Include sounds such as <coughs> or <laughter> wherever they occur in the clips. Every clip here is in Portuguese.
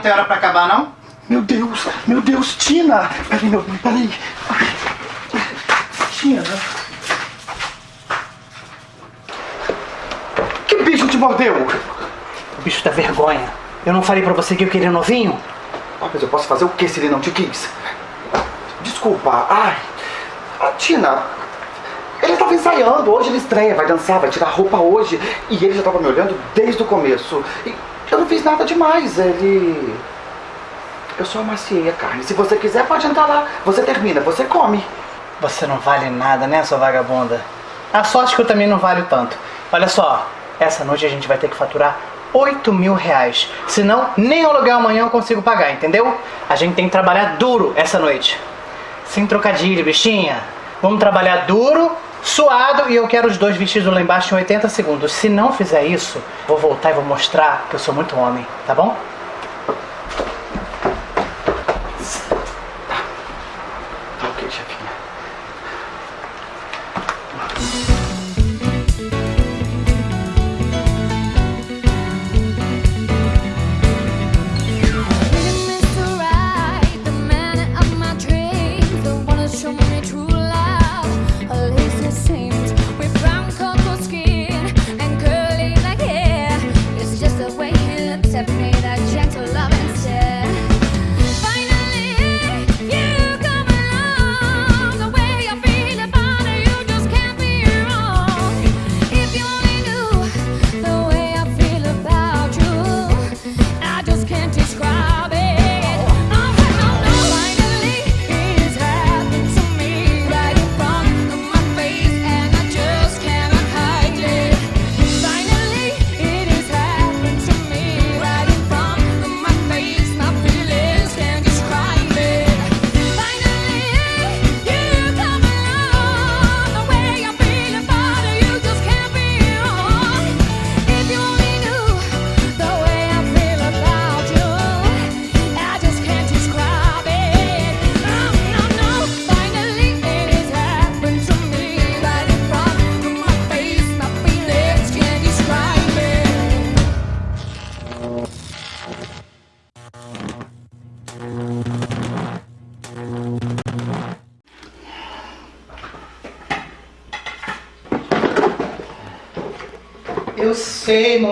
Não tem hora pra acabar, não? Meu Deus, meu Deus, Tina! Peraí, meu peraí. Tina. Que bicho te mordeu? O bicho da vergonha. Eu não falei pra você que eu queria novinho? Ah, mas eu posso fazer o que se ele não te quis? Desculpa, ai. Ah, Tina, ele estava ensaiando, hoje ele estreia, vai dançar, vai tirar roupa hoje. E ele já estava me olhando desde o começo. E não fiz nada demais, ele... Eu só amaciei a carne. Se você quiser, pode entrar lá. Você termina, você come. Você não vale nada, né, sua vagabunda? A sorte que eu também não valho tanto. Olha só, essa noite a gente vai ter que faturar 8 mil reais. Senão, nem o aluguel amanhã eu consigo pagar, entendeu? A gente tem que trabalhar duro essa noite. Sem trocadilho, bichinha. Vamos trabalhar duro, suado e eu quero os dois vestidos lá embaixo em 80 segundos. Se não fizer isso, vou voltar e vou mostrar que eu sou muito homem, tá bom?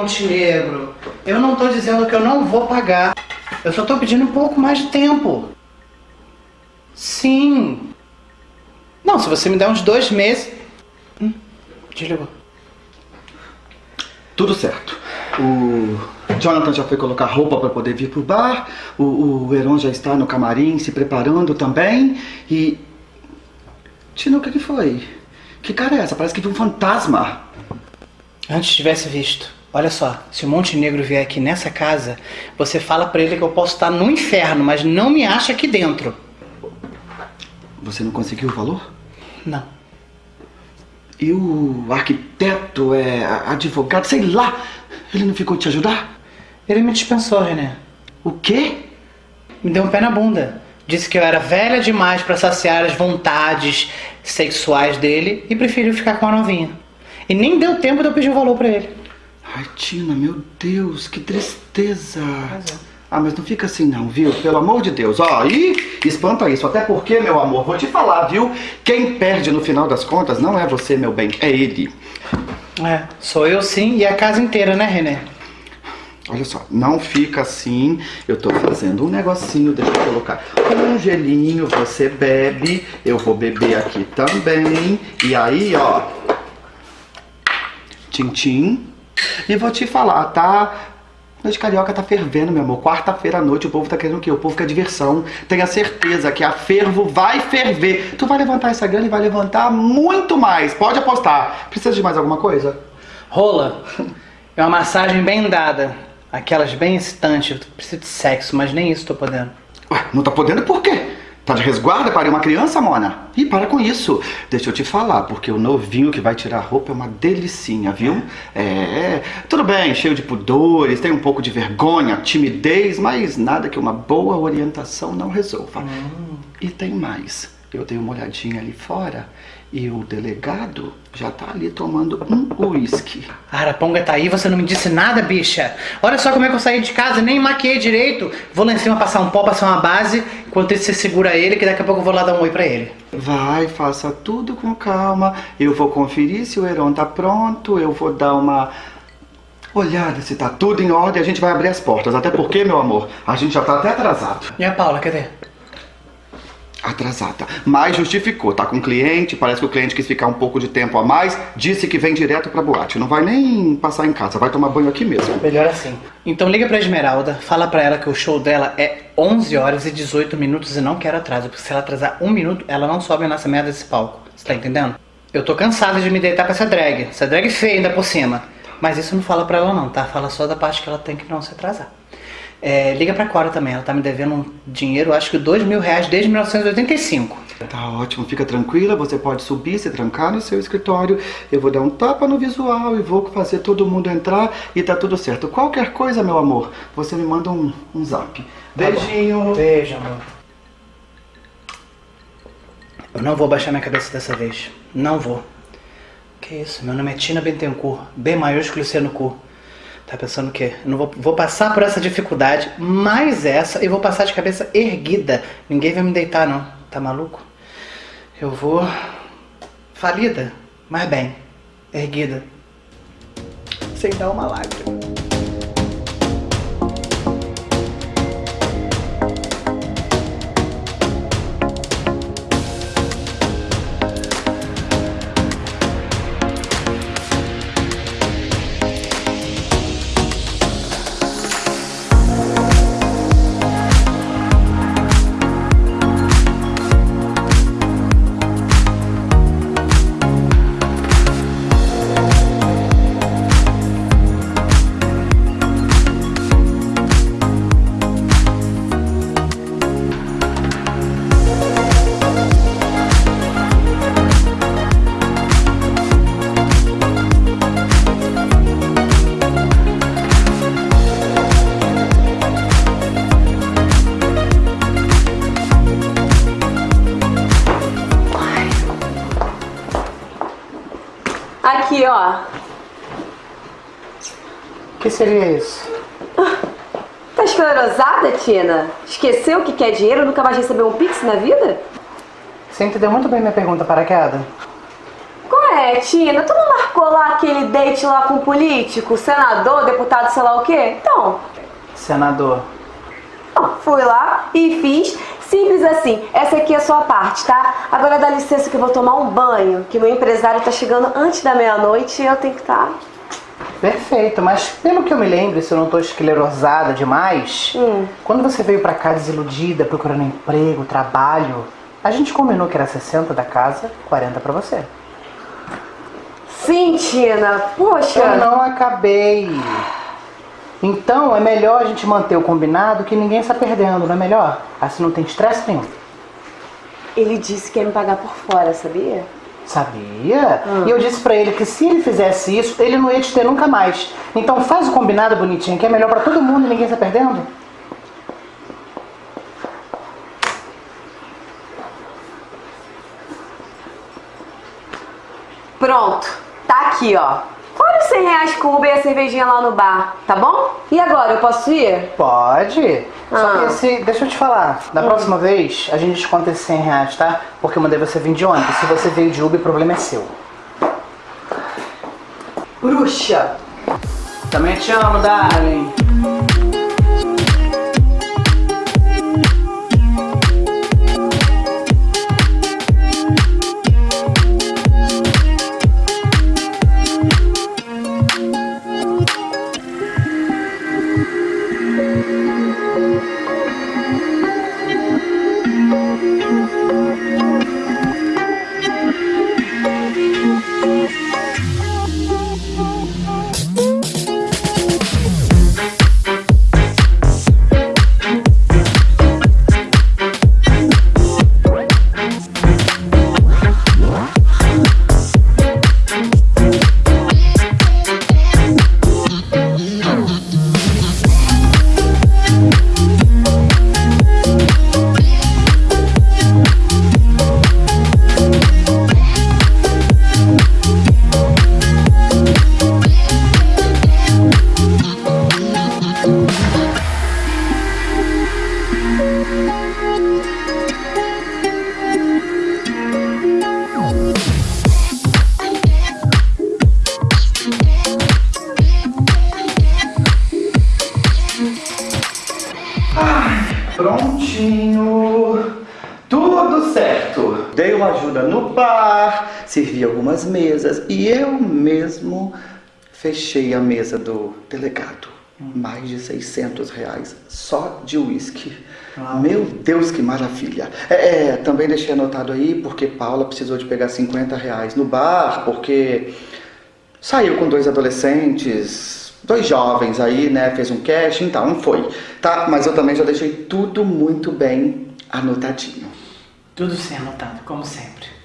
Montenegro. Eu não tô dizendo que eu não vou pagar. Eu só tô pedindo um pouco mais de tempo. Sim. Não, se você me der uns dois meses. Hum, desligou. Tudo certo. O Jonathan já foi colocar roupa para poder vir pro bar. O, o Heron já está no camarim se preparando também. E. Tina, o que, que foi? Que cara é essa? Parece que viu um fantasma. Antes tivesse visto. Olha só, se o Montenegro vier aqui nessa casa, você fala pra ele que eu posso estar no inferno, mas não me acha aqui dentro. Você não conseguiu o valor? Não. E o arquiteto, é advogado, sei lá, ele não ficou te ajudar? Ele me dispensou, René. O quê? Me deu um pé na bunda. Disse que eu era velha demais pra saciar as vontades sexuais dele e preferiu ficar com a novinha. E nem deu tempo de eu pedir o valor pra ele. Ai, Tina, meu Deus, que tristeza. É. Ah, mas não fica assim não, viu? Pelo amor de Deus. Ó, e espanta isso. Até porque, meu amor, vou te falar, viu? Quem perde no final das contas não é você, meu bem, é ele. É, sou eu sim e a casa inteira, né, René? Olha só, não fica assim. Eu tô fazendo um negocinho, deixa eu colocar um gelinho, você bebe, eu vou beber aqui também. E aí, ó, tchim-tchim. E vou te falar, tá? Noite Carioca tá fervendo, meu amor. Quarta-feira à noite o povo tá querendo o quê? O povo quer diversão. Tenha certeza que a fervo vai ferver. Tu vai levantar essa grana e vai levantar muito mais. Pode apostar. Precisa de mais alguma coisa? Rola. É uma massagem bem dada. Aquelas bem excitantes. Preciso de sexo, mas nem isso tô podendo. Ué, não tá podendo por quê? Tá de resguarda para uma criança, Mona? Ih, para com isso. Deixa eu te falar, porque o novinho que vai tirar a roupa é uma delicinha, viu? É, tudo bem, cheio de pudores, tem um pouco de vergonha, timidez, mas nada que uma boa orientação não resolva. E tem mais. Eu dei uma olhadinha ali fora E o delegado já tá ali tomando um uísque. Araponga tá aí, você não me disse nada, bicha. Olha só como é que eu saí de casa, nem maquiei direito. Vou lá em cima passar um pó, passar uma base, enquanto isso você segura ele, que daqui a pouco eu vou lá dar um oi pra ele. Vai, faça tudo com calma. Eu vou conferir se o Heron tá pronto. Eu vou dar uma olhada se tá tudo em ordem. A gente vai abrir as portas. Até porque, meu amor, a gente já tá até atrasado. E a Paula, cadê? Atrasada. Mas justificou. Tá com cliente. Parece que o cliente quis ficar um pouco de tempo a mais. Disse que vem direto pra boate. Não vai nem passar em casa. Vai tomar banho aqui mesmo. Melhor assim. Então liga pra Esmeralda, fala pra ela que o show dela é 11 horas e 18 minutos e não quero atraso, porque se ela atrasar um minuto, ela não sobe nessa merda desse palco. Você tá entendendo? Eu tô cansada de me deitar com essa drag. Essa drag feia ainda por cima. Mas isso não fala pra ela não, tá? Fala só da parte que ela tem que não se atrasar. É, liga pra Cora também, ela tá me devendo um dinheiro, acho que dois mil reais desde 1985. Tá ótimo, fica tranquila, você pode subir, se trancar no seu escritório, eu vou dar um tapa no visual e vou fazer todo mundo entrar e tá tudo certo. Qualquer coisa, meu amor, você me manda um, um zap. Beijinho. Beijo, amor. Eu não vou baixar minha cabeça dessa vez. Não vou. Que isso? Meu nome é Tina Bentencourt. B maiúsculo e C no cu. Tá pensando o quê? Eu não vou, vou passar por essa dificuldade, mais essa, e vou passar de cabeça erguida. Ninguém vai me deitar, não. Tá maluco? Eu vou... Falida, mas bem. Erguida. Sem dar uma lágrima. Que seria isso? Tá esclerosada, Tina? Esqueceu que quer dinheiro e nunca mais recebeu um pix na vida? Você entendeu muito bem minha pergunta, paraquedas? Qual é, Tina? Tu não marcou lá aquele date lá com o político, senador, deputado, sei lá o quê? Então, Senador. ó, fui lá e fiz. Simples assim. Essa aqui é a sua parte, tá? Agora dá licença que eu vou tomar um banho, que meu empresário tá chegando antes da meia-noite e eu tenho que tá. Perfeito, mas pelo que eu me lembro, se eu não tô esclerosada demais, Hum. quando você veio pra cá desiludida, procurando emprego, trabalho, a gente combinou que era 60 da casa, 40 pra você. Sim, Tina. Poxa. Eu não acabei. Então é melhor a gente manter o combinado que ninguém está perdendo, não é melhor? Assim não tem estresse nenhum. Ele disse que ia me pagar por fora, sabia? Sabia? E eu disse pra ele que se ele fizesse isso, ele não ia te ter nunca mais. Então faz o combinado bonitinho, que é melhor pra todo mundo e ninguém está perdendo. Pronto, tá aqui, ó. Olha os 100 reais com o Uber e a cervejinha lá no bar, tá bom? E agora, eu posso ir? Pode. Só Ah. que esse, deixa eu te falar, da próxima vez a gente desconta esses 100 reais, tá? Porque eu mandei você vir de ônibus. Se você veio de Uber, o problema é seu. Bruxa! Também te amo, darling. Mesas e eu mesmo fechei a mesa do delegado. Mais de 600 reais só de uísque. Meu Deus, que maravilha. É, é, também deixei anotado aí porque Paula precisou de pegar 50 reais no bar, porque saiu com dois adolescentes, dois jovens aí, né? Fez um cash, então não foi. Tá, mas eu também já deixei tudo muito bem anotadinho. Tudo sem anotado, como sempre.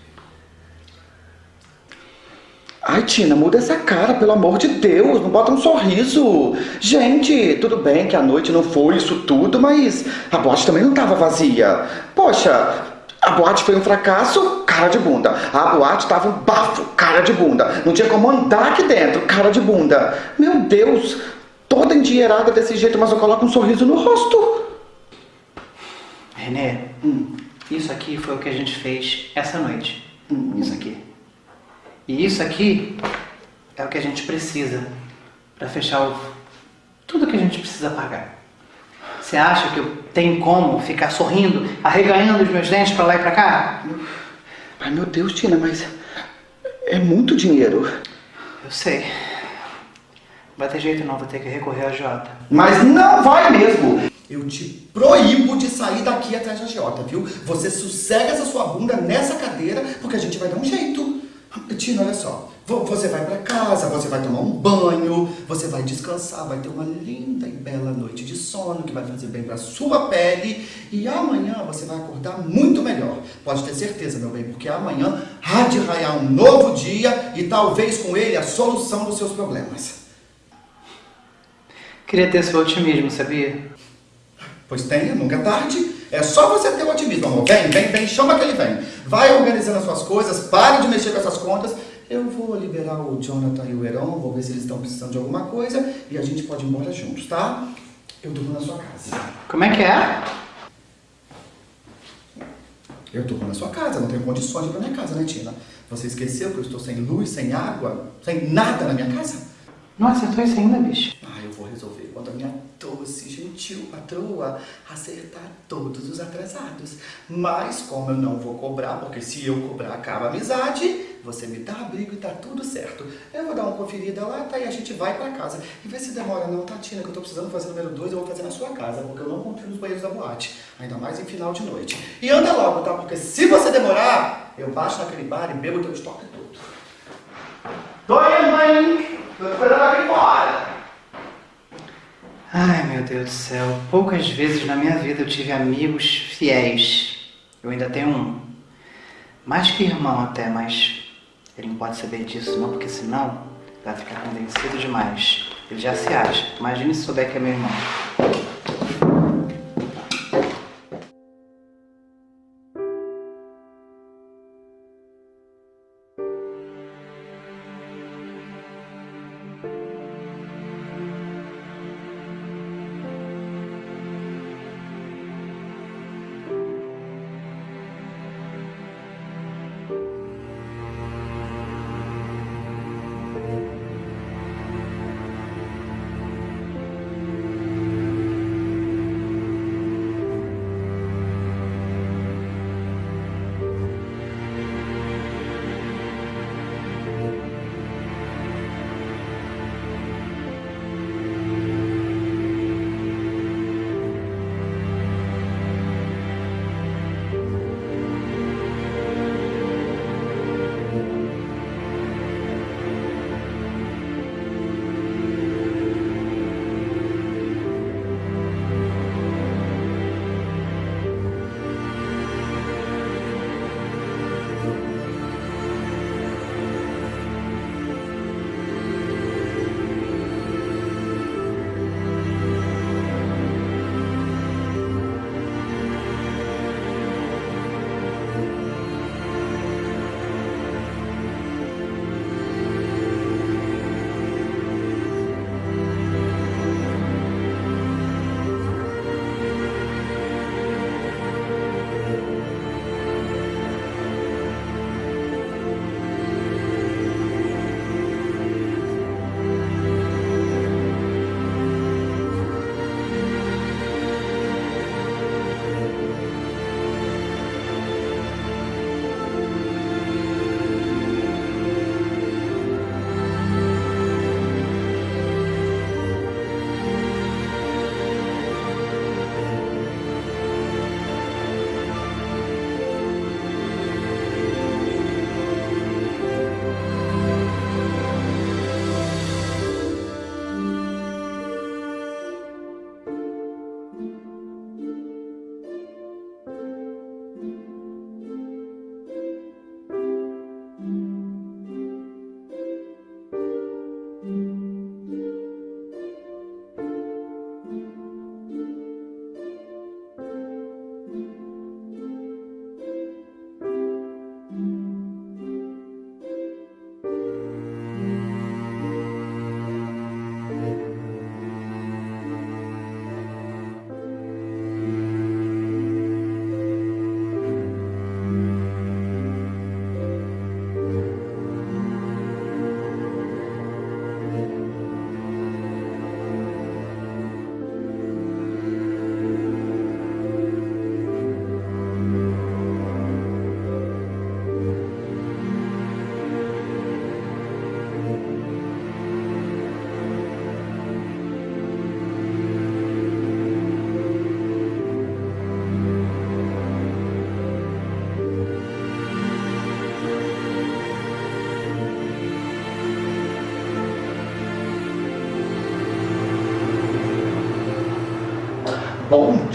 Ai, Tina, muda essa cara, pelo amor de Deus, não bota um sorriso. Gente, tudo bem que a noite não foi isso tudo, mas a boate também não estava vazia. Poxa, a boate foi um fracasso, cara de bunda. A boate tava um bafo, cara de bunda. Não tinha como andar aqui dentro, cara de bunda. Meu Deus, toda endinheirada desse jeito, mas eu coloco um sorriso no rosto. Renê, isso aqui foi o que a gente fez essa noite. Isso aqui. E isso aqui é o que a gente precisa para fechar o... tudo que a gente precisa pagar. Você acha que eu tenho como ficar sorrindo, arreganhando os meus dentes para lá e para cá? Ai, meu Deus, Tina, mas é muito dinheiro. Eu sei. Vai ter jeito não, vou ter que recorrer a Jota. Mas não vai mesmo. Eu te proíbo de sair daqui atrás da Jota, viu? Você sossega essa sua bunda nessa cadeira, porque a gente vai dar um jeito. Tina, olha só. vo- Você vai pra casa, você vai tomar um banho, você vai descansar, vai ter uma linda e bela noite de sono que vai fazer bem pra sua pele. E amanhã você vai acordar muito melhor. Pode ter certeza, meu bem, porque amanhã há de raiar um novo dia e talvez com ele a solução dos seus problemas. Queria ter seu otimismo, sabia? Pois tenha, nunca é tarde. É só você ter o otimismo, amor. Vem, vem, vem, chama que ele vem. Vai organizando as suas coisas, pare de mexer com essas contas. Eu vou liberar o Jonathan e o Heron, vou ver se eles estão precisando de alguma coisa e a gente pode ir embora juntos, tá? Eu durmo na sua casa. Como é que é? Eu durmo na sua casa, não tenho condições de ir pra minha casa, né, Tina? Você esqueceu que eu estou sem luz, sem água, sem nada na minha casa? Não acertou isso ainda, bicho? Ah, eu vou resolver quando a minha doce, gentil patroa acertar todos os atrasados. Mas como eu não vou cobrar, porque se eu cobrar acaba a amizade, você me dá abrigo e tá tudo certo. Eu vou dar uma conferida lá, tá? E a gente vai pra casa. E vê se demora não, tá, Tina? Que eu tô precisando fazer número 2, eu vou fazer na sua casa, porque eu não confio nos banheiros da boate. Ainda mais em final de noite. E anda logo, tá? Porque se você demorar, eu baixo naquele bar e bebo teu estoque todo. Tô indo, mãe! Tô esperando aqui fora! Ai, meu Deus do céu. Poucas vezes na minha vida eu tive amigos fiéis. Eu ainda tenho um. Mais que irmão até, mas ele não pode saber disso não, porque senão vai ficar convencido demais. Ele já se acha. Imagine se souber que é meu irmão.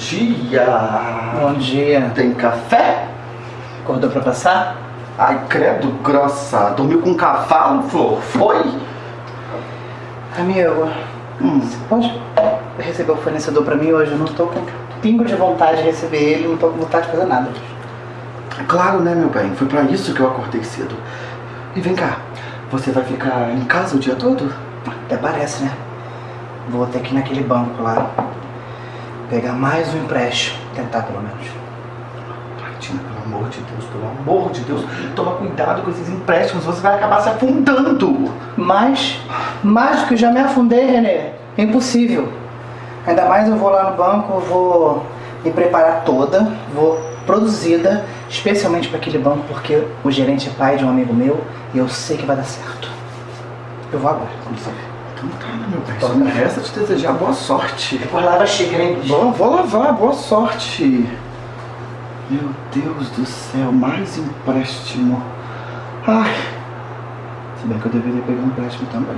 Dia! Bom dia. Tem café? Acordou pra passar? Ai, credo, grossa. Dormiu com um cavalo, Flor? Foi? Amigo, Hum. você pode receber o fornecedor pra mim hoje? Eu não tô com pingo de vontade de receber ele, não tô com vontade de fazer nada. Claro, né, meu bem? Foi pra isso que eu acordei cedo. E vem cá, você vai ficar em casa o dia todo? Até parece, né? Vou ter que ir naquele banco lá, pegar mais um empréstimo, tentar pelo menos. Ai, Tina, pelo amor de Deus, pelo amor de Deus, toma cuidado com esses empréstimos, você vai acabar se afundando. Mas, mais do que já me afundei, Renê, é impossível. Ainda mais eu vou lá no banco, vou me preparar toda, vou produzida, especialmente para aquele banco, porque o gerente é pai de um amigo meu e eu sei que vai dar certo. Eu vou agora, vamos ver. Então tá, né, meu bem? Só me resta te desejar boa sorte. Depois lava a xícara, hein? Vou, vou lavar, boa sorte. Meu Deus do céu, mais empréstimo. Ai. Se bem que eu deveria pegar um empréstimo também.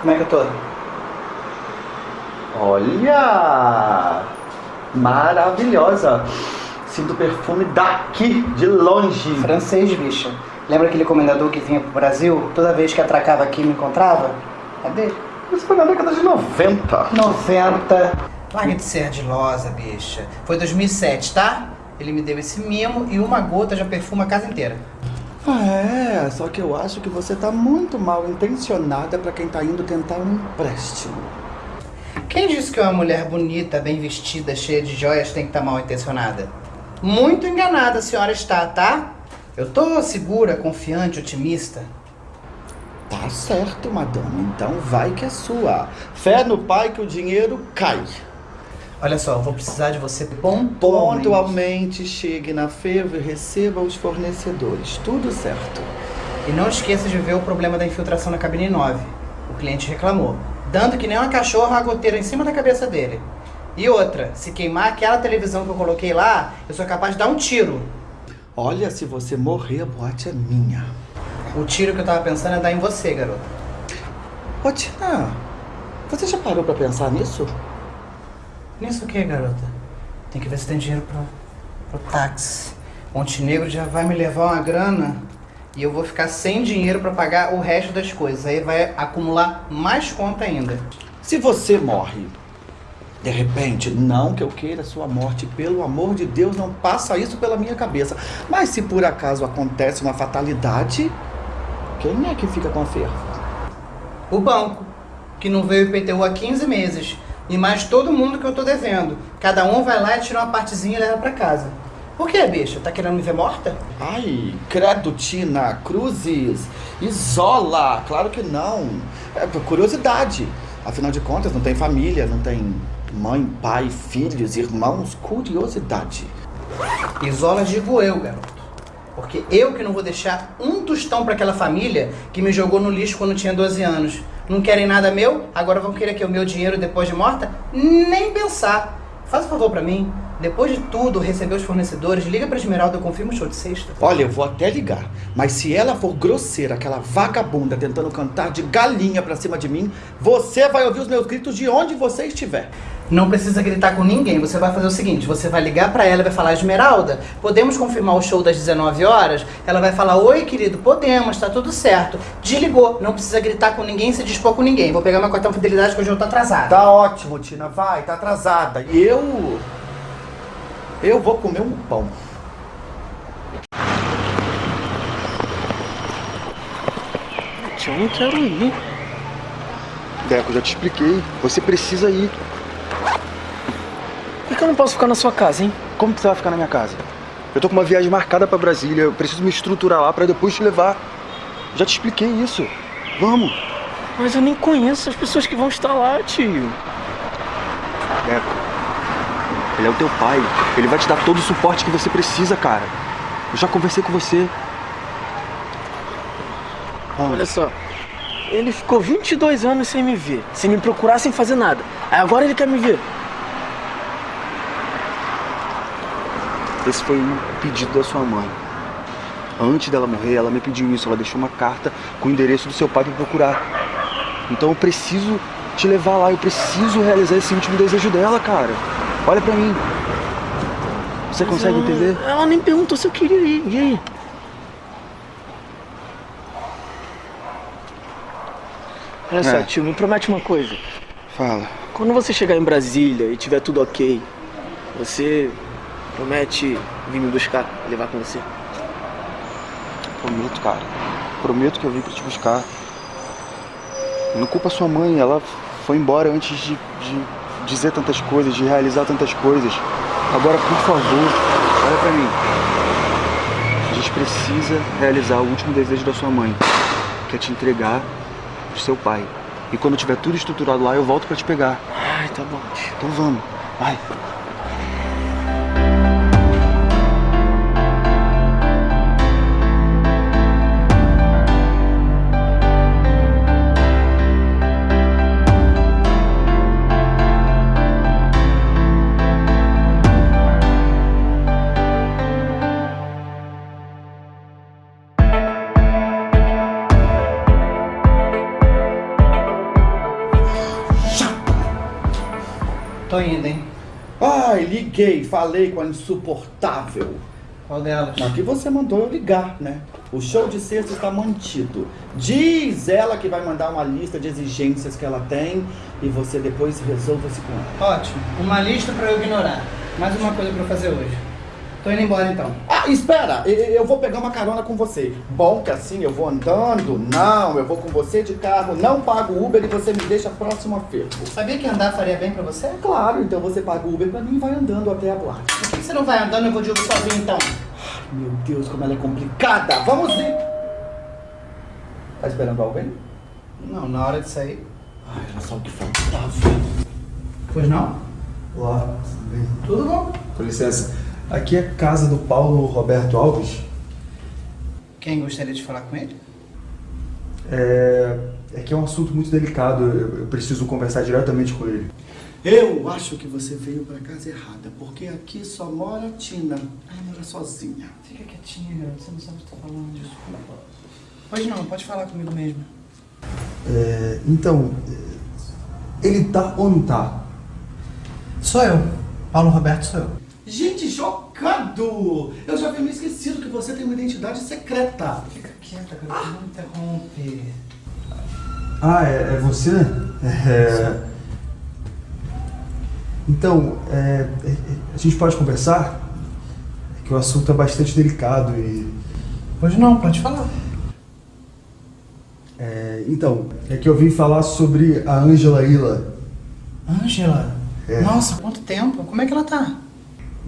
Como é que eu tô? Olha! Maravilhosa! Sinto o perfume daqui, de longe. Francês, bicha. Lembra aquele comendador que vinha pro Brasil? Toda vez que atracava aqui me encontrava? É dele. Isso foi na década de 90. 90. Larga de ser ardilosa, bicha. Foi 2007, tá? Ele me deu esse mimo e uma gota já perfuma a casa inteira. Ah, é, só que eu acho que você tá muito mal intencionada pra quem tá indo tentar um empréstimo. Quem disse que uma mulher bonita, bem vestida, cheia de joias tem que estar mal intencionada? Muito enganada a senhora está, tá? Eu tô segura, confiante, otimista. Tá certo, madame. Então vai que é sua. Fé no pai que o dinheiro cai. Olha só, eu vou precisar de você pontualmente. Pontualmente chegue na feira e receba os fornecedores. Tudo certo. E não esqueça de ver o problema da infiltração na cabine 9. O cliente reclamou, dando que nem uma cachorra a goteira em cima da cabeça dele. E outra, se queimar aquela televisão que eu coloquei lá, eu sou capaz de dar um tiro. Olha, se você morrer, a boate é minha. O tiro que eu tava pensando é dar em você, garoto. Ô, Tina, você já parou pra pensar nisso? Nisso o que, garota? Tem que ver se tem dinheiro pro, pro táxi. Montenegro já vai me levar uma grana e eu vou ficar sem dinheiro pra pagar o resto das coisas. Aí vai acumular mais conta ainda. Se você morre, de repente, não que eu queira sua morte, pelo amor de Deus, não passa isso pela minha cabeça. Mas se por acaso acontece uma fatalidade, quem é que fica com a ferro? O banco, que não veio IPTU há 15 meses. E mais todo mundo que eu tô devendo. Cada um vai lá e tira uma partezinha e leva pra casa. Por que, bicha? Tá querendo me ver morta? Ai, credo, Tina, cruzes, isola, claro que não. É por curiosidade. Afinal de contas, não tem família, não tem mãe, pai, filhos, irmãos. Curiosidade. Isola digo eu, garoto. Porque eu que não vou deixar um tostão pra aquela família que me jogou no lixo quando tinha 12 anos. Não querem nada meu? Agora vão querer que o meu dinheiro depois de morta? Nem pensar. Faz um favor pra mim. Depois de tudo, receber os fornecedores, liga pra Esmeralda, eu confirmo o show de sexta. Olha, eu vou até ligar, mas se ela for grosseira, aquela vagabunda tentando cantar de galinha pra cima de mim, você vai ouvir os meus gritos de onde você estiver. Não precisa gritar com ninguém. Você vai fazer o seguinte: você vai ligar pra ela e vai falar, Esmeralda, podemos confirmar o show das 19 horas? Ela vai falar, oi, querido, podemos, tá tudo certo. Desligou, não precisa gritar com ninguém, se dispor com ninguém. Vou pegar meu cartão fidelidade que hoje eu tô atrasado. Tá ótimo, Tina, vai, tá atrasada. E eu. Eu vou comer um pão. Eu não quero ir. Deco, já te expliquei. Você precisa ir. Que eu não posso ficar na sua casa, hein? Como que você vai ficar na minha casa? Eu tô com uma viagem marcada pra Brasília. Eu preciso me estruturar lá pra depois te levar. Já te expliquei isso. Vamos. Mas eu nem conheço as pessoas que vão estar lá, tio. Deco. Ele é o teu pai. Ele vai te dar todo o suporte que você precisa, cara. Eu já conversei com você. Olha só. Ele ficou 22 anos sem me ver, sem me procurar, sem fazer nada. Aí agora ele quer me ver. Esse foi um pedido da sua mãe. Antes dela morrer, ela me pediu isso. Ela deixou uma carta com o endereço do seu pai pra eu procurar. Então eu preciso te levar lá. Eu preciso realizar esse último desejo dela, cara. Olha pra mim. Você consegue Ela- entender? Ela nem perguntou se eu queria ir. E aí? Olha só, É. tio, me promete uma coisa. Fala. Quando você chegar em Brasília e tiver tudo ok, você promete vir me buscar, levar com você? Prometo, cara. Prometo que eu vim pra te buscar. Não culpa sua mãe, ela foi embora antes de, de dizer tantas coisas, de realizar tantas coisas. Agora, por favor, olha pra mim. A gente precisa realizar o último desejo da sua mãe, que é te entregar pro seu pai. E quando tiver tudo estruturado lá, eu volto pra te pegar. Ai, tá bom. Então vamos, vai. Liguei, falei com a insuportável. Qual delas? Aqui você mandou eu ligar, né? O show de sexta está mantido. Diz ela que vai mandar uma lista de exigências que ela tem e você depois resolva-se com ela. Ótimo. Uma lista pra eu ignorar. Mais uma coisa pra eu fazer hoje. Tô indo embora então. Ah, espera! Eu vou pegar uma carona com você. Bom que assim eu vou andando? Não, eu vou com você de carro, não pago Uber e você me deixa próximo a fervo. Sabia que andar faria bem pra você? Claro, então você paga o Uber pra mim e vai andando até a boate. Por que você não vai andando e eu vou de Uber sozinho então? Meu Deus, como ela é complicada! Vamos ir! Tá esperando alguém? Não, na hora de sair. Ai, era só o que faltava. Pois não? Olá, tudo bem? Tudo bom. Com licença. Aqui é a casa do Paulo Roberto Alves. Quem gostaria de falar com ele? É, é que é um assunto muito delicado, eu, eu preciso conversar diretamente com ele. Eu acho que você veio pra casa errada, porque aqui só mora Tina. Ela mora sozinha. Fica quietinha, garoto. Você não sabe o que tá falando. Desculpa. Pois não, pode falar comigo mesmo. É, então, ele tá ou não tá? Sou eu. Paulo Roberto sou eu. Eu já havia me esquecido que você tem uma identidade secreta. Fica quieta, garoto. Não interrompe. Ah, é, é você? É, então, é, é, é, a gente pode conversar? É que o assunto é bastante delicado e... Pois não, pode falar. é, então, é que eu vim falar sobre a Ângela Ila. Ângela? É. Nossa, quanto tempo? Como é que ela tá?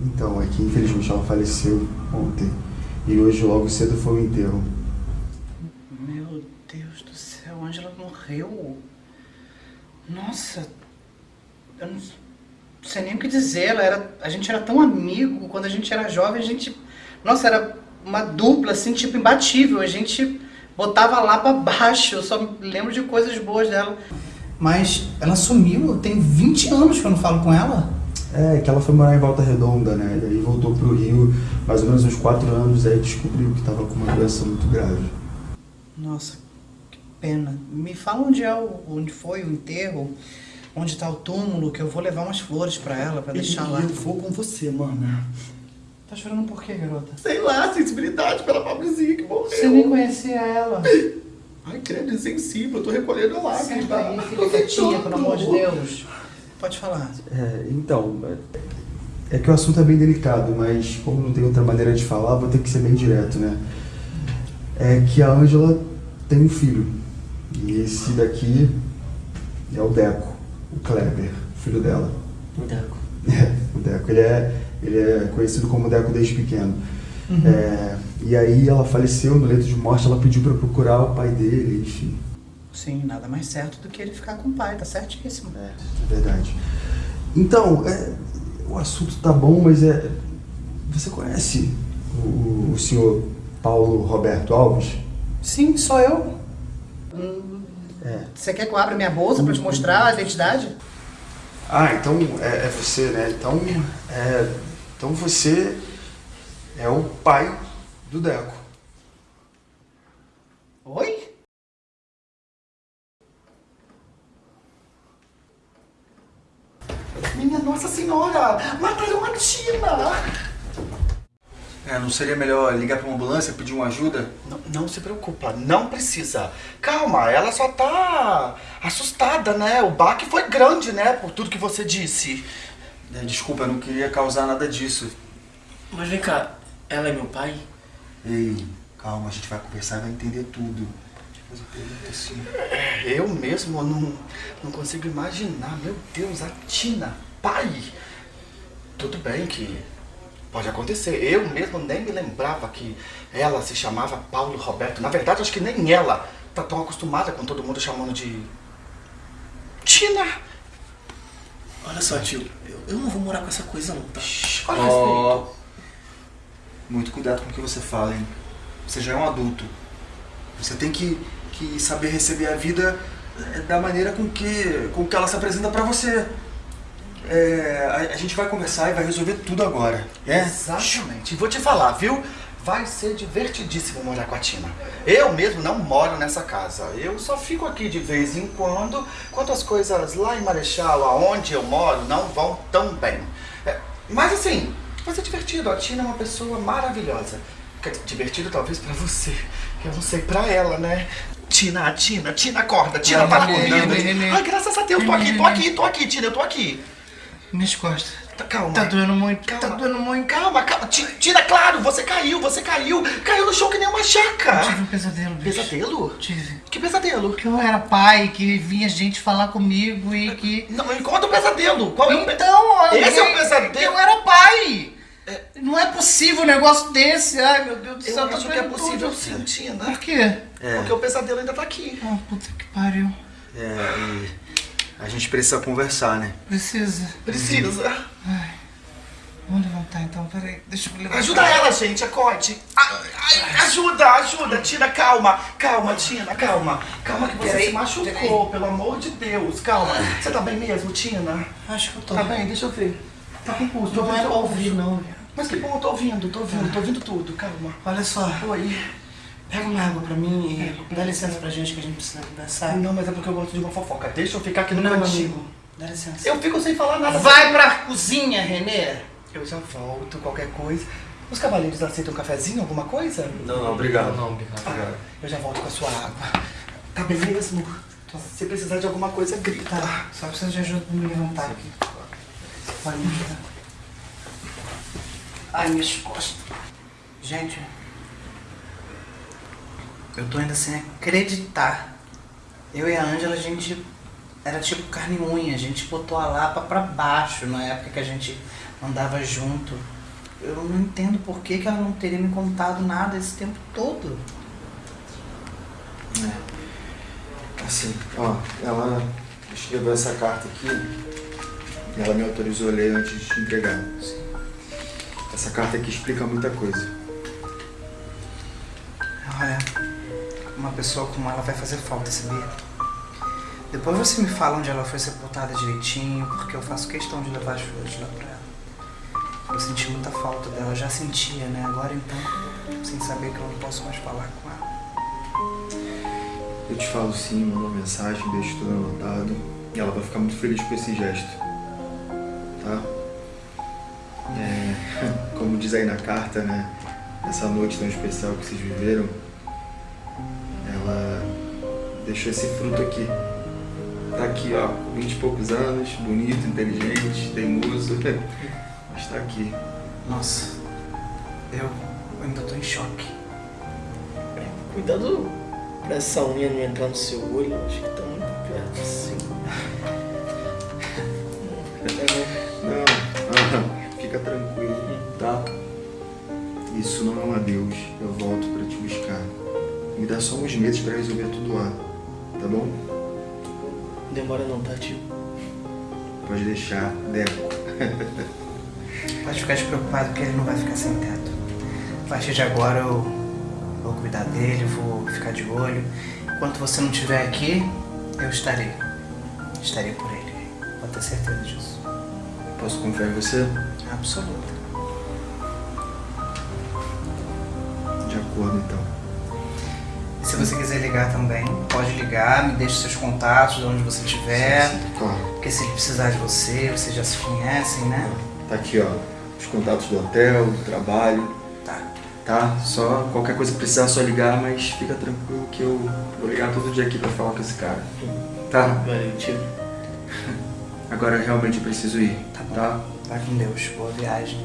Então, é que infelizmente ela faleceu ontem. E hoje, logo cedo, foi o enterro. Meu Deus do céu, a Ângela morreu. Nossa, eu não sei nem o que dizer. Ela era, a gente era tão amigo quando a gente era jovem. A gente, nossa, era uma dupla assim, tipo imbatível. A gente botava lá pra baixo. Eu só lembro de coisas boas dela. Mas ela sumiu. Tem 20 anos que eu não falo com ela. É, que ela foi morar em Volta Redonda, né? E aí voltou pro Rio, mais ou menos uns quatro anos, aí descobriu que tava com uma doença muito grave. Nossa, que pena. Me fala onde é o, onde foi o enterro, onde tá o túmulo, que eu vou levar umas flores pra ela, pra deixar e lá. eu vou com você, mana. Tá chorando por quê, garota? Sei lá, sensibilidade pela pobrezinha que morreu. Você nem conhecia ela. Ai, credo, insensível, eu tô recolhendo a Senta lágrima. aí, fica quietinha, pelo amor de Deus. Pode falar. É, então, é, que o assunto é bem delicado, mas como não tem outra maneira de falar, vou ter que ser bem direto, né? É que a Ângela tem um filho. E esse daqui é o Deco, o Kleber, filho dela. Deco. É, o Deco. Ele é, ele é conhecido como Deco desde pequeno. É, e aí ela faleceu no leito de morte, ela pediu pra eu procurar o pai dele, enfim. Sim, nada mais certo do que ele ficar com o pai, tá certíssimo. É, é verdade. Então, é, o assunto tá bom, mas é. Você conhece o, o senhor Paulo Roberto Alves? Sim, sou eu. Hum, É. Você quer que eu abra minha bolsa pra te mostrar a identidade? Ah, então é, é você, né? Então, é, então você é o pai do Deco. Oi? Minha Nossa Senhora! Mataram a Tina! É, não seria melhor ligar pra uma ambulância, pedir uma ajuda? Não, não se preocupa, não precisa. Calma, ela só tá assustada, né? O baque foi grande, né? Por tudo que você disse. É, desculpa, eu não queria causar nada disso. Mas vem cá, ela é meu pai? Ei, calma, a gente vai conversar e vai entender tudo. Eu assim. Mesmo não, não consigo imaginar. Meu Deus, a Tina, pai. Tudo bem que pode acontecer. Eu mesmo nem me lembrava que ela se chamava Paulo Roberto. Na verdade, acho que nem ela tá tão acostumada com todo mundo chamando de Tina. Olha só, tio, eu, eu não vou morar com essa coisa não, tá? Olha Ó, respeito. Muito cuidado com o que você fala, hein? Você já é um adulto. Você tem que, que saber receber a vida eh, da maneira com que, com que ela se apresenta pra você. É, a, a gente vai conversar e vai resolver tudo agora. É? Exatamente. E vou te falar, viu? Vai ser divertidíssimo morar com a Tina. Eu mesmo não moro nessa casa. Eu só fico aqui de vez em quando, quando as coisas lá em Marechal, aonde eu moro, não vão tão bem. É, mas assim, vai ser divertido. A Tina é uma pessoa maravilhosa. Divertido talvez pra você. Eu não sei pra ela, né? Tina, Tina, Tina, acorda. Tina, Ai, tá neném, neném. Ai, graças a Deus, tô aqui, tô aqui, tô aqui, Tina, eu tô aqui. Minhas costas. Tá, calma. Tá doendo muito, tá Calma. doendo muito. Calma, calma. Ti- Tira, claro, você caiu, você caiu. Caiu no chão que nem uma jaca. Tive um pesadelo, bicho. Pesadelo? Tive. Que pesadelo? Que eu era pai, que vinha gente falar comigo e que... Não, conta o pesadelo. Qual é o Então, olha, Esse é o pesadelo? Eu era pai! Não é possível um negócio desse. Ai, meu Deus do céu, Eu tá acho que é possível tudo. sim, Tina. Por quê? Porque o pesadelo ainda tá aqui. Ah, puta que pariu. É, e a gente precisa conversar, né? Precisa. Precisa. Vamos levantar então, peraí. Deixa eu levantar. Ajuda ela, gente, acorde. Ai, ai, ajuda, ajuda. Tina, calma. Calma, Tina, calma. Calma que você Peraí, se machucou, pelo amor de Deus. Calma. Você tá bem mesmo, Tina? Acho que eu tô. Tá bem? Deixa eu ver. Tá com pulso. tô Não ouvindo é pra ouvir, não. Mas que bom, eu tô ouvindo, tô ouvindo, tô ouvindo tudo. Calma. Olha só, Oi. pega uma água pra mim e dá licença pra gente que a gente precisa conversar. Não, mas é porque eu gosto de uma fofoca. Deixa eu ficar aqui no Não, cantinho. amigo. Dá licença. Eu fico sem falar nada. Vai pra cozinha, Renê. Eu já volto, qualquer coisa. Os cavaleiros aceitam um cafezinho, alguma coisa? Não, não, obrigado. Não, obrigado. Ah, eu já volto com a sua água. Tá bem mesmo? Se precisar de alguma coisa, grita. Tá, só preciso de ajuda pra me levantar aqui. Ajudar. Ai, minhas costas. Gente, eu tô ainda sem acreditar. Eu e a Ângela, a gente era tipo carne e unha. A gente botou a Lapa pra baixo na época que a gente andava junto. Eu não entendo por que, que ela não teria me contado nada esse tempo todo. Assim, ó, ela escreveu essa carta aqui ela me autorizou a ler antes de entregar. Essa carta aqui explica muita coisa. Olha, uma pessoa como ela vai fazer falta, sabia? Depois você me fala onde ela foi sepultada direitinho, porque eu faço questão de levar as flores lá pra ela. Eu senti muita falta dela, eu já sentia, né? Agora então, sem saber que eu não posso mais falar com ela. Eu te falo sim, mando uma mensagem, deixo tudo anotado. E ela vai ficar muito feliz com esse gesto. Tá? É, <laughs> como diz aí na carta, né? Essa noite tão especial que vocês viveram, ela deixou esse fruto aqui. Tá aqui, ó, 20 e poucos anos, bonito, inteligente, teimoso. <laughs> Mas tá aqui. Nossa, eu ainda tô em choque. Cuidado pra essa unha não entrar no seu olho, acho que tá muito perto assim. Não, ah, fica tranquilo, tá? Isso não é um adeus, eu volto pra te buscar. Me dá só uns meses pra resolver tudo lá, tá bom? Demora não, tá, tio? Pode deixar, Deco. Pode ficar despreocupado que ele não vai ficar sem teto. A partir de agora eu vou cuidar dele, vou ficar de olho. Enquanto você não estiver aqui, eu estarei. Estarei por ele. Pode ter certeza disso. Posso confiar em você? Absoluta. De acordo, então. E Se você quiser ligar também, pode ligar, me deixe seus contatos de onde você estiver. Claro. Porque se ele precisar de você, vocês já se conhecem, né? Tá aqui, ó. Os contatos do hotel, do trabalho. Tá. Tá? Só qualquer coisa que precisar, só ligar, mas fica tranquilo que eu vou ligar todo dia aqui pra falar com esse cara. Tá? Valeu, tio. Agora realmente eu preciso ir. Tá bom. Tá? Vai com Deus. Boa viagem.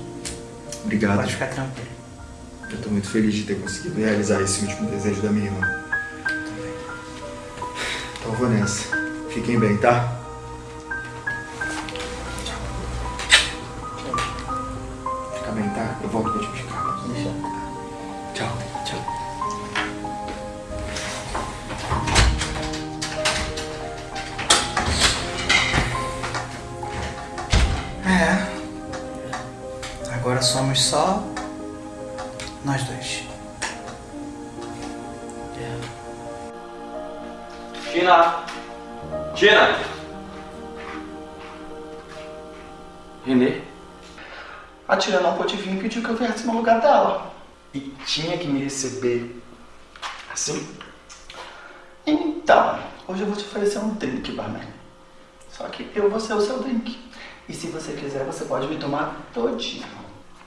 Obrigado. Pode ficar tranquilo. Eu tô muito feliz de ter conseguido realizar esse último desejo da minha irmã. Então eu vou nessa. Fiquem bem, tá? Fica bem, tá? Eu volto pra te só nós dois. Tina! Tina! Renê? A tia não pôde vir e pediu que eu viesse no lugar dela. E tinha que me receber assim? Então, hoje eu vou te oferecer um drink, barman. Só que eu vou ser o seu drink. E se você quiser, você pode me tomar todinho.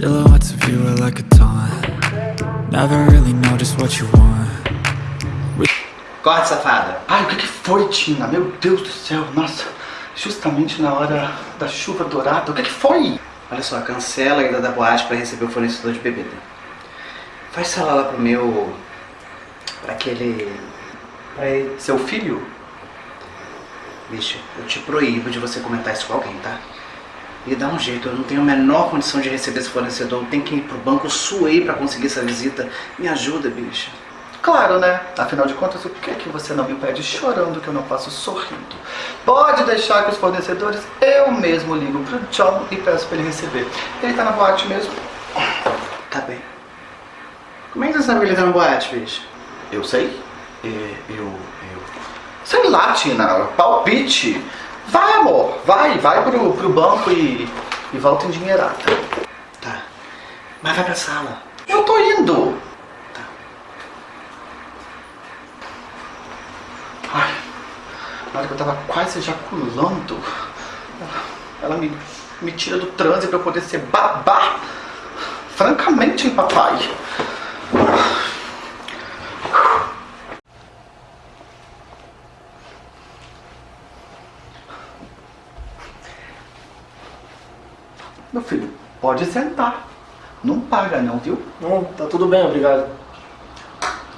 Silhouettes of you are like a taunt. Never really know just what you want. Corte, safada. Ai, o que, que foi, Tina? Meu Deus do céu, nossa. Justamente na hora da chuva dourada. O que, que foi? Olha só, cancela a ida da boate pra receber o fornecedor de bebida. Faz sala lá pro meu... Pra aquele... Pra ele... Seu filho? Bicho, eu te proíbo de você comentar isso com alguém, tá? E dá um jeito, eu não tenho a menor condição de receber esse fornecedor. Eu tenho que ir pro banco, eu suei pra conseguir essa visita. Me ajuda, bicho. Claro, né? Afinal de contas, o que é que você não me pede chorando que eu não faço sorrindo? Pode deixar que os fornecedores eu mesmo ligo pro John e peço pra ele receber. Ele tá na boate mesmo. Tá bem. Como é que você sabe que ele tá na boate, bicho? Eu sei. É, eu, eu. Sei lá, Tina. Palpite. Vai, amor. Vai, vai pro, pro banco e, e volta endinheirada. Tá. Mas vai pra sala. Eu tô indo. Tá. Ai, na hora que eu tava quase ejaculando, ela, me, me tira do transe pra eu poder ser babá. Francamente, hein, papai. Meu filho, pode sentar. Não paga não, viu? Não, tá tudo bem, obrigado.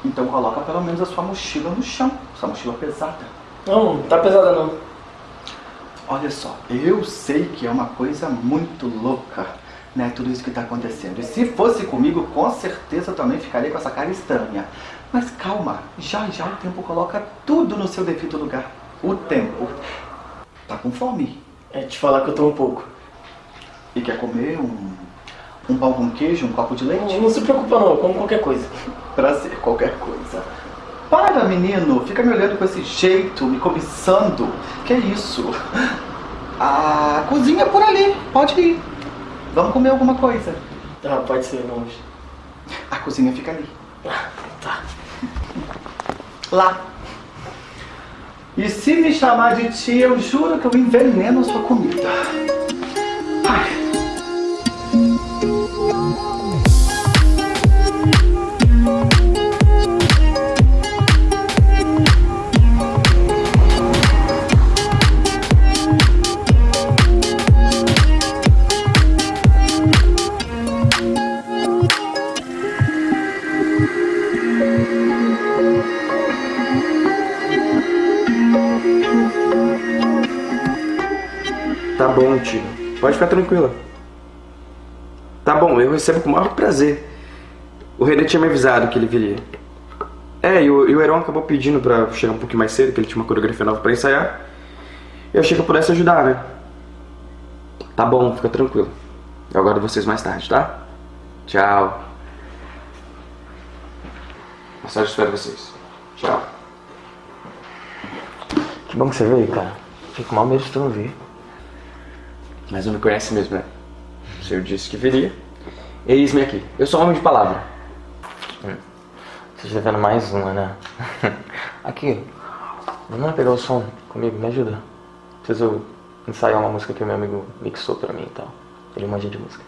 Então coloca pelo menos a sua mochila no chão. Sua mochila pesada. Não, não tá pesada não. Olha só, eu sei que é uma coisa muito louca, né? Tudo isso que tá acontecendo. E se fosse comigo, com certeza eu também ficaria com essa cara estranha. Mas calma, já já o tempo coloca tudo no seu devido lugar. O tempo. Tá com fome? É te falar que eu tô um pouco. E quer comer um, um pão com queijo, um copo de leite? Não, não se preocupa não, eu como qualquer coisa. <laughs> Prazer, qualquer coisa. Para, menino, fica me olhando com esse jeito, me cobiçando. Que isso? <laughs> A cozinha é por ali, pode ir. Vamos comer alguma coisa. Ah, pode ser, vamos. A cozinha fica ali. Tá. Lá. E se me chamar de tia, eu juro que eu enveneno a sua comida. Tá bom, tio. Pode ficar tranquila. Tá bom, eu recebo com o maior prazer. O René tinha me avisado que ele viria. É, e o, e o Heron acabou pedindo pra chegar um pouquinho mais cedo, que ele tinha uma coreografia nova pra ensaiar. Eu achei que eu pudesse ajudar, né? Tá bom, fica tranquilo. Eu aguardo vocês mais tarde, tá? Tchau. Mais espero vocês. Tchau. Que bom que você veio, cara. Fico mal mesmo de tu não vir. Mas não me conhece mesmo, né? O senhor disse que viria. Eis-me aqui. Eu sou homem de palavra. Você tá devendo mais uma, né? <laughs> Aqui, vamos lá pegar o som comigo, me ajuda. Preciso ensaiar uma música que o meu amigo mixou pra mim e tal. Ele manja de música.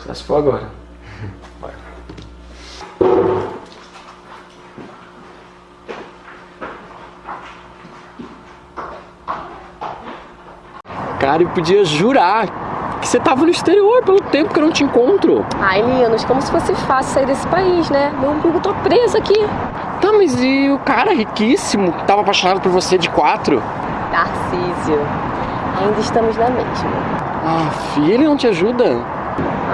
Só se for agora. <laughs> Bora. Cara, eu podia jurar que você tava no exterior pelo tempo que eu não te encontro. Ai, Linus, como se fosse fácil sair desse país, né? Meu umbigo tá preso aqui. Tá, mas e o cara riquíssimo que tava apaixonado por você de quatro? Tarcísio, ainda estamos na mesma. Ah, filho, ele não te ajuda?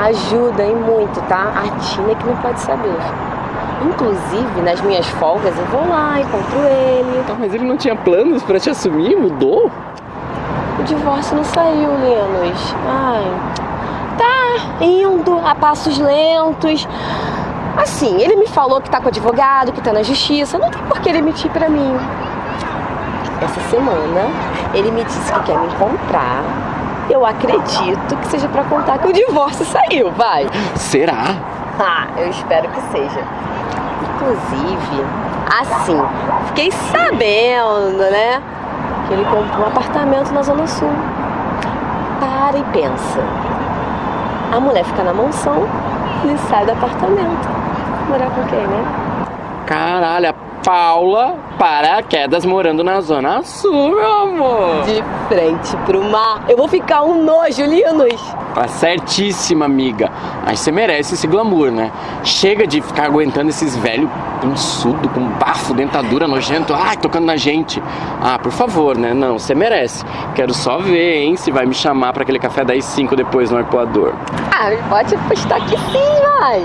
Ajuda e muito, tá? A Tina é que não pode saber. Inclusive, nas minhas folgas, eu vou lá, encontro ele. Tá, mas ele não tinha planos pra te assumir? Mudou? O divórcio não saiu, Linus. Ai. Tá indo a passos lentos. Assim, ele me falou que tá com advogado, que tá na justiça. Não tem por que ele mentir pra mim. Essa semana, ele me disse que quer me encontrar. Eu acredito que seja pra contar que o divórcio saiu, vai. Será? Ah, eu espero que seja. Inclusive, assim, fiquei sabendo, né? Ele comprou um apartamento na Zona Sul. Para e pensa. A mulher fica na mansão e sai do apartamento. Morar com quem, né? Caralho, Paula Paraquedas morando na Zona Sul, meu amor. De frente pro mar. Eu vou ficar um nojo, Linus. Tá certíssima, amiga. Mas você merece esse glamour, né? Chega de ficar aguentando esses velhos pançudo, com bafo, dentadura nojento, ai, tocando na gente. Ah, por favor, né? Não, você merece. Quero só ver, hein, se vai me chamar pra aquele café das 5 depois no arpoador. Ah, pode apostar que sim, vai.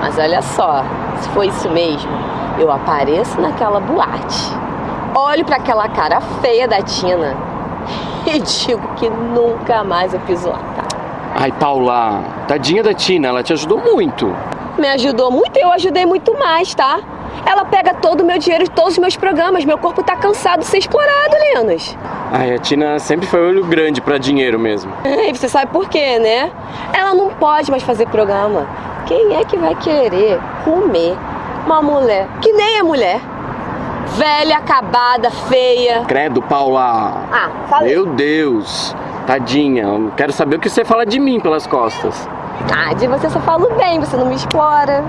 Mas olha só, se for isso mesmo, eu apareço naquela boate. Olho pra aquela cara feia da Tina <laughs> e digo que nunca mais eu piso lá, tá? Ai, Paula, tadinha da Tina, ela te ajudou muito. Me ajudou muito e eu ajudei muito mais, tá? Ela pega todo o meu dinheiro de todos os meus programas. Meu corpo tá cansado de ser explorado, Linus. Ai, a Tina sempre foi olho grande pra dinheiro mesmo. <laughs> E você sabe por quê, né? Ela não pode mais fazer programa. Quem é que vai querer comer uma mulher que nem é mulher? Velha, acabada, feia. Credo, Paula. Ah, falei. Meu Deus. Tadinha, eu quero saber o que você fala de mim pelas costas. Ah, de você só falo bem, você não me explora.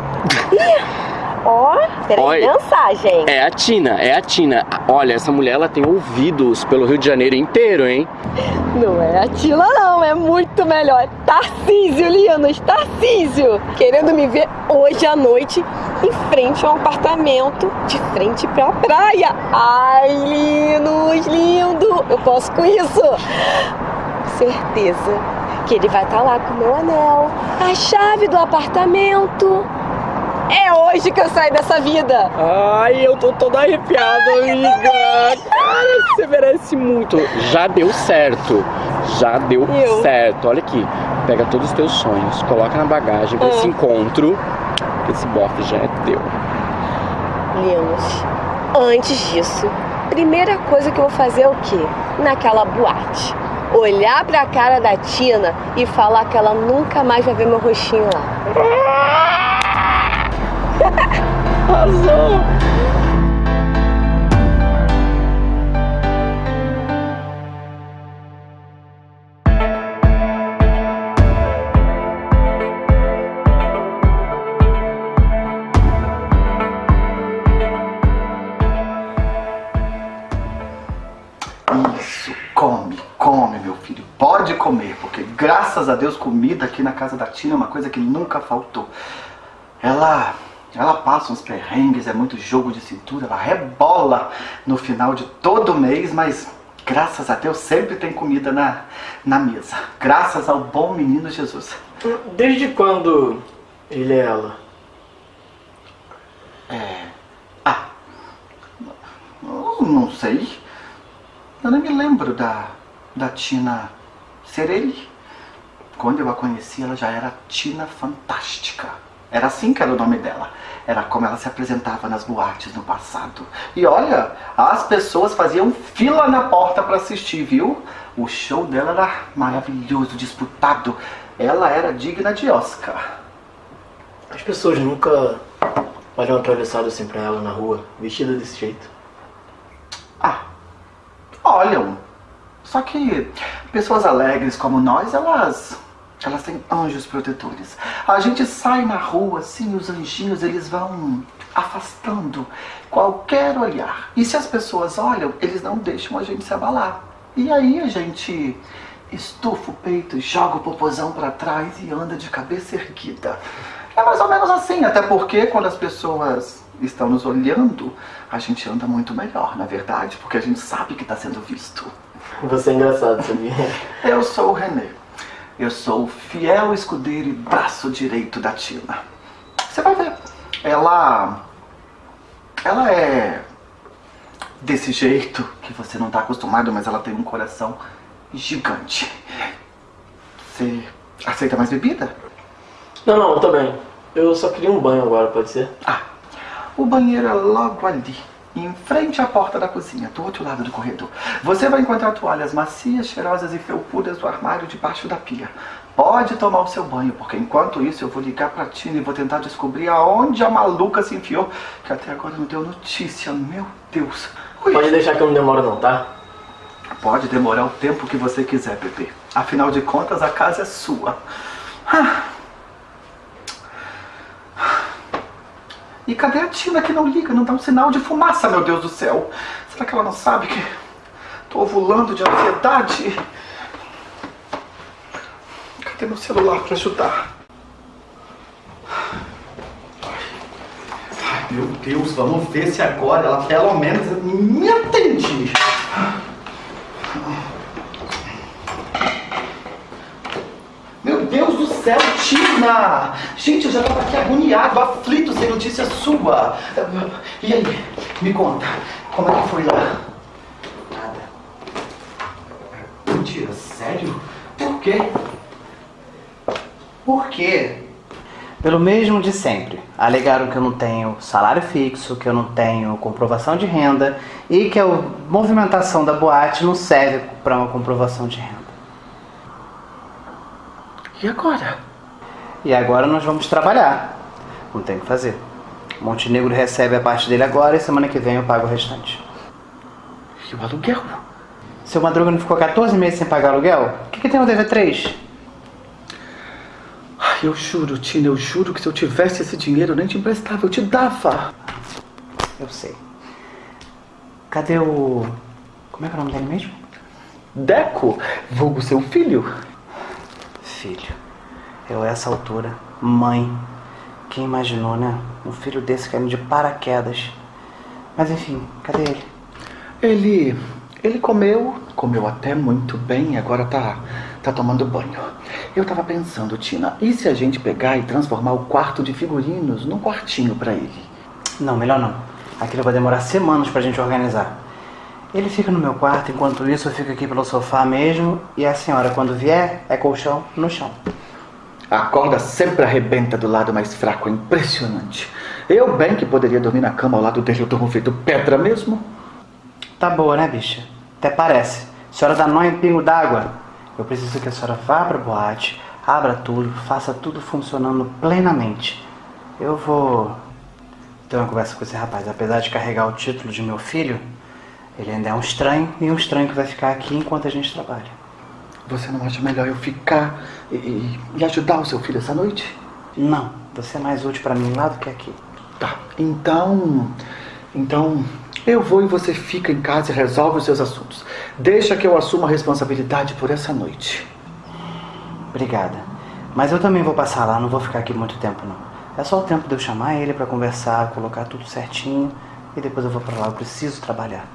Ih, <laughs> Ó, peraí, Olha. mensagem. É a Tina, é a Tina. Olha, essa mulher ela tem ouvidos pelo Rio de Janeiro inteiro, hein? Não é a Tila, não, é muito melhor. Tarcísio, Linus, Tarcísio. Querendo me ver hoje à noite em frente a um apartamento de frente pra praia. Ai, Linus, lindo. Eu posso com isso. Certeza que ele vai estar lá com o meu anel, a chave do apartamento. É hoje que eu saio dessa vida. Ai, eu tô toda arrepiada, amiga. Cara, você merece muito. Já deu certo. Já deu Eu? certo. Olha aqui. Pega todos os teus sonhos, coloca na bagagem pra Ah. esse encontro. Esse bofe já é teu. Linus, antes disso, primeira coisa que eu vou fazer é o quê? Naquela boate. Olhar pra cara da Tina e falar que ela nunca mais vai ver meu rostinho lá. Arrasou! Isso, come, come, meu filho. Pode comer, porque graças a Deus comida aqui na casa da Tina é uma coisa que nunca faltou. Ela, ela passa uns perrengues, é muito jogo de cintura, ela rebola no final de todo mês, mas graças a Deus sempre tem comida na, na mesa. Graças ao bom menino Jesus. Desde quando ele é ela? Ah, não sei. Eu nem me lembro da, da Tina Serelli. Quando eu a conheci, ela já era Tina Fantástica. Era assim que era o nome dela. Era como ela se apresentava nas boates no passado. E olha, as pessoas faziam fila na porta para assistir, viu? O show dela era maravilhoso, disputado. Ela era digna de Oscar. As pessoas nunca olham atravessado assim pra ela na rua, vestida desse jeito. Ah, olham. Só que pessoas alegres como nós, elas elas têm anjos protetores. A gente sai na rua assim, os anjinhos eles vão afastando qualquer olhar. E se as pessoas olham, eles não deixam a gente se abalar. E aí a gente estufa o peito, joga o popozão pra trás e anda de cabeça erguida. É mais ou menos assim, até porque quando as pessoas estão nos olhando, a gente anda muito melhor, na verdade, porque a gente sabe que está sendo visto. Você é engraçado, sabia? Eu sou o René. Eu sou o fiel escudeiro e braço direito da Tina. Você vai ver. Ela. Ela é. desse jeito que você não está acostumado, mas ela tem um coração gigante. Você aceita mais bebida? Não, não, tô bem. Eu só queria um banho agora, pode ser? Ah, o banheiro é logo ali, em frente à porta da cozinha, do outro lado do corredor. Você vai encontrar toalhas macias, cheirosas e felpudas do armário debaixo da pia. Pode tomar o seu banho, porque enquanto isso eu vou ligar pra Tina e vou tentar descobrir aonde a maluca se enfiou, que até agora não deu notícia, meu Deus. Ui. Pode deixar que eu não demoro não, tá? Pode demorar o tempo que você quiser, bebê. Afinal de contas, a casa é sua. Ah. E cadê a Tina que não liga, não dá um sinal de fumaça, meu Deus do céu? Será que ela não sabe que tô ovulando de ansiedade? Cadê meu celular pra ajudar? Ai, meu Deus, vamos ver se agora ela pelo menos me atende. Meu Deus do céu, Tina! Gente, eu já tava aqui agoniado, aflito, sem notícia sua. E aí, me conta, como é que foi lá? Nada. Mentira, sério? Por quê? Por quê? Pelo mesmo de sempre. Alegaram que eu não tenho salário fixo, que eu não tenho comprovação de renda e que a movimentação da boate não serve para uma comprovação de renda. E agora? E agora nós vamos trabalhar. Não tem o que fazer. Montenegro recebe a parte dele agora e semana que vem eu pago o restante. E o aluguel? Seu Madruga não ficou 14 meses sem pagar aluguel? O que, que tem no DV3? Ai, eu juro, Tina, eu juro que se eu tivesse esse dinheiro eu nem te emprestava, eu te dava. Eu sei. Cadê o. Como é que é o nome dele mesmo? Deco, vulgo seu filho. Filho. Eu, a essa altura, mãe. Quem imaginou, né? Um filho desse caindo de paraquedas. Mas enfim, cadê ele? Ele. Ele comeu, comeu até muito bem e agora tá, tá tomando banho. Eu tava pensando, Tina, e se a gente pegar e transformar o quarto de figurinos num quartinho pra ele? Não, melhor não. Aquilo vai demorar semanas pra gente organizar. Ele fica no meu quarto, enquanto isso eu fico aqui pelo sofá mesmo. E a senhora, quando vier, é colchão no chão. A corda sempre arrebenta do lado mais fraco, é impressionante. Eu bem que poderia dormir na cama ao lado dele, eu durmo feito pedra mesmo. Tá boa, né, bicha? Até parece. A senhora dá nó em pingo d'água. Eu preciso que a senhora vá pra boate, abra tudo, faça tudo funcionando plenamente. Eu vou ter uma conversa com esse rapaz. Apesar de carregar o título de meu filho, ele ainda é um estranho e um estranho que vai ficar aqui enquanto a gente trabalha. Você não acha melhor eu ficar e, e- e ajudar o seu filho essa noite? Não, você é mais útil pra mim lá do que aqui. Tá, então. Então. Eu vou e você fica em casa e resolve os seus assuntos. Deixa que eu assuma a responsabilidade por essa noite. Obrigada. Mas eu também vou passar lá, não vou ficar aqui muito tempo não. É só o tempo de eu chamar ele pra conversar, colocar tudo certinho e depois eu vou pra lá. Eu preciso trabalhar.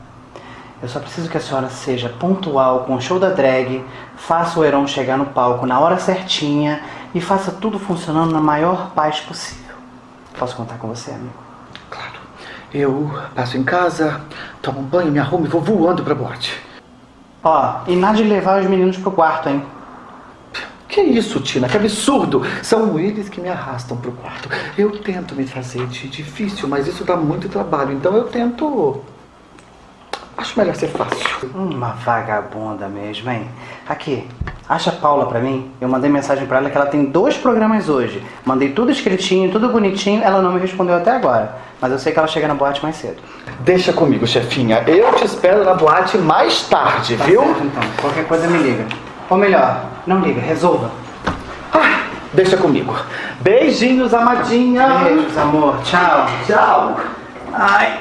Eu só preciso que a senhora seja pontual com o show da drag, faça o Heron chegar no palco na hora certinha e faça tudo funcionando na maior paz possível. Posso contar com você, amigo? Claro. Eu passo em casa, tomo um banho, me arrumo e vou voando pra boate. Ó, e nada de levar os meninos pro quarto, hein? Que isso, Tina? Que absurdo! São eles que me arrastam pro quarto. Eu tento me fazer de difícil, mas isso dá muito trabalho. Então eu tento. Acho melhor ser fácil. Uma vagabunda mesmo, hein? Aqui, acha a Paula pra mim. Eu mandei mensagem pra ela que ela tem dois programas hoje. Mandei tudo escritinho, tudo bonitinho. Ela não me respondeu até agora. Mas eu sei que ela chega na boate mais cedo. Deixa comigo, chefinha. Eu te espero na boate mais tarde, Tá viu? certo, então. Qualquer coisa me liga. Ou melhor, não liga, resolva. Ah, deixa comigo. Beijinhos, amadinha. Beijos, amor. Tchau. Tchau. Ai,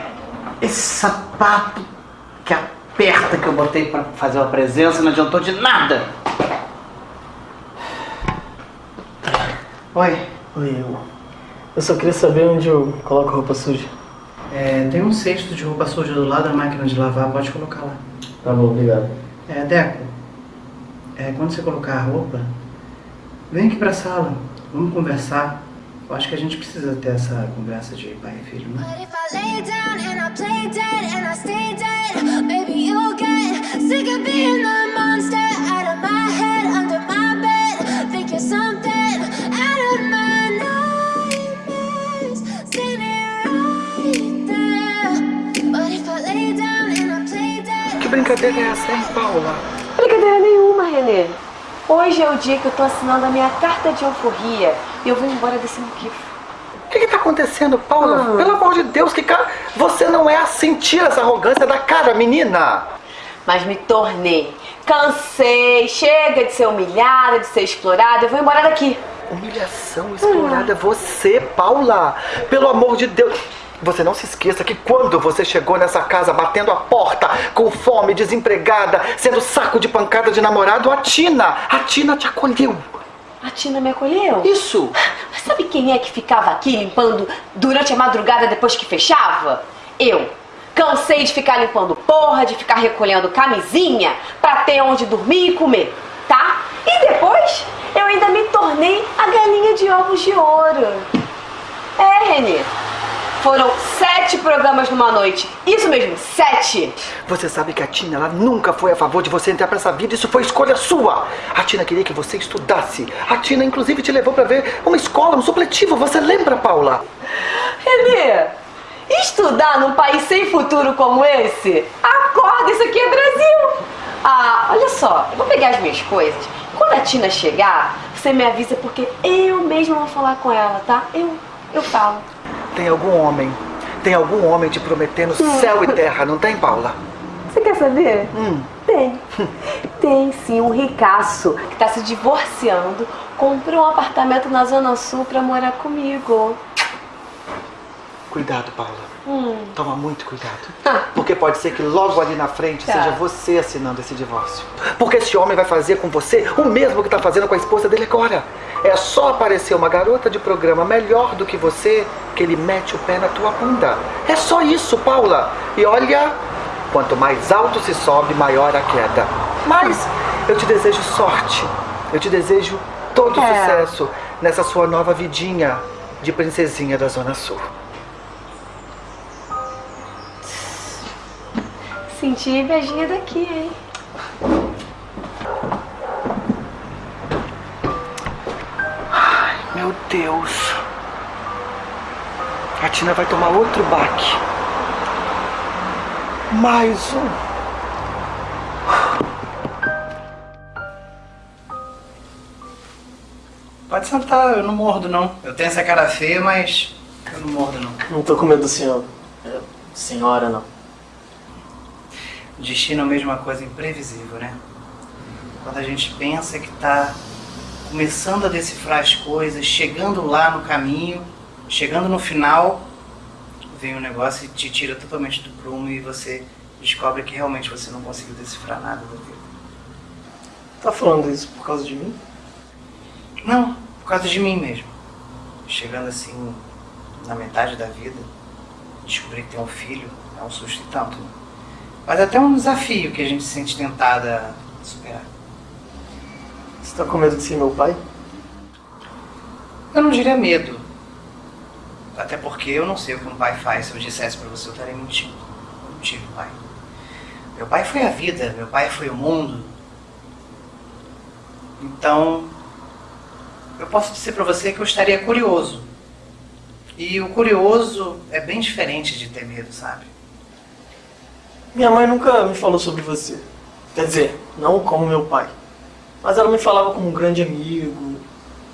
esse sapato que aperta que eu botei pra fazer uma presença não adiantou de nada. Oi. Oi, eu. Eu só queria saber onde eu coloco roupa suja. É, tem um cesto de roupa suja do lado da máquina de lavar, pode colocar lá. Tá bom, obrigado. É, Deco, é, quando você colocar a roupa, vem aqui pra sala, vamos conversar. Eu acho que a gente precisa ter essa conversa de pai e filho, né? Que brincadeira é essa, hein, Paula? Brincadeira nenhuma, Renê. Hoje é o dia que eu tô assinando a minha carta de euforia e eu vou embora desse moquifo. O que, que tá acontecendo, Paula? Pelo amor de Deus, que cara. Você não é assim. Tira essa arrogância da cara, menina. Mas me tornei. Cansei, chega de ser humilhada, de ser explorada, eu vou embora daqui. Humilhação explorada é você, Paula. Pelo amor de Deus. Você não se esqueça que quando você chegou nessa casa batendo a porta, com fome, desempregada, sendo saco de pancada de namorado, a Tina, a Tina te acolheu. A Tina me acolheu? Isso. Mas sabe quem é que ficava aqui limpando durante a madrugada depois que fechava? Eu. Cansei de ficar limpando porra, de ficar recolhendo camisinha pra ter onde dormir e comer, tá? E depois eu ainda me tornei a galinha de ovos de ouro. É, Renê. Foram sete programas numa noite. Isso mesmo, sete. Você sabe que a Tina ela nunca foi a favor de você entrar pra essa vida, isso foi escolha sua. A Tina queria que você estudasse. A Tina, inclusive, te levou pra ver uma escola, um supletivo. Você lembra, Paula? Renê, estudar num país sem futuro como esse? Acorda, isso aqui é Brasil! Ah, olha só, eu vou pegar as minhas coisas. Quando a Tina chegar, você me avisa porque eu mesma vou falar com ela, tá? Eu, eu falo. Tem algum homem, tem algum homem te prometendo céu e terra, não tem, Paula? Você quer saber? Hum. Tem. Tem sim, um ricaço que tá se divorciando, comprou um apartamento na Zona Sul pra morar comigo. Cuidado, Paula. Hum. Toma muito cuidado. Porque pode ser que logo ali na frente Tá. seja você assinando esse divórcio. Porque esse homem vai fazer com você o mesmo que tá fazendo com a esposa dele agora. É só aparecer uma garota de programa melhor do que você que ele mete o pé na tua bunda. É só isso, Paula. E olha, quanto mais alto se sobe, maior a queda. Mas eu te desejo sorte. Eu te desejo todo É. sucesso nessa sua nova vidinha de princesinha da Zona Sul. Senti invejinha daqui, hein? Meu Deus. A Tina vai tomar outro baque. Mais um. Pode sentar, eu não mordo não. Eu tenho essa cara feia, mas eu não mordo não. Não tô com medo do senhor. É, senhora, não. Destino é a mesma coisa imprevisível, né? Quando a gente pensa que tá começando a decifrar as coisas, chegando lá no caminho, chegando no final, vem um negócio e te tira totalmente do prumo e você descobre que realmente você não conseguiu decifrar nada da vida. Tá falando isso por causa de mim? Não, por causa de mim mesmo. Chegando assim na metade da vida, descobrir que tem um filho é um susto e tanto. Mas até um desafio que a gente se sente tentada a superar. Você tá com medo de ser meu pai? Eu não diria medo. Até porque eu não sei o que um pai faz. Se eu dissesse pra você, eu estaria mentindo. Eu não tive pai. Meu pai foi a vida, meu pai foi o mundo. Então, eu posso dizer pra você que eu estaria curioso. E o curioso é bem diferente de ter medo, sabe? Minha mãe nunca me falou sobre você. Quer dizer, não como meu pai. Mas ela me falava como um grande amigo,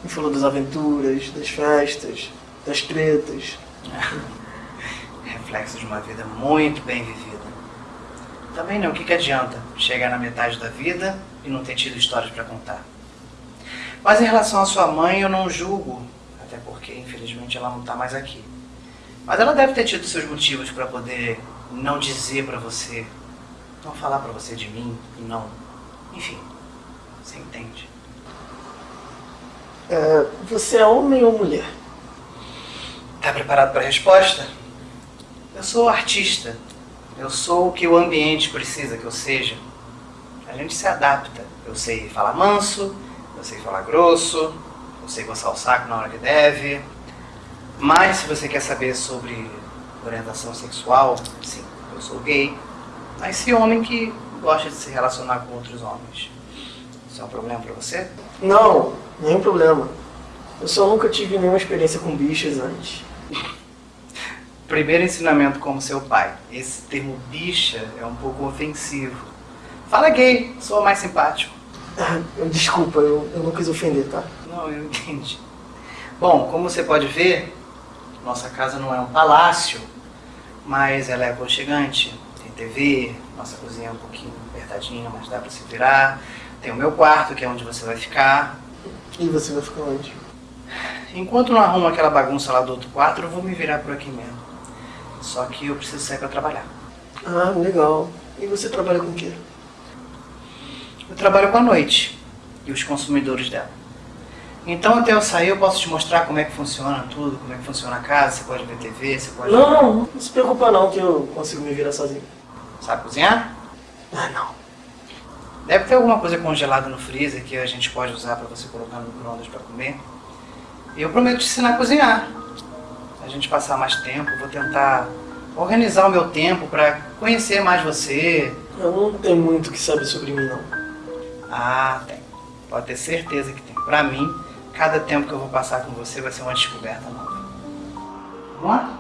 me falou das aventuras, das festas, das tretas. <laughs> Reflexo de uma vida muito bem vivida. Também não, o que, que adianta chegar na metade da vida e não ter tido histórias pra contar? Mas em relação à sua mãe, eu não julgo, até porque infelizmente ela não tá mais aqui. Mas ela deve ter tido seus motivos pra poder não dizer pra você, não falar pra você de mim, e não. Enfim, você entende. É, você é homem ou mulher? Tá preparado para a resposta? Eu sou artista. Eu sou o que o ambiente precisa que eu seja. A gente se adapta. Eu sei falar manso, eu sei falar grosso, eu sei coçar o saco na hora que deve. Mas se você quer saber sobre orientação sexual, sim, eu sou gay. Mas esse homem que gosta de se relacionar com outros homens. Isso é um problema pra você? Não, nenhum problema. Eu só nunca tive nenhuma experiência com bichas antes. <laughs> Primeiro ensinamento como seu pai. Esse termo bicha é um pouco ofensivo. Fala gay, sou mais simpático. <laughs> Desculpa, eu, eu não quis ofender, tá? Não, eu entendi. Bom, como você pode ver, nossa casa não é um palácio, mas ela é aconchegante. Tem TV, nossa cozinha é um pouquinho apertadinha, mas dá pra se virar. Tem o meu quarto, que é onde você vai ficar. E você vai ficar onde? Enquanto não arrumo aquela bagunça lá do outro quarto, eu vou me virar por aqui mesmo. Só que eu preciso sair pra trabalhar. Ah, legal. E você trabalha com o quê? Eu trabalho com a noite e os consumidores dela. Então até eu sair eu posso te mostrar como é que funciona tudo, como é que funciona a casa, você pode ver TV, você pode. Não, não, não se preocupa não que eu consigo me virar sozinho. Sabe cozinhar? Ah, não. Deve ter alguma coisa congelada no freezer que a gente pode usar pra você colocar no micro-ondas pra comer. E eu prometo te ensinar a cozinhar. A gente passar mais tempo, vou tentar organizar o meu tempo pra conhecer mais você. Eu não tenho muito que saber sobre mim, não. Ah, tem. Pode ter certeza que tem. Pra mim, cada tempo que eu vou passar com você vai ser uma descoberta nova. Vamos lá?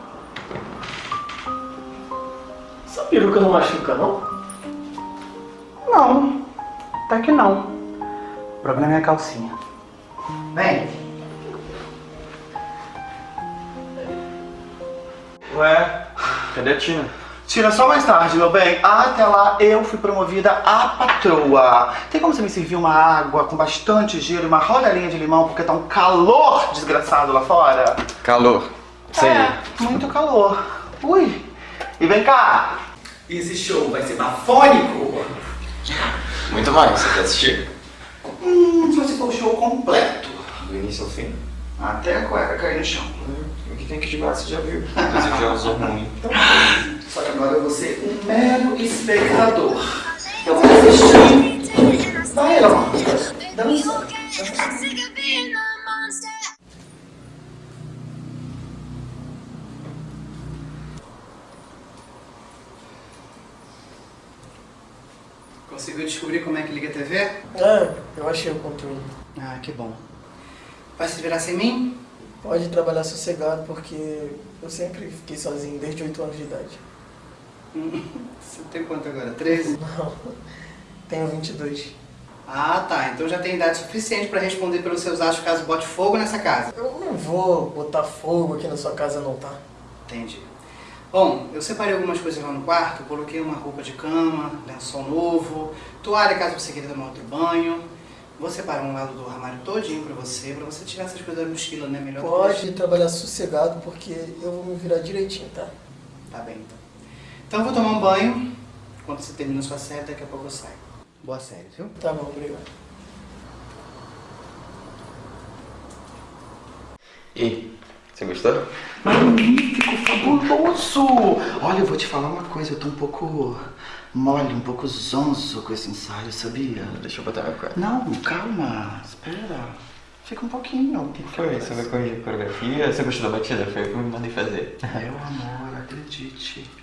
Essa peruca não machuca, não? Não, até que não. O problema é a calcinha. Vem. Ué, cadê a Tina? Tira só mais tarde, meu bem. Até lá eu fui promovida a patroa. Tem como você me servir uma água com bastante gelo e uma rodelinha de limão porque tá um calor desgraçado lá fora? Calor. Sei. É, muito calor. Ui. E vem cá. Esse show vai ser bafônico. Muito mais, você quer assistir? Hum, se você for o show completo. Do início ao fim. Até a cueca cair no chão. O que tem que jogar você já viu. <laughs> Inclusive já usou muito. <laughs> Só que agora eu vou ser um mero espectador. Eu vou assistir. Vai, Elon. Dança. Conseguiu descobrir como é que liga a TV? É, eu achei o controle. Ah, que bom. Vai se virar sem mim? Pode trabalhar sossegado porque eu sempre fiquei sozinho desde 8 anos de idade. Você tem quanto agora? 13? Não, tenho 22. Ah, tá. Então já tem idade suficiente pra responder pelos seus achos caso bote fogo nessa casa. Eu não vou botar fogo aqui na sua casa não, tá? Entendi. Bom, eu separei algumas coisas lá no quarto, coloquei uma roupa de cama, lençol novo, toalha caso você queira tomar outro banho. Vou separar um lado do armário todinho pra você, pra você tirar essas coisas da mochila, né? Melhor Pode trabalhar sossegado porque eu vou me virar direitinho, tá? Tá bem, então. Então eu vou tomar um banho. Quando você termina sua série, daqui a pouco eu saio. Boa série, viu? Tá bom, obrigado. E você gostou? Magnífico, fabuloso! Olha, eu vou te falar uma coisa, eu tô um pouco mole, um pouco zonzo com esse ensaio, sabia? Deixa eu botar minha cueca. Não, calma, espera. Fica um pouquinho. O que foi? Você vai corrigir a coreografia? Você gostou da batida? Foi o que eu me mandei fazer. Meu amor, acredite.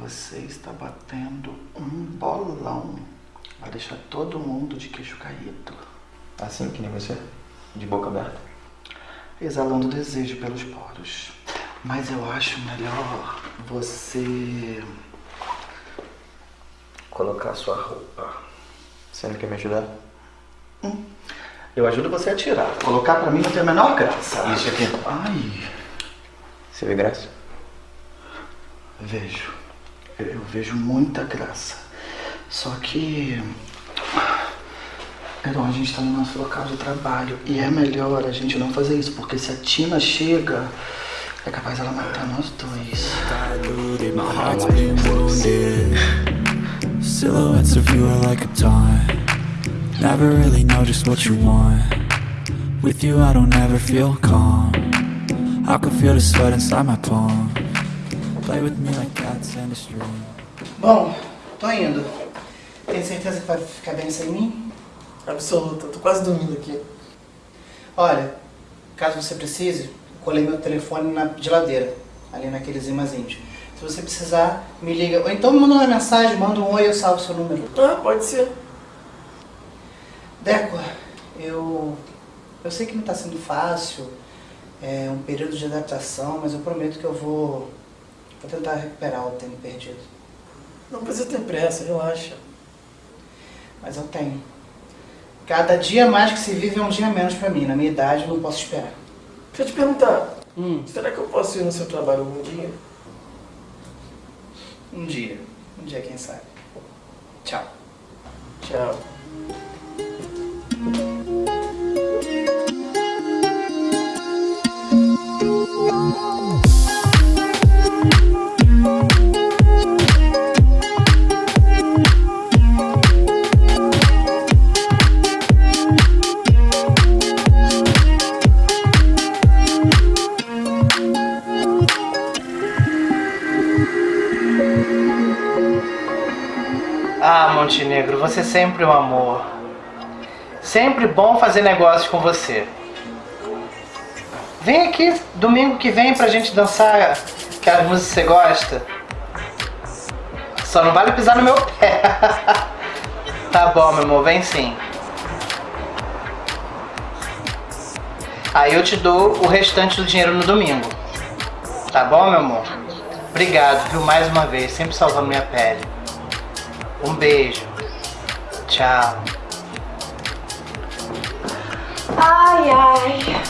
Você está batendo um bolão. Vai deixar todo mundo de queixo caído. Assim que nem você? De boca aberta? Exalando desejo pelos poros. Mas eu acho melhor você colocar sua roupa. Você não quer me ajudar? Eu ajudo você a tirar. Colocar pra mim não tem a menor graça. Isso aqui. Ai, Você vê graça? vejo. Eu, vejo muita graça. Só que. Heron, a gente tá no nosso local de trabalho. E é melhor a gente não fazer isso, porque se a Tina chega, é capaz ela matar nós dois. Silhouettes of you are like a taunt. Never really know just what you want. With you, I don't ever feel calm. I can feel the sweat inside my palm. Bom, tô indo. Tem certeza que vai ficar bem sem mim? Absoluta, tô quase dormindo aqui. Olha, caso você precise, colei meu telefone na geladeira, ali naqueles imazinhos. Se você precisar, me liga. Ou então me manda uma mensagem, manda um oi, eu salvo seu número. Ah, pode ser. Deco, eu, eu sei que não está sendo fácil, é um período de adaptação, mas eu prometo que eu vou, vou tentar recuperar o tempo perdido. Não precisa ter pressa, relaxa. Mas eu tenho. Cada dia mais que se vive é um dia menos pra mim. Na minha idade, eu não posso esperar. Deixa eu te perguntar, Hum, será que eu posso ir no seu trabalho algum dia? um dia. Um dia, quem sabe. Tchau. Tchau. Ah, Montenegro, você é sempre um amor. Sempre bom fazer negócios com você. Vem aqui domingo que vem pra gente dançar aquelas músicas que você gosta. Só não vale pisar no meu pé. <laughs> tá bom, meu amor, vem sim. Aí eu te dou o restante do dinheiro no domingo. Tá bom, meu amor? Obrigado, viu, mais uma vez, sempre salvando minha pele. Um beijo. Tchau. Ai, ai.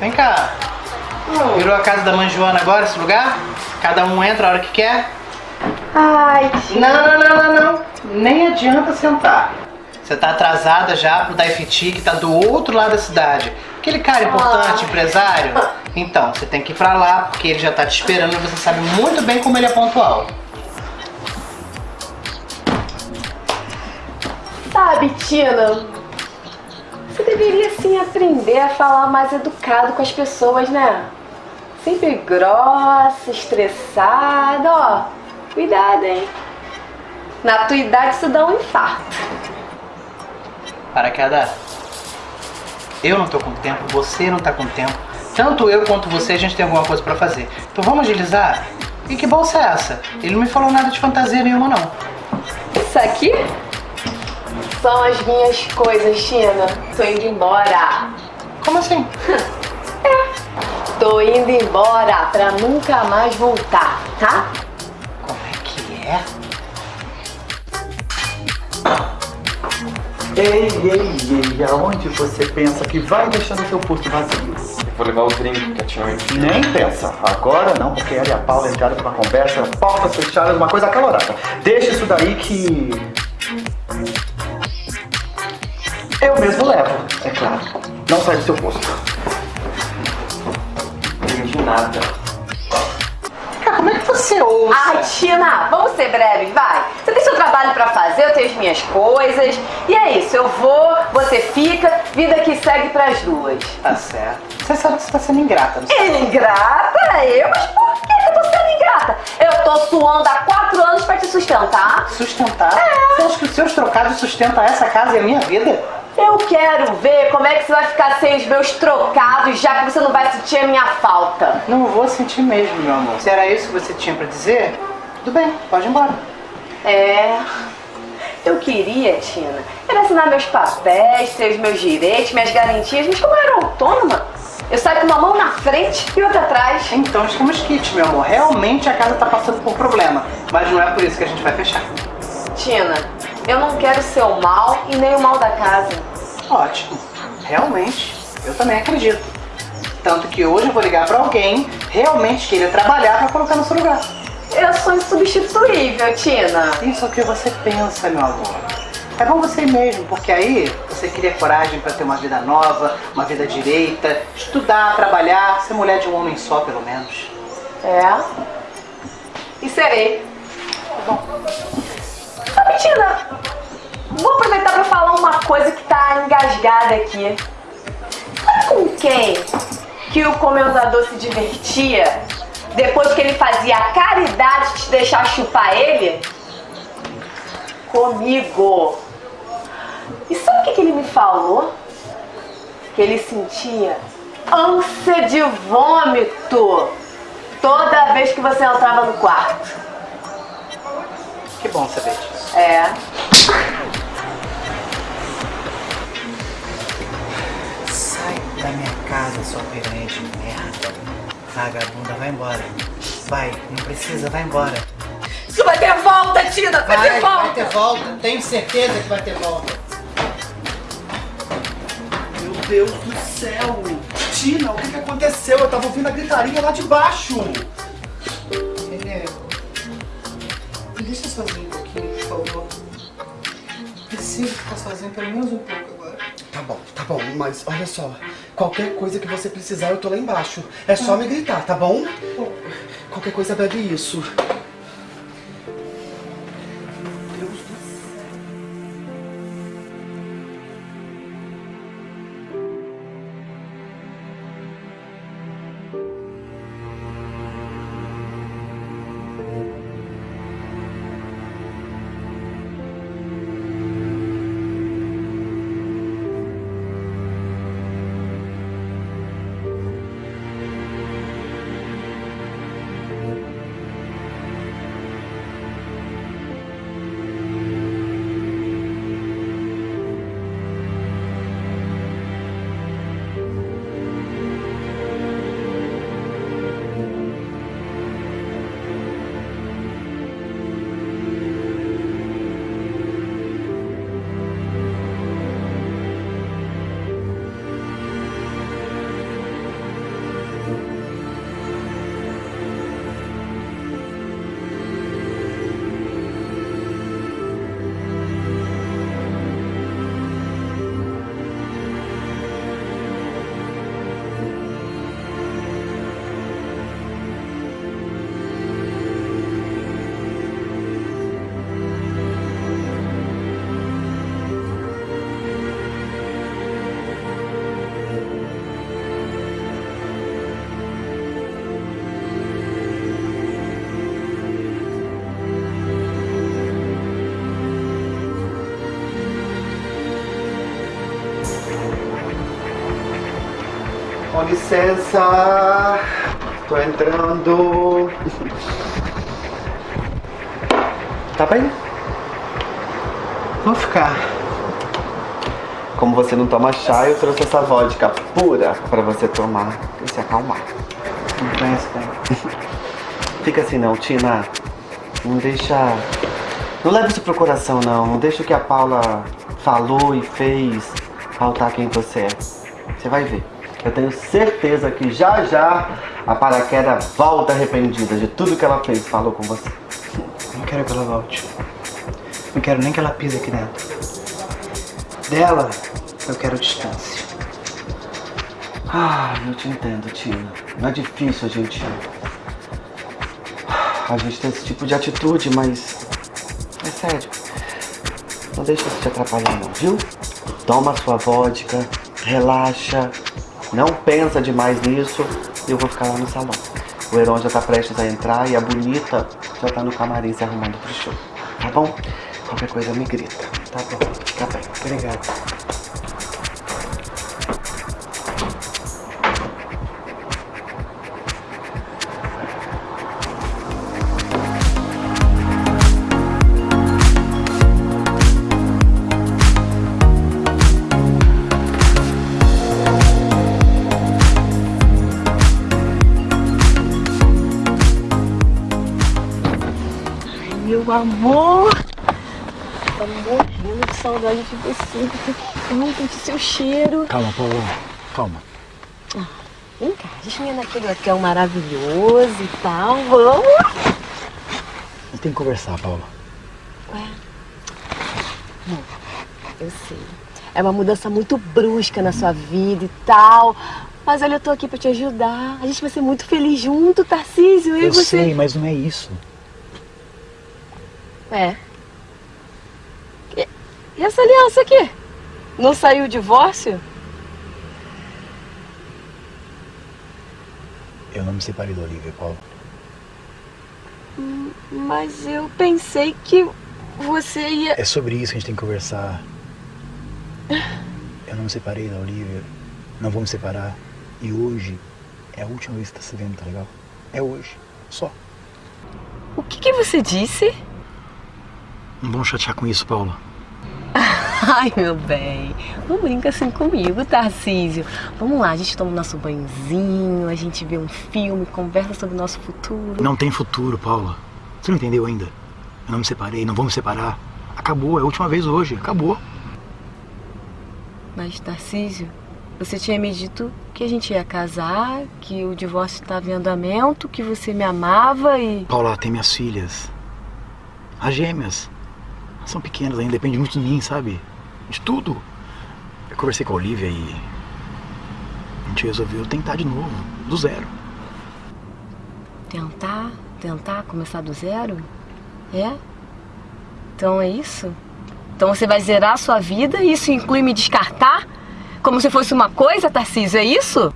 Vem cá. Virou a casa da mãe Joana agora, esse lugar? Cada um entra a hora que quer? Ai, tia. Não, não, não, não, não. Nem adianta sentar. Você tá atrasada já pro Daifiti, que tá do outro lado da cidade. Aquele cara importante, empresário. Então, você tem que ir pra lá, porque ele já tá te esperando e você sabe muito bem como ele é pontual. Sabe, Tina? Você deveria sim aprender a falar mais educado com as pessoas, né? Sempre grossa, estressada, ó. Cuidado, hein? Na tua idade isso dá um infarto. Para queda. Eu não tô com tempo, você não tá com tempo. Tanto eu quanto você, a gente tem alguma coisa pra fazer. Então vamos agilizar? E que bolsa é essa? Ele não me falou nada de fantasia nenhuma, não. Isso aqui são as minhas coisas, Tina. Tô indo embora. Como assim? <laughs> Tô indo embora pra nunca mais voltar, tá? Como é que é? Ei, ei, ei, aonde você pensa que vai deixando seu posto vazio? Vou levar o drink que a tia me Nem pensa. Agora não, porque ela e a Paula entraram pra uma conversa, portas fechadas, uma coisa acalorada. Deixa isso daí que. Eu mesmo levo, é claro. Não sai do seu posto. Entendi nada. Cara, como é que você ouça? Ai, Tina, vamos ser breves, vai. Você tem seu trabalho pra fazer, eu tenho as minhas coisas. E é isso, eu vou, você fica, vida que segue pras duas. Tá certo. Você sabe que você tá sendo ingrata, não sabe? Ingrata? Eu? Mas por que eu tô sendo ingrata? Eu tô suando há quatro anos pra te sustentar. Sustentar? Você acha que os seus trocados sustentam essa casa e a minha vida? Eu quero ver como é que você vai ficar sem os meus trocados, já que você não vai sentir a minha falta. Não vou sentir mesmo, meu amor. Se era isso que você tinha pra dizer, tudo bem, pode ir embora. É. Eu queria, Tina, era assinar meus papéis, ter os meus direitos, minhas garantias, mas como eu era autônoma, eu saio com uma mão na frente e outra atrás. Então estamos kits, meu amor. Realmente a casa tá passando por problema. Mas não é por isso que a gente vai fechar. Tina, eu não quero ser o mal e nem o mal da casa. Ótimo. Realmente, eu também acredito. Tanto que hoje eu vou ligar pra alguém realmente queira trabalhar pra colocar no seu lugar. Eu sou insubstituível, Tina. Isso é o que você pensa, meu amor. É bom você ir mesmo, porque aí você cria coragem pra ter uma vida nova, uma vida direita, estudar, trabalhar, ser mulher de um homem só, pelo menos. É. E serei. Sabe, Tina, vou aproveitar pra falar uma coisa que tá engasgada aqui. Sabe com quem que o comendador se divertia depois que ele fazia a caridade de te deixar chupar ele? Comigo. E sabe o que, que ele me falou? Que ele sentia ânsia de vômito toda vez que você entrava no quarto. Que bom saber disso. É. Sai da minha casa, sua piranha de merda. Vagabunda, vai embora. Vai, não precisa, vai embora. Isso vai ter volta, Tina! Vai, ter volta! vai ter volta. Tenho certeza que vai ter volta. Meu Deus do céu! Tina, o que, que aconteceu? Eu tava ouvindo a gritaria lá de baixo! Ele Me deixa sozinho favor. Preciso ficar sozinho pelo menos um pouco agora. Tá bom, tá bom, mas olha só. Qualquer coisa que você precisar, eu tô lá embaixo. É só me gritar, tá bom? Qualquer coisa bebe isso. Licença. Tô entrando. Tá bem? Vou ficar. Como você não toma chá, eu trouxe essa vodka pura pra você tomar e se acalmar. Não conheço bem. <laughs> Fica assim não, Tina. Não deixa. Não leve isso pro coração não. Não deixa o que a Paula falou e fez faltar quem você é. Você vai ver. Eu tenho certeza que já já a paraquedas volta arrependida de tudo que ela fez e falou com você. Não quero que ela volte. Não quero nem que ela pise aqui dentro. Dela, eu quero distância. Ah, eu te entendo, Tina. Não é difícil a gente. A gente ter esse tipo de atitude, mas. É sério. Não deixa isso te atrapalhar, não, viu? Toma a sua vodka, relaxa, não pensa demais nisso eu vou ficar lá no salão. O Heron já tá prestes a entrar e a bonita já tá no camarim se arrumando pro show. Tá bom? Qualquer coisa me grita. Tá bom. Fica bem. Obrigado. Amor. Tô morrendo de saudade de você. Ai, senti seu cheiro. Calma, Paula. Calma. Vem cá, a gente ia naquele hotel maravilhoso e tal. Vamos? Tem que conversar, Paula. Ué. Bom, eu sei. É uma mudança muito brusca na sua vida e tal. Mas olha, eu tô aqui pra te ajudar. A gente vai ser muito feliz junto, Tarcísio. Eu, Eu você. sei, mas não é isso. É. E, essa aliança aqui? Não saiu o divórcio? Eu não me separei da Olivia, Paula. Hum, Mas eu pensei que você ia. É sobre isso que a gente tem que conversar. Eu não me separei da Olivia. Não vou me separar. E hoje é a última vez que tá se vendo, tá legal? É hoje. Só. O que, que você disse? Não vamos chatear com isso, Paula. <laughs> Ai, meu bem, não brinca assim comigo, Tarcísio. Vamos lá, a gente toma o nosso banhozinho, a gente vê um filme, conversa sobre o nosso futuro. Não tem futuro, Paula. Você não entendeu ainda? Eu não me separei, não vou me separar. Acabou, é a última vez hoje. Acabou. Mas, Tarcísio, você tinha me dito que a gente ia casar, que o divórcio estava em andamento, que você me amava e. Paula, tem minhas filhas. As gêmeas. São pequenas ainda, depende muito de mim, sabe? De tudo. Eu conversei com a Olivia e. A gente resolveu tentar de novo, do zero. Tentar, tentar começar do zero? É? Então é isso? Então você vai zerar a sua vida e isso inclui me descartar? Como se fosse uma coisa, Tarcísio, é isso?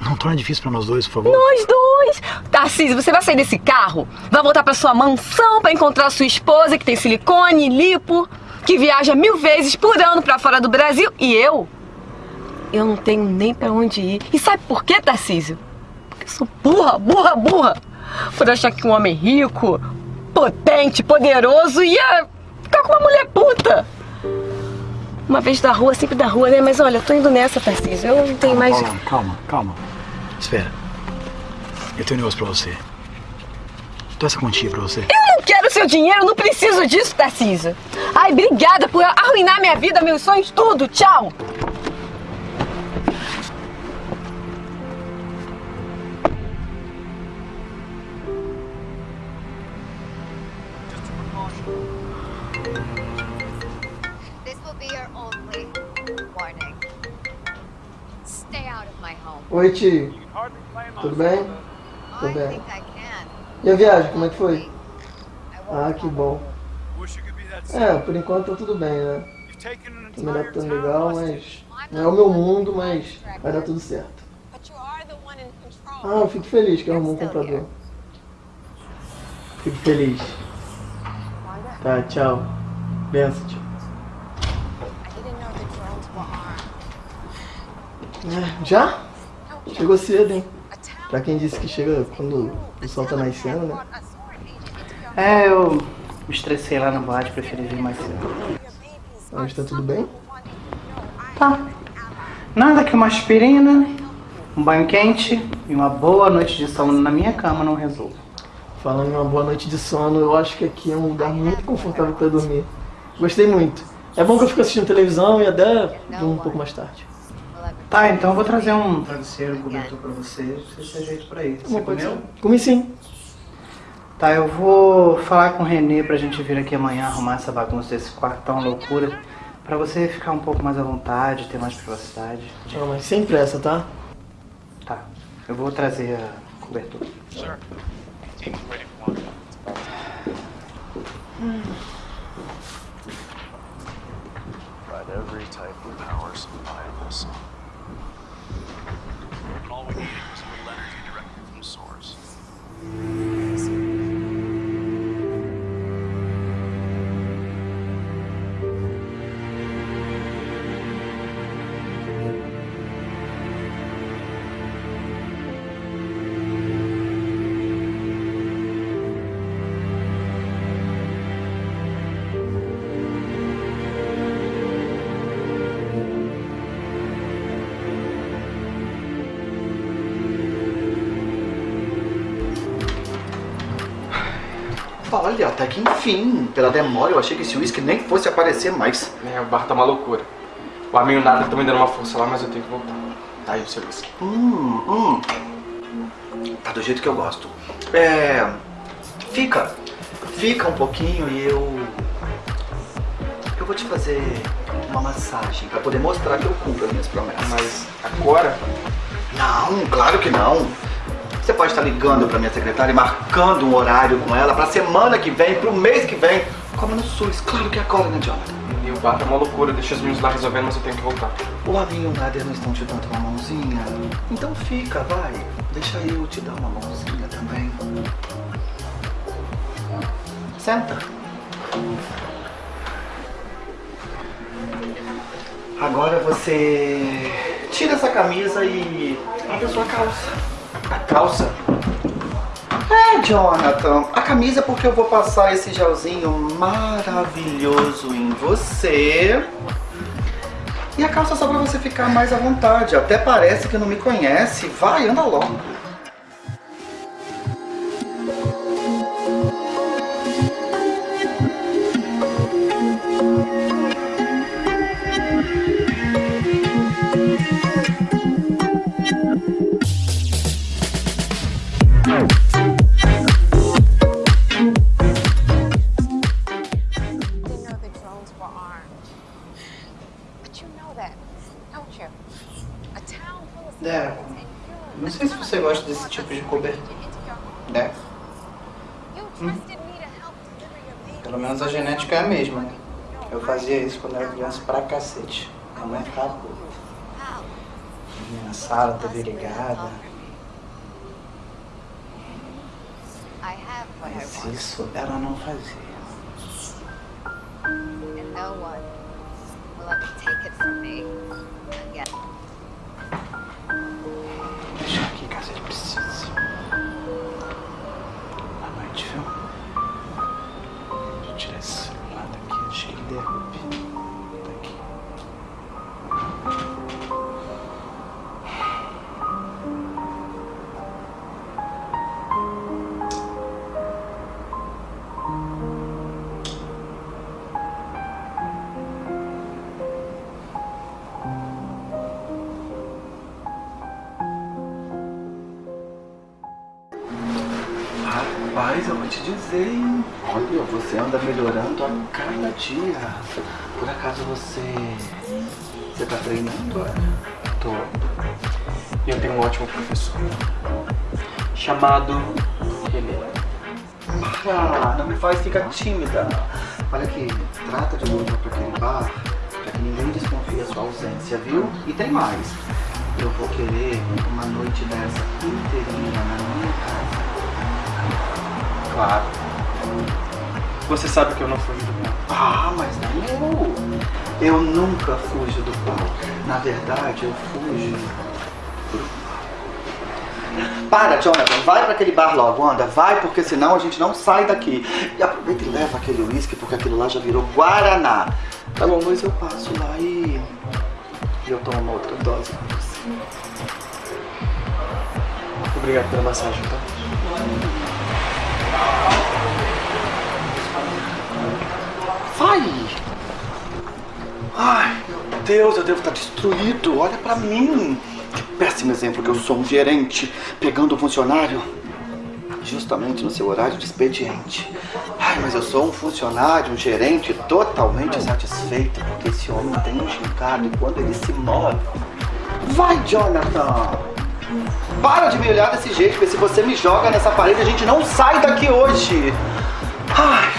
Não torna difícil pra nós dois, por favor. Nós dois! Tarcísio, você vai sair desse carro? Vai voltar pra sua mansão pra encontrar sua esposa que tem silicone, lipo, que viaja mil vezes por ano pra fora do Brasil e eu? Eu não tenho nem pra onde ir. E sabe por quê, Tarcísio? Porque eu sou burra, burra, burra. Por achar que um homem rico, potente, poderoso ia ficar com uma mulher puta. Uma vez da rua, sempre da rua, né? Mas olha, eu tô indo nessa, Tarcísio. Eu não tenho mais. Paula, calma, calma. Espera. Eu tenho um negócio pra você. Tô essa quantia pra você. Eu não quero seu dinheiro, não preciso disso, Tarcísio. Ai, obrigada por arruinar minha vida, meus sonhos, tudo. Tchau. This will be your only warning. Stay out of my home. Oi, tio. Tudo bem? Tudo bem. E a viagem, como é que foi? Ah, que bom. É, por enquanto tá tudo bem, né? Tô me adaptando legal, mas não é o meu mundo, mas vai dar tudo certo. Ah, eu fico feliz que arrumou um comprador. Fico feliz. Tá, tchau. Benção, tio. É, já? Chegou cedo, hein? Pra quem disse que chega quando o sol tá nascendo, né? É, eu me estressei lá na boate, preferi vir mais cedo. Mas tá tudo bem? Tá. Nada que uma aspirina, um banho quente e uma boa noite de sono na minha cama não resolva. Falando em uma boa noite de sono, eu acho que aqui é um lugar muito confortável pra dormir. Gostei muito. É bom que eu fico assistindo televisão e até um pouco mais tarde. Tá, então eu vou trazer um travesseiro, um cobertor pra você, você se ajeita por aí. Você comeu? ser. Comi sim. Tá, eu vou falar com o Renê pra gente vir aqui amanhã arrumar essa bagunça desse quarto tão loucura. Pra você ficar um pouco mais à vontade, ter mais privacidade. Não, mas sem pressa, tá? Tá, eu vou trazer a cobertura. Provide enfim. Pela demora, eu achei que esse uísque nem fosse aparecer mais. É, o bar tá uma loucura. O amigo nada tá me dando uma força lá, mas eu tenho que voltar. Tá aí o seu whisky. Hum, hum. Tá do jeito que eu gosto. É. Fica. Fica um pouquinho e eu. Eu vou te fazer uma massagem pra poder mostrar que eu cumpro as minhas promessas. Mas agora? Não, claro que não. Você pode estar ligando pra minha secretária e marcando um horário com ela pra semana que vem, pro mês que vem. Como no SUS, claro que agora, né, Jonathan? E o bar tá uma loucura, deixa os meninos lá resolvendo, mas eu tenho que voltar. O Lavinho e o Nader não estão te dando uma mãozinha? Então fica, vai. Deixa eu te dar uma mãozinha também. Senta. Agora você tira essa camisa e abre a sua calça. A calça? É, Jonathan. A camisa porque eu vou passar esse gelzinho maravilhoso em você. E a calça só pra você ficar mais à vontade. Até parece que não me conhece. Vai, anda logo. Quando era criança pra cacete. Minha mãe ficava puta. Vinha na sala, TV ligada. I have what I Mas isso ela não fazia. and no one will ever take it from me dia. Por acaso você. Você tá treinando? Tô. E eu tenho um ótimo professor. Chamado René. Ah, não me faz ficar tímida. Olha aqui, trata de voltar pra aquele bar pra que ninguém desconfie da sua ausência, viu? E tem mais. Eu vou querer uma noite dessa inteirinha na minha casa. Claro. Você sabe que eu não fujo do pau. Ah, mas nem eu. Eu nunca fujo do pau. Na verdade, eu fujo pro pau. Para, Jonathan, vai pra aquele bar logo, anda, vai, porque senão a gente não sai daqui. E aproveita e leva aquele uísque, porque aquilo lá já virou Guaraná. Tá bom, mas eu passo lá e. e eu tomo uma outra dose pra você. Obrigado pela massagem, tá? Vai! Ai, meu Deus, eu devo estar destruído. Olha pra mim. Que péssimo exemplo que eu sou um gerente pegando um funcionário justamente no seu horário de expediente. Ai, mas eu sou um funcionário, um gerente totalmente satisfeito porque esse homem tem um gingado e quando ele se move. Vai, Jonathan! Para de me olhar desse jeito, porque se você me joga nessa parede, a gente não sai daqui hoje. Ai.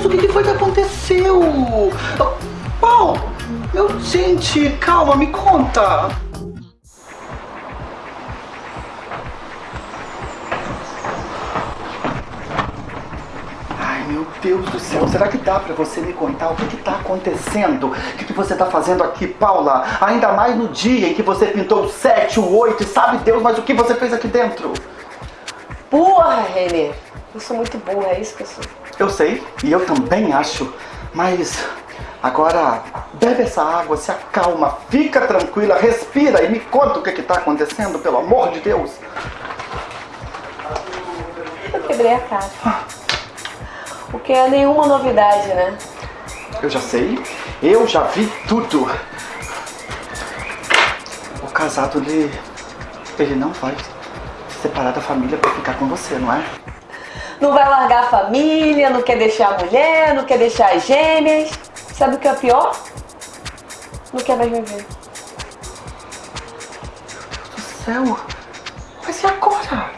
Deus, o que, foi que aconteceu? Paulo! Meu, gente, calma, me conta. Ai, meu Deus do céu, será que dá pra você me contar o que, que tá acontecendo? O que, que você tá fazendo aqui, Paula? Ainda mais no dia em que você pintou o 7, o 8 e sabe Deus, mas o que você fez aqui dentro? Porra, Renê. Eu sou muito burra, é isso que eu sou. Eu sei, e eu também acho, mas Agora, bebe essa água, se acalma, fica tranquila, respira e me conta o que está acontecendo, pelo amor de Deus. Eu quebrei a cara. O que é nenhuma novidade, né? Eu já sei, eu já vi tudo. O casado, ele, ele não vai se separar da família pra ficar com você, não é? Não vai largar a família, não quer deixar a mulher, não quer deixar as gêmeas. Sabe o que é pior? Não quer mais me ver. Céu, mas e agora?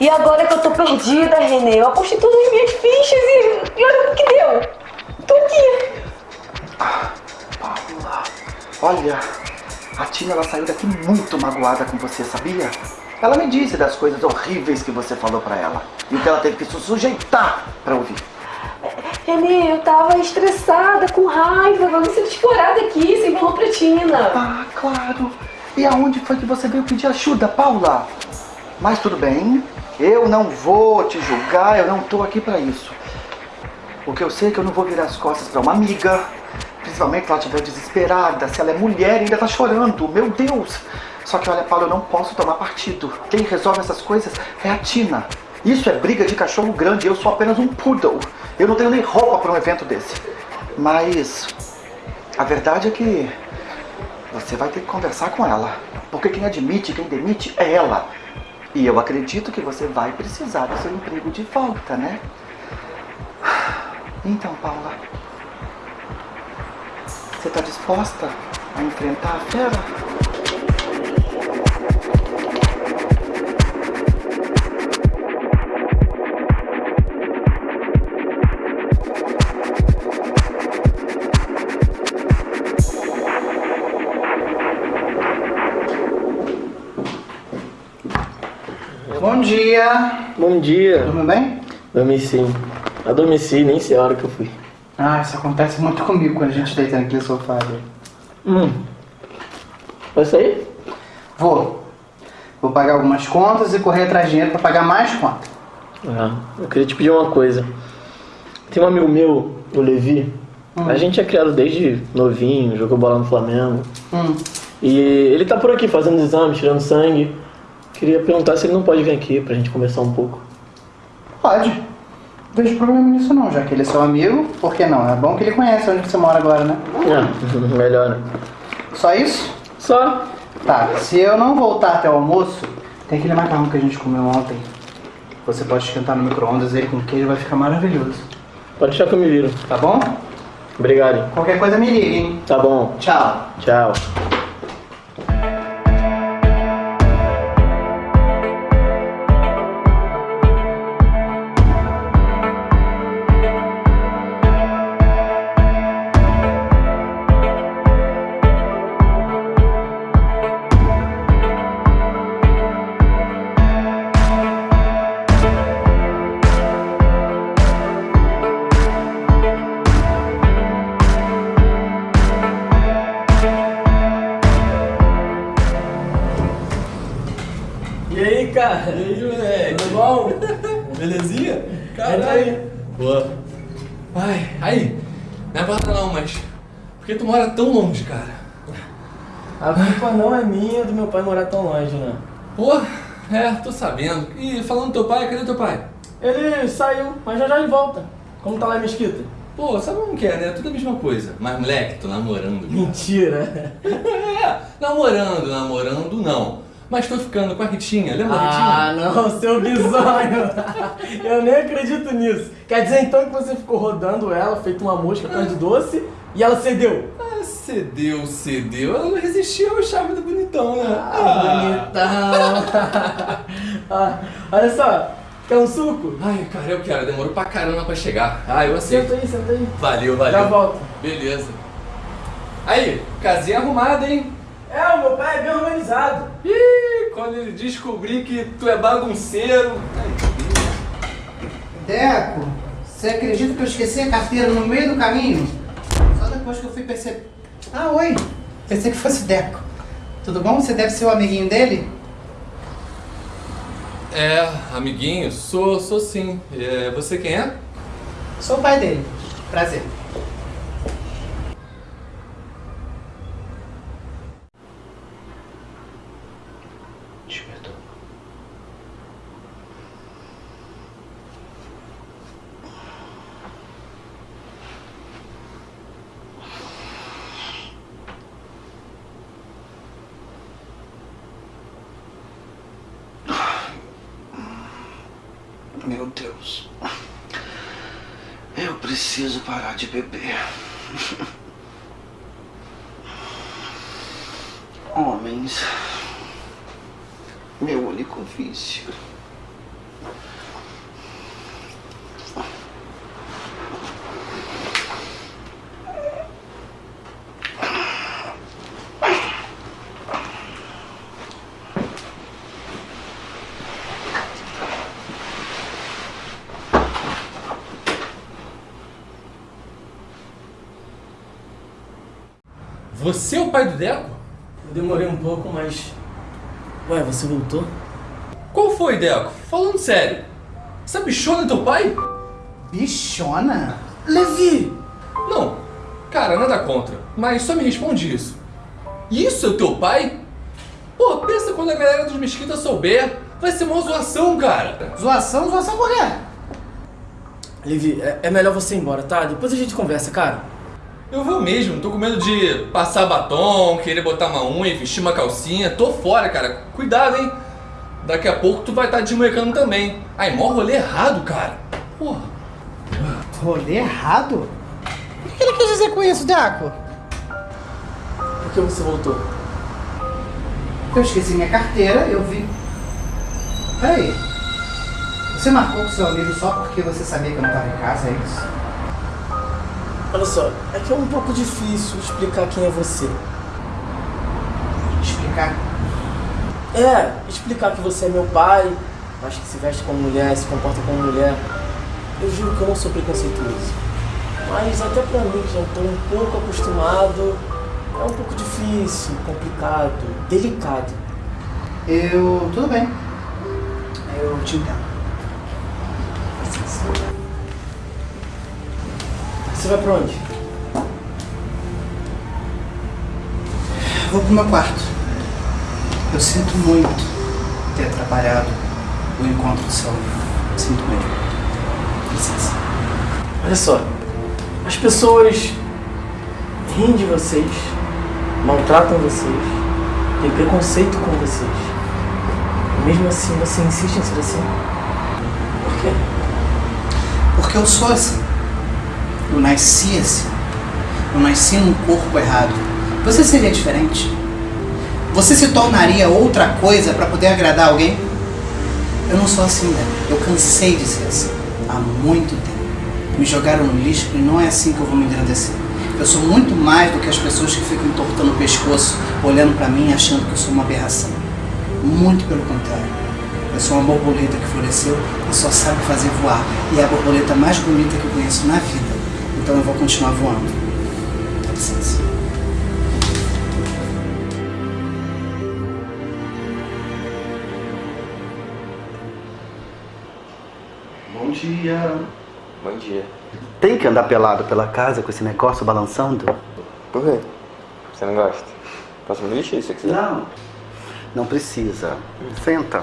E agora que eu tô perdida, Renê, eu apostei todas as minhas fichas e, e olha o que deu. Tô aqui. Paula, olha, a Tina ela saiu daqui muito magoada com você, sabia? Ela me disse das coisas horríveis que você falou pra ela e o que ela teve que se sujeitar pra ouvir. Renê, eu tava estressada, com raiva, vamos ser explorada aqui, sem falou pra Tina. Ah, claro. E aonde foi que você veio pedir ajuda, Paula? Mas tudo bem, eu não vou te julgar, eu não tô aqui pra isso. O que eu sei é que eu não vou virar as costas pra uma amiga, principalmente se ela estiver desesperada, se ela é mulher e ainda tá chorando, meu Deus. Só que olha, Paula, eu não posso tomar partido. Quem resolve essas coisas é a Tina. Isso é briga de cachorro grande, eu sou apenas um poodle. Eu não tenho nem roupa para um evento desse. Mas a verdade é que você vai ter que conversar com ela. Porque quem admite, quem demite é ela. E eu acredito que você vai precisar do seu emprego de volta, né? Então, Paula, você está disposta a enfrentar a fera? Dia. Bom dia. Tudo bem? Dormi sim. Adormeci, nem sei a hora que eu fui. Ah, isso acontece muito comigo quando a gente deita aqui no sofá. Hum. Vai sair? Vou. Vou pagar algumas contas e correr atrás de dinheiro pra pagar mais contas. Ah, eu queria te pedir uma coisa. Tem um amigo meu, o Levi. A gente é criado desde novinho, jogou bola no Flamengo. Hum. E ele tá por aqui fazendo exames, tirando sangue. Queria perguntar se ele não pode vir aqui pra gente conversar um pouco. Pode. Não vejo problema nisso não, já que ele é seu amigo, por que não? É bom que ele conhece onde você mora agora, né? É, <laughs> melhor, né? Só isso? Só. Tá, se eu não voltar até o almoço, tem aquele macarrão que a gente comeu ontem. Você pode esquentar no micro-ondas ele com queijo, vai ficar maravilhoso. Pode deixar que eu me viro. Tá bom? Obrigado. Qualquer coisa me liga, hein? Tá bom. Tchau. Tchau. Mora tão longe, cara? A culpa não é minha do meu pai morar tão longe, né? Pô, é, tô sabendo. E falando do teu pai, cadê teu pai? Ele saiu, mas já já ele volta. Como tá lá em Mesquita? Pô, sabe como que é, né? Tudo a mesma coisa. Mas, moleque, tô namorando. cara. Mentira. <laughs> é, namorando, namorando não. Mas tô ficando com a Ritinha, lembra da Ah, Ritinha? não, <laughs> seu bizonho. Eu nem acredito nisso. Quer dizer então que você ficou rodando ela, feito uma mosca atrás de doce, e ela cedeu? Ah, cedeu, cedeu. Ela não resistiu ao charme do bonitão, né? Ah, bonitão. <laughs> Ah, olha só, quer um suco? Ai, cara, eu quero. Demorou pra caramba pra chegar. Ah, eu aceito. Senta aí, senta aí. Valeu, valeu. Já volto. Beleza. Aí, casinha arrumada, hein? É, o meu pai é bem organizado. Ih, quando ele descobrir que tu é bagunceiro. Deco, você acredita que eu esqueci a carteira no meio do caminho? Só depois que eu fui perceber. Ah, oi! Pensei que fosse Deco. Tudo bom? Você deve ser o amiguinho dele? É, amiguinho, sou, sou sim. É, você quem é? Sou o pai dele. Prazer. Despertou. Meu Deus. Eu preciso parar de beber. Homens. Meu único vício. Você é o pai do Deco? Eu demorei um pouco, mas. Ué, você voltou? Qual foi, Deco? Falando sério. Essa bichona é teu pai? Bichona? Levi! Não, cara, nada contra. Mas só me responde isso. Isso é o teu pai? Pô, pensa quando a galera dos Mesquita souber. Vai ser uma zoação, cara. Zoação? Zoação por quê? Levi, é, é melhor você ir embora, tá? Depois a gente conversa, cara. Eu vou mesmo, tô com medo de passar batom, querer botar uma unha, vestir uma calcinha. Tô fora, cara. Cuidado, hein? Daqui a pouco tu vai estar tá desmoecando também. Ai, mó rolê errado, cara. Porra. Rolê errado? O que ele quis dizer com isso, Deco? Por que você voltou? Eu esqueci minha carteira, eu vi. Peraí. Você marcou com seu amigo só porque você sabia que eu não estava em casa, é isso? Olha só, é que é um pouco difícil explicar quem é você. Explicar? É, explicar que você é meu pai, mas que se veste como mulher, se comporta como mulher. Eu juro que eu não sou preconceituoso. Mas até pra mim, que já estou um pouco acostumado, é um pouco difícil, complicado, delicado. Eu. tudo bem. Eu te entendo. Você vai pra onde? Vou pro meu quarto. Eu sinto muito ter atrapalhado o encontro do seu amigo. Sinto mesmo. Licença. Olha só, as pessoas riem de vocês, maltratam vocês, têm preconceito com vocês. E mesmo assim, você insiste em ser assim? Por quê? Porque eu sou assim. Eu nasci assim. Eu nasci num corpo errado. Você seria diferente? Você se tornaria outra coisa para poder agradar alguém? Eu não sou assim, né? Eu cansei de ser assim. Há muito tempo. Me jogaram no lixo e não é assim que eu vou me engrandecer. Eu sou muito mais do que as pessoas que ficam entortando o pescoço, olhando para mim achando que eu sou uma aberração. Muito pelo contrário. Eu sou uma borboleta que floresceu e só sabe fazer voar. E é a borboleta mais bonita que eu conheço na vida. Então eu vou continuar voando. Dá licença. Bom dia. Bom dia. Tem que andar pelado pela casa com esse negócio balançando? Por quê? Você não gosta? Posso me vestir se você quiser? Não. Não precisa. Senta.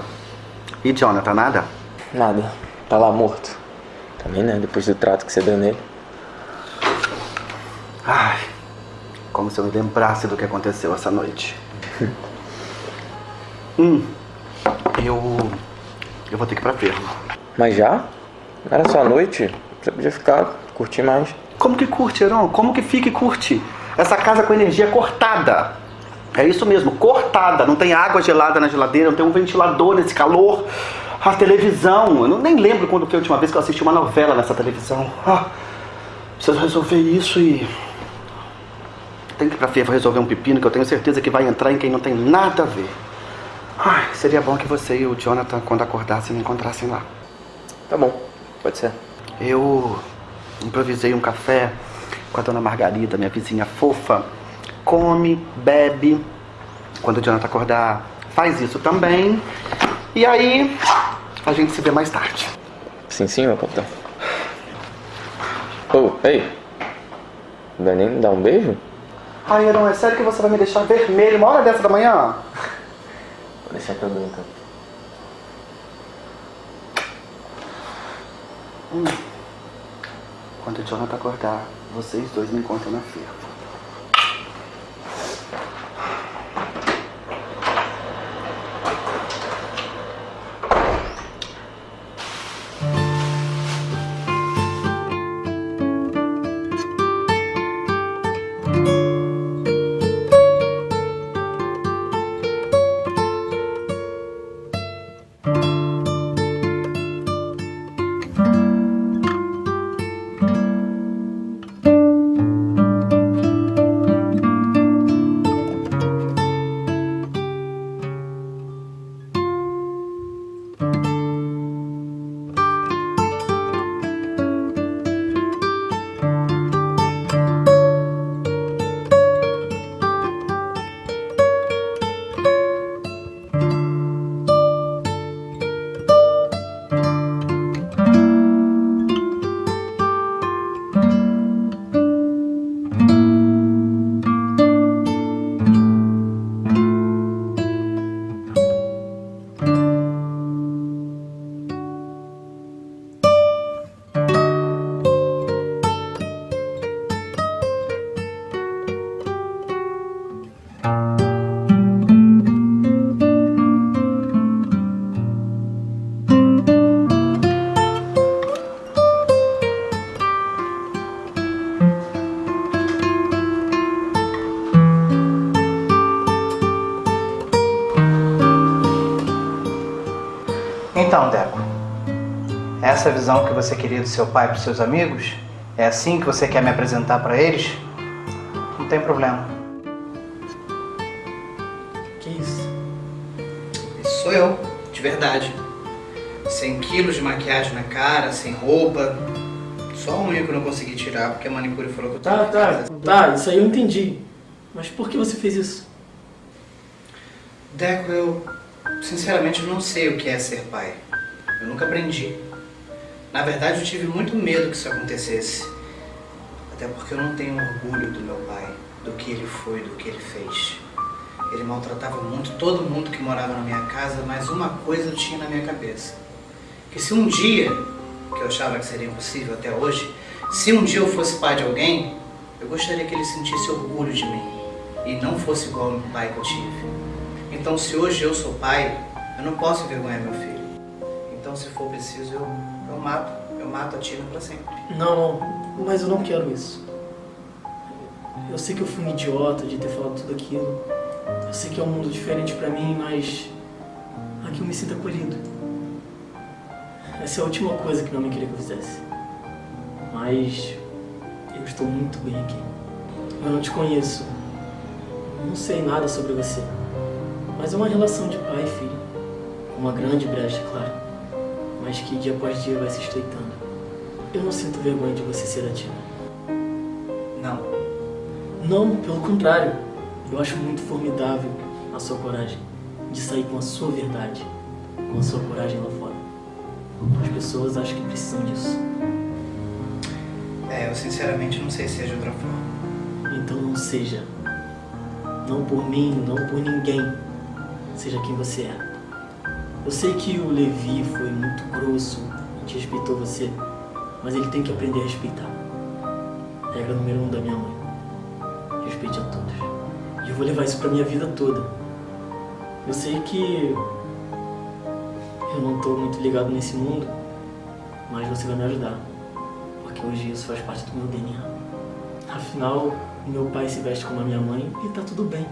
E Jonathan, nada? Nada. Tá lá morto. Também né? Depois do trato que você deu nele. Ai, como se eu me lembrasse do que aconteceu essa noite. <laughs> hum, eu. Eu vou ter que ir pra ferro. Mas já? Não era só a noite? Você podia ficar, curtir mais. Como que curte, Heron? Como que fica e curte? Essa casa com energia cortada. É isso mesmo, cortada. Não tem água gelada na geladeira, não tem um ventilador nesse calor. A televisão, eu não, nem lembro quando foi a última vez que eu assisti uma novela nessa televisão. Ah, preciso resolver isso e. Tem que ir pra ferro resolver um pepino que eu tenho certeza que vai entrar em quem não tem nada a ver. Ai, seria bom que você e o Jonathan, quando acordassem, me encontrassem lá. Tá bom, pode ser. Eu improvisei um café com a dona Margarida, minha vizinha fofa. Come, bebe. Quando o Jonathan acordar, faz isso também. E aí, a gente se vê mais tarde. Sim, sim, meu capitão. Ô, ei. Vai nem dar um beijo? Ai, Heron, é sério que você vai me deixar vermelho uma hora dessa da manhã? Parecia que eu então. Hum. Quando o Jonathan acordar, vocês dois me encontram na feira. Essa visão que você queria do seu pai para seus amigos? É assim que você quer me apresentar para eles? Não tem problema. Que isso? Esse sou eu, de verdade. 100 quilos de maquiagem na cara, sem roupa. Só a unha que eu não consegui tirar porque a manicure falou que eu Tá, tava tá, tá, isso aí eu entendi. Mas por que você fez isso? Deco, eu sinceramente não sei o que é ser pai. Eu nunca aprendi. Na verdade, eu tive muito medo que isso acontecesse. Até porque eu não tenho orgulho do meu pai, do que ele foi, do que ele fez. Ele maltratava muito todo mundo que morava na minha casa, mas uma coisa eu tinha na minha cabeça. Que se um dia, que eu achava que seria impossível até hoje, se um dia eu fosse pai de alguém, eu gostaria que ele sentisse orgulho de mim e não fosse igual ao pai que eu tive. Então, se hoje eu sou pai, eu não posso envergonhar meu filho. Então, se for preciso, eu, eu mato. Eu mato a Tina pra sempre. Não, não, mas eu não quero isso. Eu sei que eu fui um idiota de ter falado tudo aquilo. Eu sei que é um mundo diferente pra mim, mas aqui eu me sinto acolhido. Essa é a última coisa que minha mãe queria que eu fizesse. Mas eu estou muito bem aqui. Eu não te conheço. Não sei nada sobre você. Mas é uma relação de pai e filho. Uma grande brecha, claro. Mas que dia após dia vai se estreitando. Eu não sinto vergonha de você ser a Tina. Não. Não, pelo contrário. Eu acho muito formidável a sua coragem de sair com a sua verdade, com a sua coragem lá fora. As pessoas acham que precisam disso. É, eu sinceramente não sei se é de outra forma. Então não seja. Não por mim, não por ninguém. Seja quem você é. Eu sei que o Levi foi muito grosso e desrespeitou você, mas ele tem que aprender a respeitar. Regra número um da minha mãe. Respeite a todos. E eu vou levar isso pra minha vida toda. Eu sei que eu não tô muito ligado nesse mundo, mas você vai me ajudar. Porque hoje isso faz parte do meu DNA. Afinal, meu pai se veste como a minha mãe e tá tudo bem.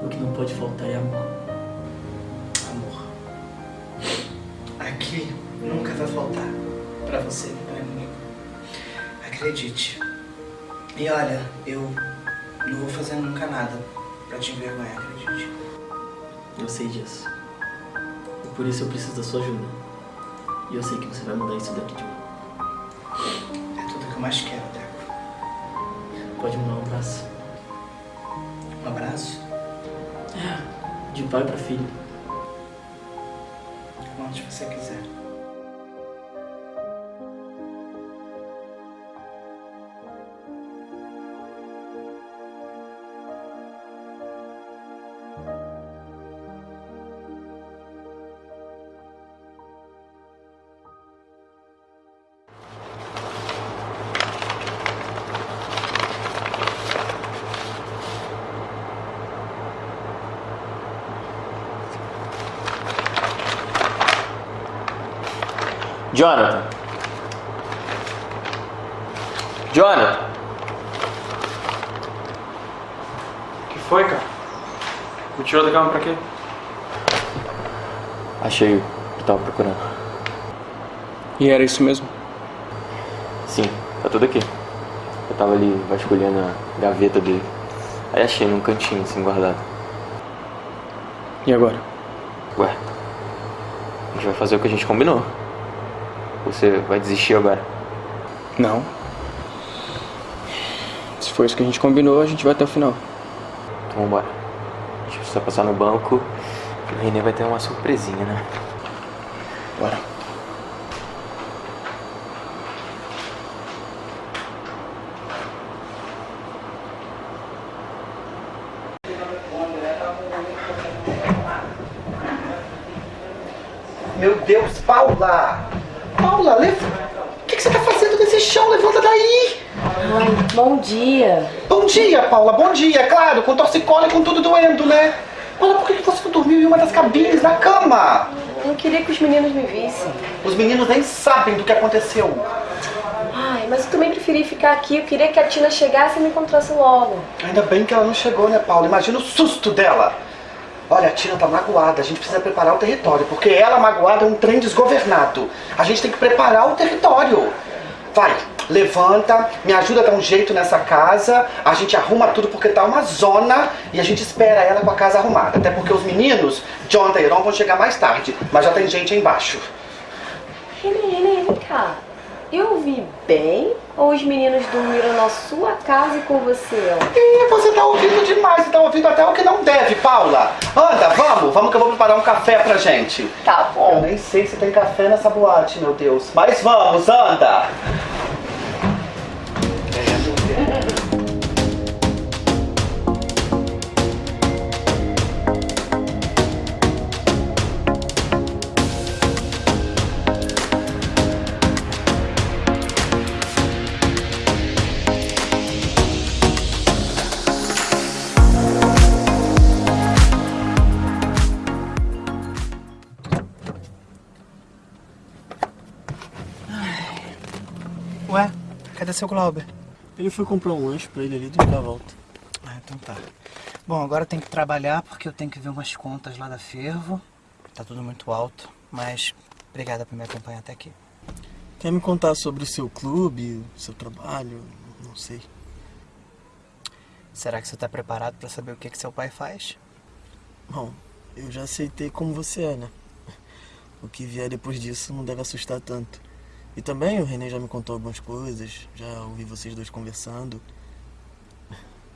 O que não pode faltar é. Amor. Nunca vai faltar pra você, meu amigo. Acredite. E olha, eu não vou fazer nunca nada pra te envergonhar, acredite. Eu sei disso. E por isso eu preciso da sua ajuda. E eu sei que você vai mudar isso daqui de mim. É tudo que eu mais quero, Deco. Pode me dar um abraço. Um abraço? É, de pai pra filho. Onde você quiser. Jonathan. Jonathan. O que foi, cara? Me tirou da cama pra quê? Achei o que tava procurando. E era isso mesmo? Sim, tá tudo aqui. Eu tava ali vasculhando a gaveta dele. Aí achei num cantinho assim guardado. E agora? Ué, a gente vai fazer o que a gente combinou. Você vai desistir agora? Não. Se for isso que a gente combinou, a gente vai até o final. Então vambora. A gente precisa passar no banco. O Renê vai ter uma surpresinha, né? Bora. Meu Deus, Paula! Paula, leva... o que, que você tá fazendo nesse chão? Levanta daí! Ai, bom dia. Bom dia, Paula, bom dia, claro, com torcicolo e com tudo doendo, né? Paula, por que você não dormiu em uma das cabines da cama? Eu não queria que os meninos me vissem. Os meninos nem sabem do que aconteceu. Ai, mas eu também preferi ficar aqui. Eu queria que a Tina chegasse e me encontrasse logo. Ainda bem que ela não chegou, né, Paula? Imagina o susto dela. Olha, a Tina tá magoada, a gente precisa preparar o território, porque ela magoada é um trem desgovernado. A gente tem que preparar o território. Vai, levanta, me ajuda a dar um jeito nessa casa, a gente arruma tudo porque tá uma zona e a gente espera ela com a casa arrumada. Até porque os meninos, Jonathan e Heron, vão chegar mais tarde, mas já tem gente aí embaixo. Renê, Renê, vem cá. Eu ouvi bem ou os meninos dormiram na sua casa e com você? ó? Ih, você tá ouvindo demais, tá ouvindo até o que não deve, Paula. Anda, vamos, vamos que eu vou preparar um café pra gente. Tá bom. Eu nem sei se tem café nessa boate, meu Deus. Mas vamos, anda. Cadê seu Glauber? Ele foi comprar um lanche pra ele ali e já volta. Ah, então tá. Bom, agora eu tenho que trabalhar porque eu tenho que ver umas contas lá da Fervo. Tá tudo muito alto, mas obrigada por me acompanhar até aqui. Quer me contar sobre o seu clube, o seu trabalho? Não sei. Será que você tá preparado pra saber o que, que seu pai faz? Bom, eu já aceitei como você é, né? O que vier depois disso não deve assustar tanto. E também o René já me contou algumas coisas, já ouvi vocês dois conversando.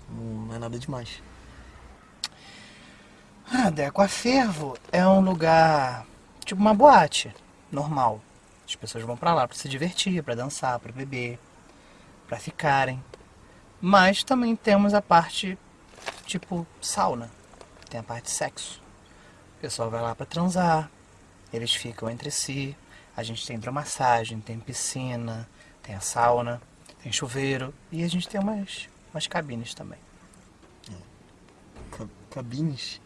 Não é nada demais. Ah, Deco, a Fervo é um lugar tipo uma boate, normal. As pessoas vão pra lá pra se divertir, pra dançar, pra beber, pra ficarem. Mas também temos a parte tipo sauna. Tem a parte sexo. O pessoal vai lá pra transar, eles ficam entre si. A gente tem hidromassagem, tem piscina, tem a sauna, tem chuveiro e a gente tem umas, umas cabines também. Ca- cabines?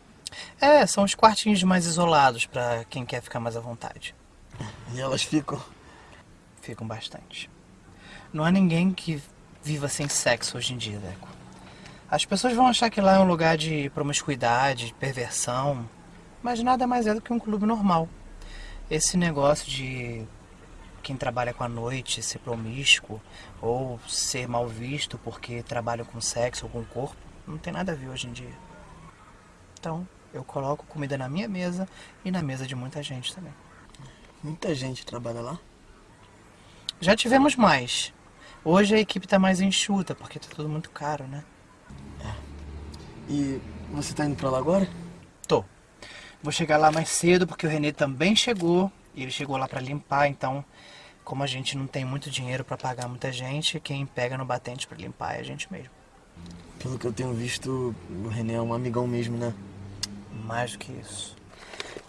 É, são os quartinhos mais isolados pra quem quer ficar mais à vontade. <laughs> E elas ficam? Ficam bastante. Não há ninguém que viva sem sexo hoje em dia, Deco. As pessoas vão achar que lá é um lugar de promiscuidade, de perversão, mas nada mais é do que um clube normal. Esse negócio de quem trabalha com a noite ser promíscuo ou ser mal visto porque trabalha com sexo ou com corpo, não tem nada a ver hoje em dia. Então, eu coloco comida na minha mesa e na mesa de muita gente também. Muita gente trabalha lá? Já tivemos mais. Hoje a equipe tá mais enxuta, porque tá tudo muito caro, né? E você tá indo pra lá agora? Vou chegar lá mais cedo, porque o Renê também chegou. E ele chegou lá pra limpar, então, como a gente não tem muito dinheiro pra pagar muita gente, quem pega no batente pra limpar é a gente mesmo. Pelo que eu tenho visto, o René é um amigão mesmo, né? Mais do que isso.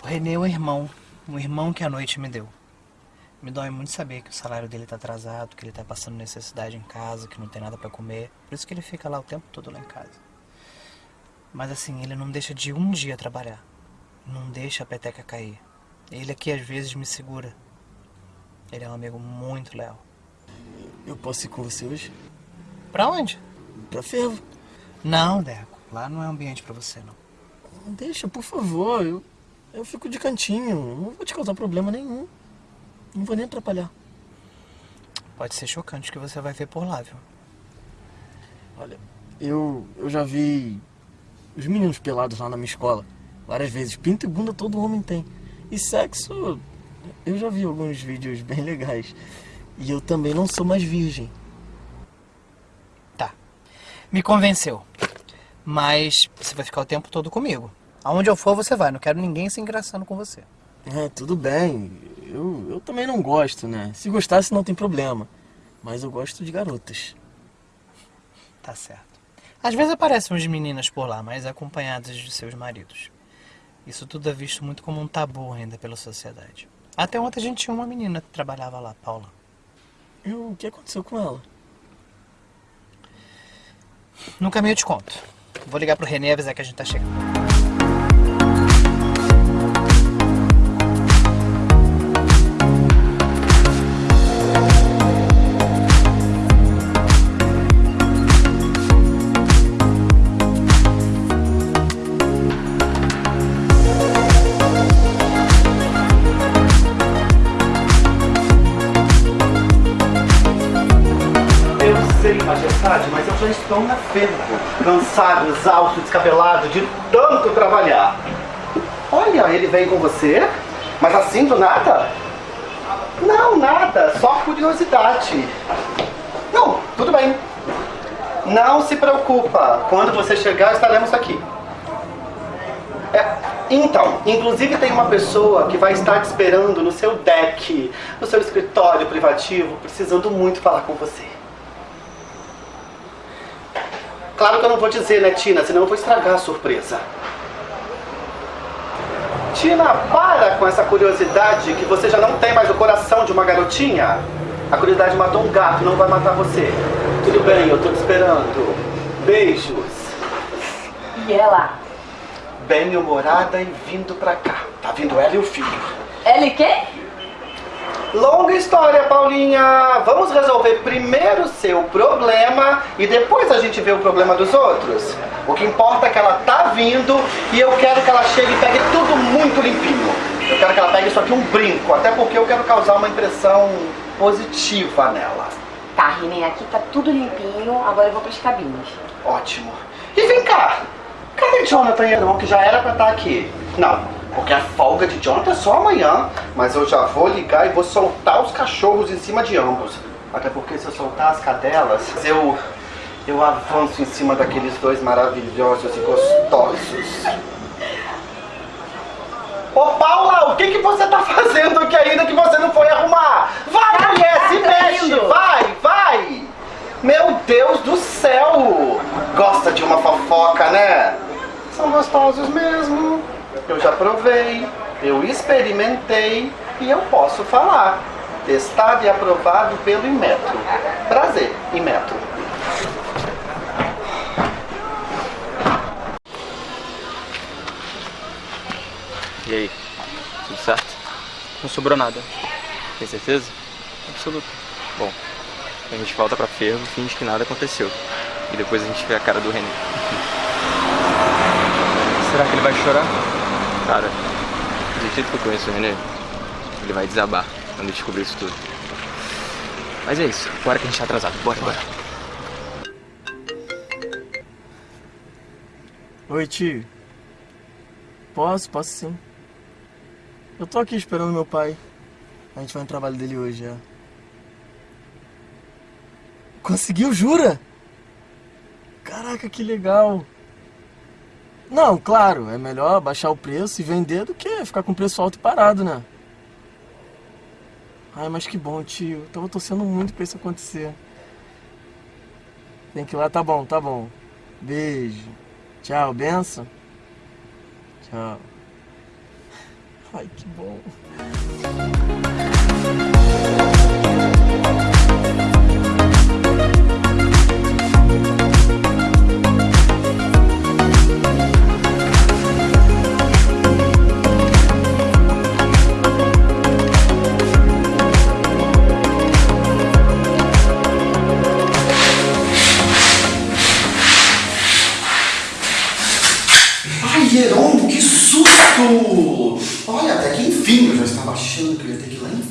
O Renê é um irmão. Um irmão que a noite me deu. Me dói muito saber que o salário dele tá atrasado, que ele tá passando necessidade em casa, que não tem nada pra comer. Por isso que ele fica lá o tempo todo lá em casa. Mas assim, ele não deixa de um dia trabalhar. Não deixa a peteca cair. Ele aqui às vezes me segura. Ele é um amigo muito leal. Eu posso ir com você hoje? Pra onde? Pra fervo. Não, Deco. Lá não é ambiente pra você, não. Deixa, por favor. Eu, eu fico de cantinho. Não vou te causar problema nenhum. Não vou nem atrapalhar. Pode ser chocante o que você vai ver por lá, viu? Olha, eu, eu já vi os meninos pelados lá na minha escola. Várias vezes. Pinto e bunda todo homem tem. E sexo, eu já vi alguns vídeos <laughs> bem legais. E eu também não sou mais virgem. Tá. Me convenceu. Mas você vai ficar o tempo todo comigo. Aonde eu for, você vai. Não quero ninguém se engraçando com você. É, tudo bem. Eu, eu também não gosto, né? Se gostasse, não tem problema. Mas eu gosto de garotas. Tá certo. Às vezes aparecem umas meninas por lá, mas acompanhadas de seus maridos. Isso tudo é visto muito como um tabu ainda pela sociedade. Até ontem a gente tinha uma menina que trabalhava lá, Paula. E o que aconteceu com ela? No caminho eu te conto. Vou ligar pro René e avisar que a gente tá chegando. Majestade, mas eu já estou na ferro. Cansado, exausto, descabelado, de tanto trabalhar. Olha, ele vem com você? Mas assim do nada? Não, nada, só curiosidade. Não, tudo bem. Não se preocupa. Quando você chegar, estaremos aqui. É, então, inclusive tem uma pessoa que vai estar te esperando no seu deck, no seu escritório privativo, precisando muito falar com você. Claro que eu não vou dizer, né, Tina? Senão eu vou estragar a surpresa. Tina, para com essa curiosidade que você já não tem mais o coração de uma garotinha. A curiosidade matou um gato, não vai matar você. Tudo bem, eu tô te esperando. Beijos. E ela? Bem-humorada e vindo pra cá. Tá vindo ela e o filho. Ela e quê? Longa história, Paulinha. Vamos resolver primeiro o seu problema e depois a gente vê o problema dos outros. O que importa é que ela tá vindo e eu quero que ela chegue e pegue tudo muito limpinho. Eu quero que ela pegue isso aqui um brinco, até porque eu quero causar uma impressão positiva nela. Tá, René, aqui tá tudo limpinho, agora eu vou pras cabines. Ótimo. E vem cá, cadê Jonathan irmão que já era pra estar aqui? Não, porque a folga de Jonathan é só amanhã, mas eu já vou ligar e vou soltar os cachorros em cima de ambos. Até porque se eu soltar as cadelas, eu eu avanço em cima daqueles dois maravilhosos e gostosos. Ô Paula, o que, que você tá fazendo aqui ainda que você não foi arrumar? Vai, mulher, se tá mexe! indo. Vai, vai! Meu Deus do céu! Gosta de uma fofoca, né? São gostosos mesmo. Eu já provei, eu experimentei e eu posso falar. Testado e aprovado pelo Inmetro. Prazer, Inmetro. E aí? Tudo certo? Não sobrou nada. Tem certeza? Absoluto. Bom, a gente volta pra ferro, finge que nada aconteceu. E depois a gente vê a cara do René. <laughs> Será que ele vai chorar? Cara, do jeito que eu conheço o René, ele vai desabar quando descobrir isso tudo. Mas é isso, bora que a gente tá atrasado. Bora, bora. Oi, tio. Posso, posso sim. Eu tô aqui esperando meu pai. A gente vai no trabalho dele hoje, já. Conseguiu, jura? Caraca, que legal. Não, claro, é melhor baixar o preço e vender do que ficar com preço alto e parado, né? Ai, mas que bom, tio. Eu tava torcendo muito pra isso acontecer. Tem que ir lá, tá bom, tá bom. Beijo. Tchau, benção. Tchau. Ai, que bom.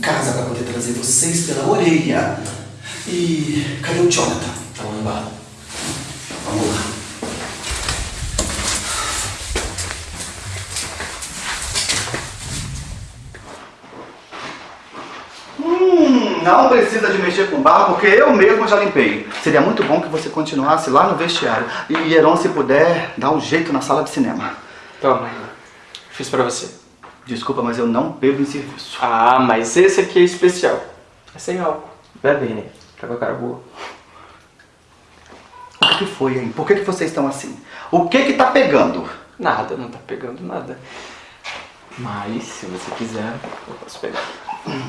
Casa para poder trazer vocês pela orelha. E cadê o Jonathan? Tá lá embaixo. Vamos lá. Hum, não precisa de mexer com barro, porque eu mesmo já limpei. Seria muito bom que você continuasse lá no vestiário. E Heron, se puder, dá um jeito na sala de cinema. Toma. Fiz pra você. Desculpa, mas eu não bebo em serviço. Ah, mas esse aqui é especial. É sem álcool. Bebe, Renê. Tá com a cara boa. O que, que foi, hein? Por que, que vocês estão assim? O que que tá pegando? Nada, não tá pegando nada. Mas, se você quiser, eu posso pegar.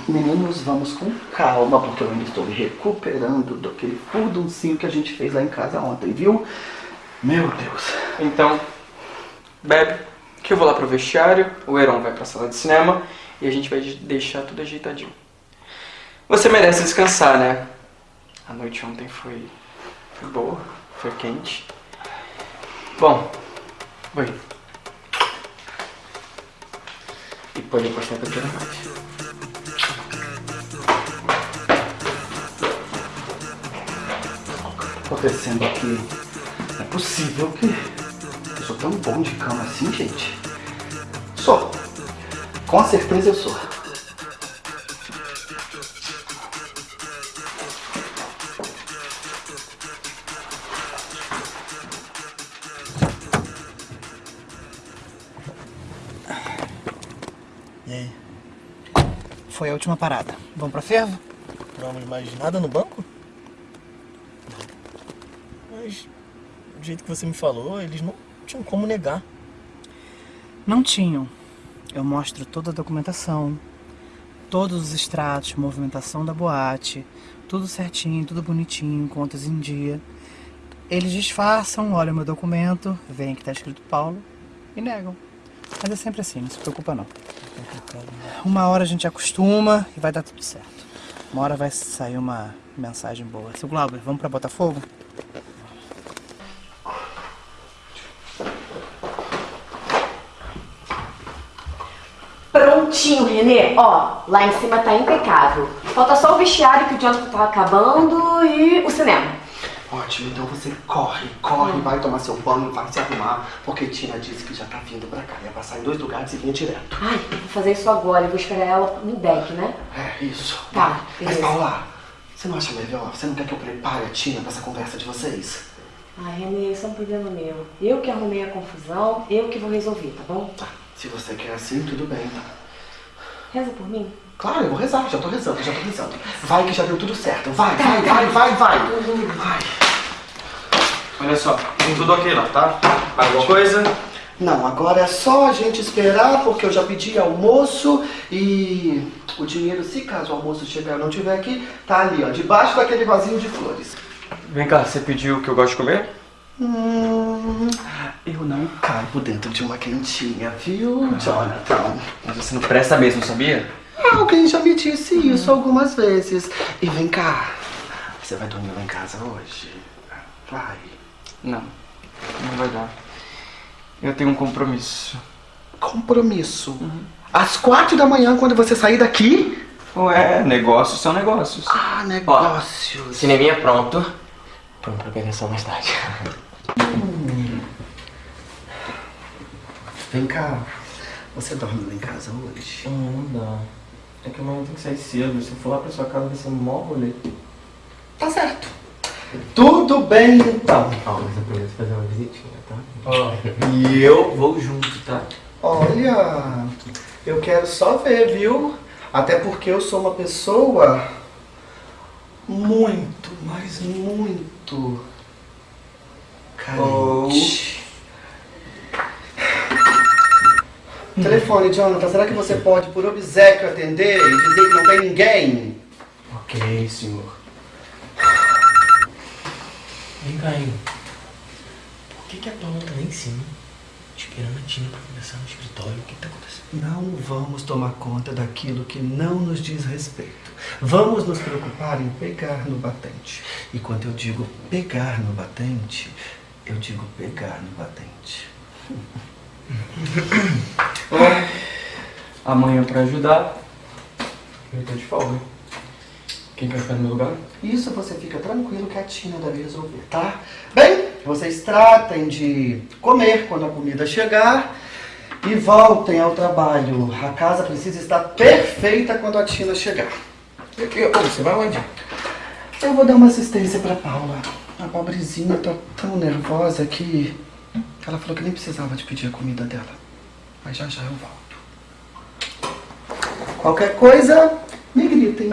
Meninos, vamos com calma, porque eu ainda estou me recuperando daquele furduncinho que a gente fez lá em casa ontem, viu? Meu Deus. Então, bebe, que eu vou lá pro vestiário, o Heron vai pra sala de cinema e a gente vai deixar tudo ajeitadinho. Você merece descansar, né? A noite ontem foi, foi boa, foi quente. Bom, vou. E pode apostar que eu quero mais. acontecendo aqui? Não é possível que sou tão bom de cama assim, gente. Sou. Com certeza eu sou. E aí? Foi a última parada. Vamos pra fervo? Vamos mais nada no banco? Mas, do jeito que você me falou, eles não tinham como negar. Não tinham. Eu mostro toda a documentação, todos os extratos, movimentação da boate, tudo certinho, tudo bonitinho, contas em dia. Eles disfarçam, olham meu documento, veem que tá escrito Paulo e negam. Mas é sempre assim, não se preocupa não. Uma hora a gente acostuma e vai dar tudo certo. Uma hora vai sair uma mensagem boa. Seu Glauber, vamos pra Botafogo? Prontinho, Renê. Ó, lá em cima tá impecável. Falta só o vestiário que o Jonathan tá acabando e o cinema. Ótimo, então você corre, corre, vai tomar seu banho, vai se arrumar, porque Tina disse que já tá vindo pra cá. Ia passar em dois lugares e vinha direto. Ai, eu vou fazer isso agora. Eu vou esperar ela no deck, né? É, isso. Tá, Mas beleza. Paula, você não acha melhor? Você não quer que eu prepare a Tina pra essa conversa de vocês? Ai, Renê, isso é um problema meu. Eu que arrumei a confusão, eu que vou resolver, tá bom? Tá. Se você quer assim, tudo bem, tá? Reza por mim. Claro, eu vou rezar, já tô rezando, já tô rezando. Vai que já deu tudo certo. Vai, vai, vai, vai, vai. Vai. Olha só, tem tudo ok lá, tá? Alguma coisa? Não, agora é só a gente esperar, porque eu já pedi almoço e o dinheiro, se caso o almoço chegar e não tiver aqui, tá ali, ó, debaixo daquele vasinho de flores. Vem cá, você pediu o que eu gosto de comer? Hum, eu não caibo dentro de uma quentinha, viu, Jonathan? Mas você não presta mesmo, sabia? Alguém já me disse isso algumas vezes. E vem cá, você vai dormir lá em casa hoje? Vai. Não, não vai dar. Eu tenho um compromisso. Compromisso? Às quatro da manhã, quando você sair daqui? Ué, negócios são negócios. Ah, negócios. Cineminha pronto. Pronto pra pegação mais tarde. <laughs> Vem cá, você dorme lá em casa hoje? Hum, não dá. É que amanhã tem que sair cedo. Se eu for lá pra sua casa, vai ser um mó rolê. Tá certo. Tudo bem então. Ó, mas eu preciso fazer uma visitinha, tá? Ó, e eu vou junto, tá? Olha, eu quero só ver, viu? Até porque eu sou uma pessoa muito, mas muito Telefone, Jonathan, será que você pode, por obséquio, atender e dizer que não tem ninguém? Ok, senhor. Vem cá, hein? Por que, que a Paula tá lá em cima, esperando a Tina pra conversar no escritório? O que tá acontecendo? Não vamos tomar conta daquilo que não nos diz respeito. Vamos nos preocupar em pegar no batente. E quando eu digo pegar no batente, eu digo pegar no batente. Bom, <coughs> amanhã pra ajudar, eu tô de folga. Quem quer ficar no meu lugar? Isso você fica tranquilo que a Tina deve resolver, tá? Bem, vocês tratem de comer quando a comida chegar e voltem ao trabalho. A casa precisa estar perfeita quando a Tina chegar. Você vai onde? Eu vou dar uma assistência pra Paula. A pobrezinha tá tão nervosa que ela falou que nem precisava de pedir a comida dela. Mas já já eu volto. Qualquer coisa, me gritem.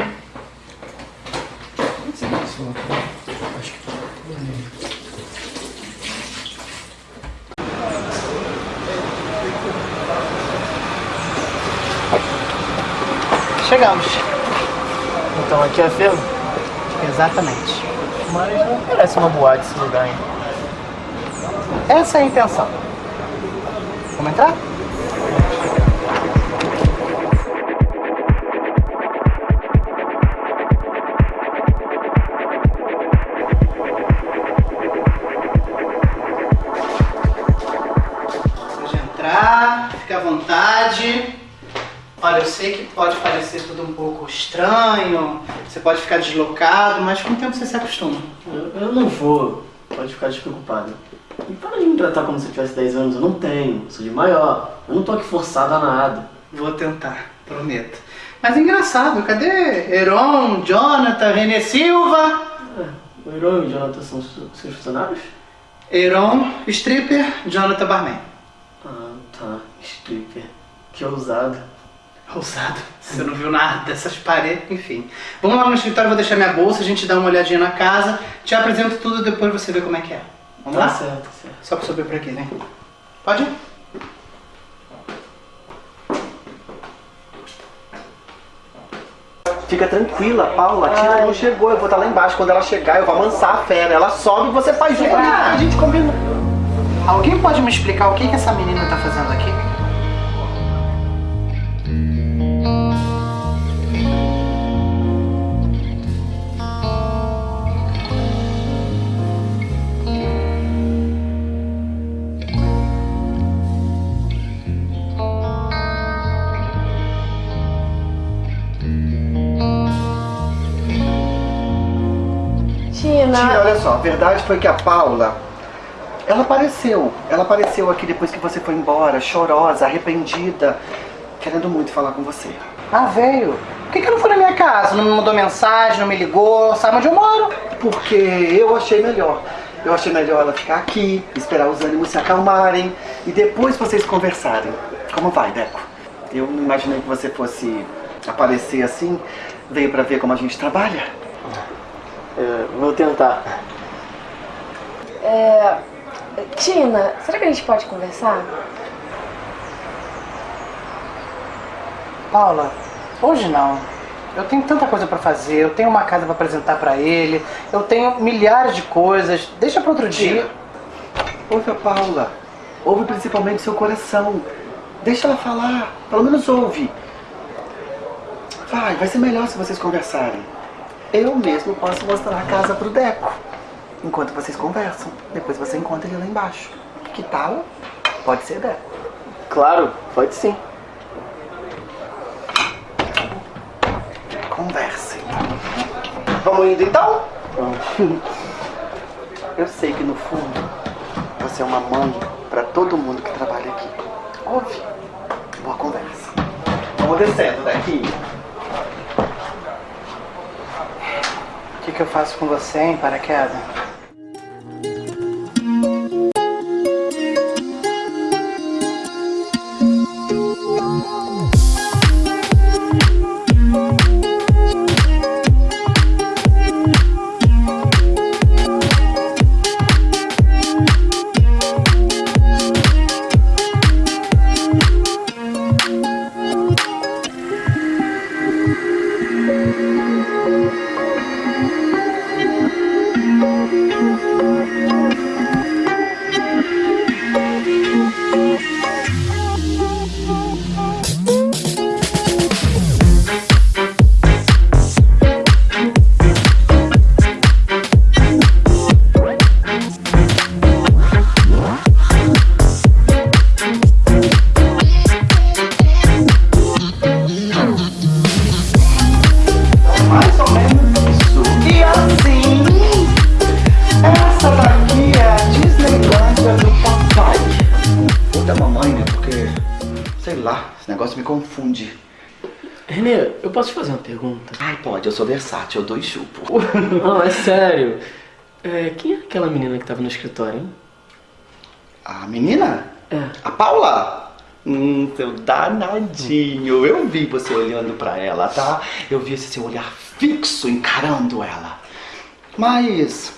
Chegamos. Então aqui é a firma? Exatamente. Mas não parece uma boate esse lugar, hein? Essa é a intenção. Vamos entrar? Olha, eu sei que pode parecer tudo um pouco estranho, você pode ficar deslocado, mas com o tempo você se acostuma. Eu, eu não vou. Pode ficar despreocupado. E para de me tratar como se eu tivesse 10 anos. Eu não tenho. Sou de maior. Eu não tô aqui forçado a nada. Vou tentar, prometo. Mas engraçado, cadê Heron, Jonathan, René Silva? O Heron e o Jonathan são seus funcionários? Heron, stripper, Jonathan barman. Ah, tá. Stripper. Que ousado. Ousado. Você não viu nada dessas paredes, enfim. Vamos lá no escritório, vou deixar minha bolsa, a gente dá uma olhadinha na casa, te apresento tudo, depois você vê como é que é. Vamos Tá lá? certo, certo. Só pra subir por aqui, né? Pode ir? Fica tranquila, Paula. A Tina não chegou. Eu vou estar lá embaixo. Quando ela chegar, eu vou amansar a fera. Ela sobe e você faz junto. A gente combina. Alguém pode me explicar o que, que essa menina tá fazendo aqui? Tina. Tina, olha só. A verdade foi que a Paula... Ela apareceu. Ela apareceu aqui depois que você foi embora, chorosa, arrependida, querendo muito falar com você. Ah, veio. Por que, que não foi na minha casa? Não me mandou mensagem, não me ligou, sabe onde eu moro? Porque eu achei melhor. Eu achei melhor ela ficar aqui, esperar os ânimos se acalmarem e depois vocês conversarem. Como vai, Deco? Eu não imaginei que você fosse aparecer assim. Veio pra ver como a gente trabalha. É, vou tentar. É... Tina, será que a gente pode conversar? Paula, hoje não. Eu tenho tanta coisa pra fazer, eu tenho uma casa pra apresentar pra ele, eu tenho milhares de coisas. Deixa pra outro dia. Ouve a Paula. Ouve principalmente seu coração. Deixa ela falar. Pelo menos ouve. Vai, vai ser melhor se vocês conversarem. Eu mesmo posso mostrar a casa pro Deco. Enquanto vocês conversam. Depois você encontra ele lá embaixo. Que tal? Pode ser, Deco. Claro, pode sim. Conversem. Vamos indo então? Eu sei que no fundo você é uma mãe pra todo mundo que trabalha aqui. Ouve. Boa conversa. Vamos descendo daqui. O que, que eu faço com você, hein, paraquedas? Versátil, eu dou e chupo. <laughs> Não, é sério. É, quem é aquela menina que tava no escritório, hein? A menina? É. A Paula? Hum, seu danadinho. Eu vi você olhando pra ela, tá? Eu vi esse seu olhar fixo encarando ela. Mas,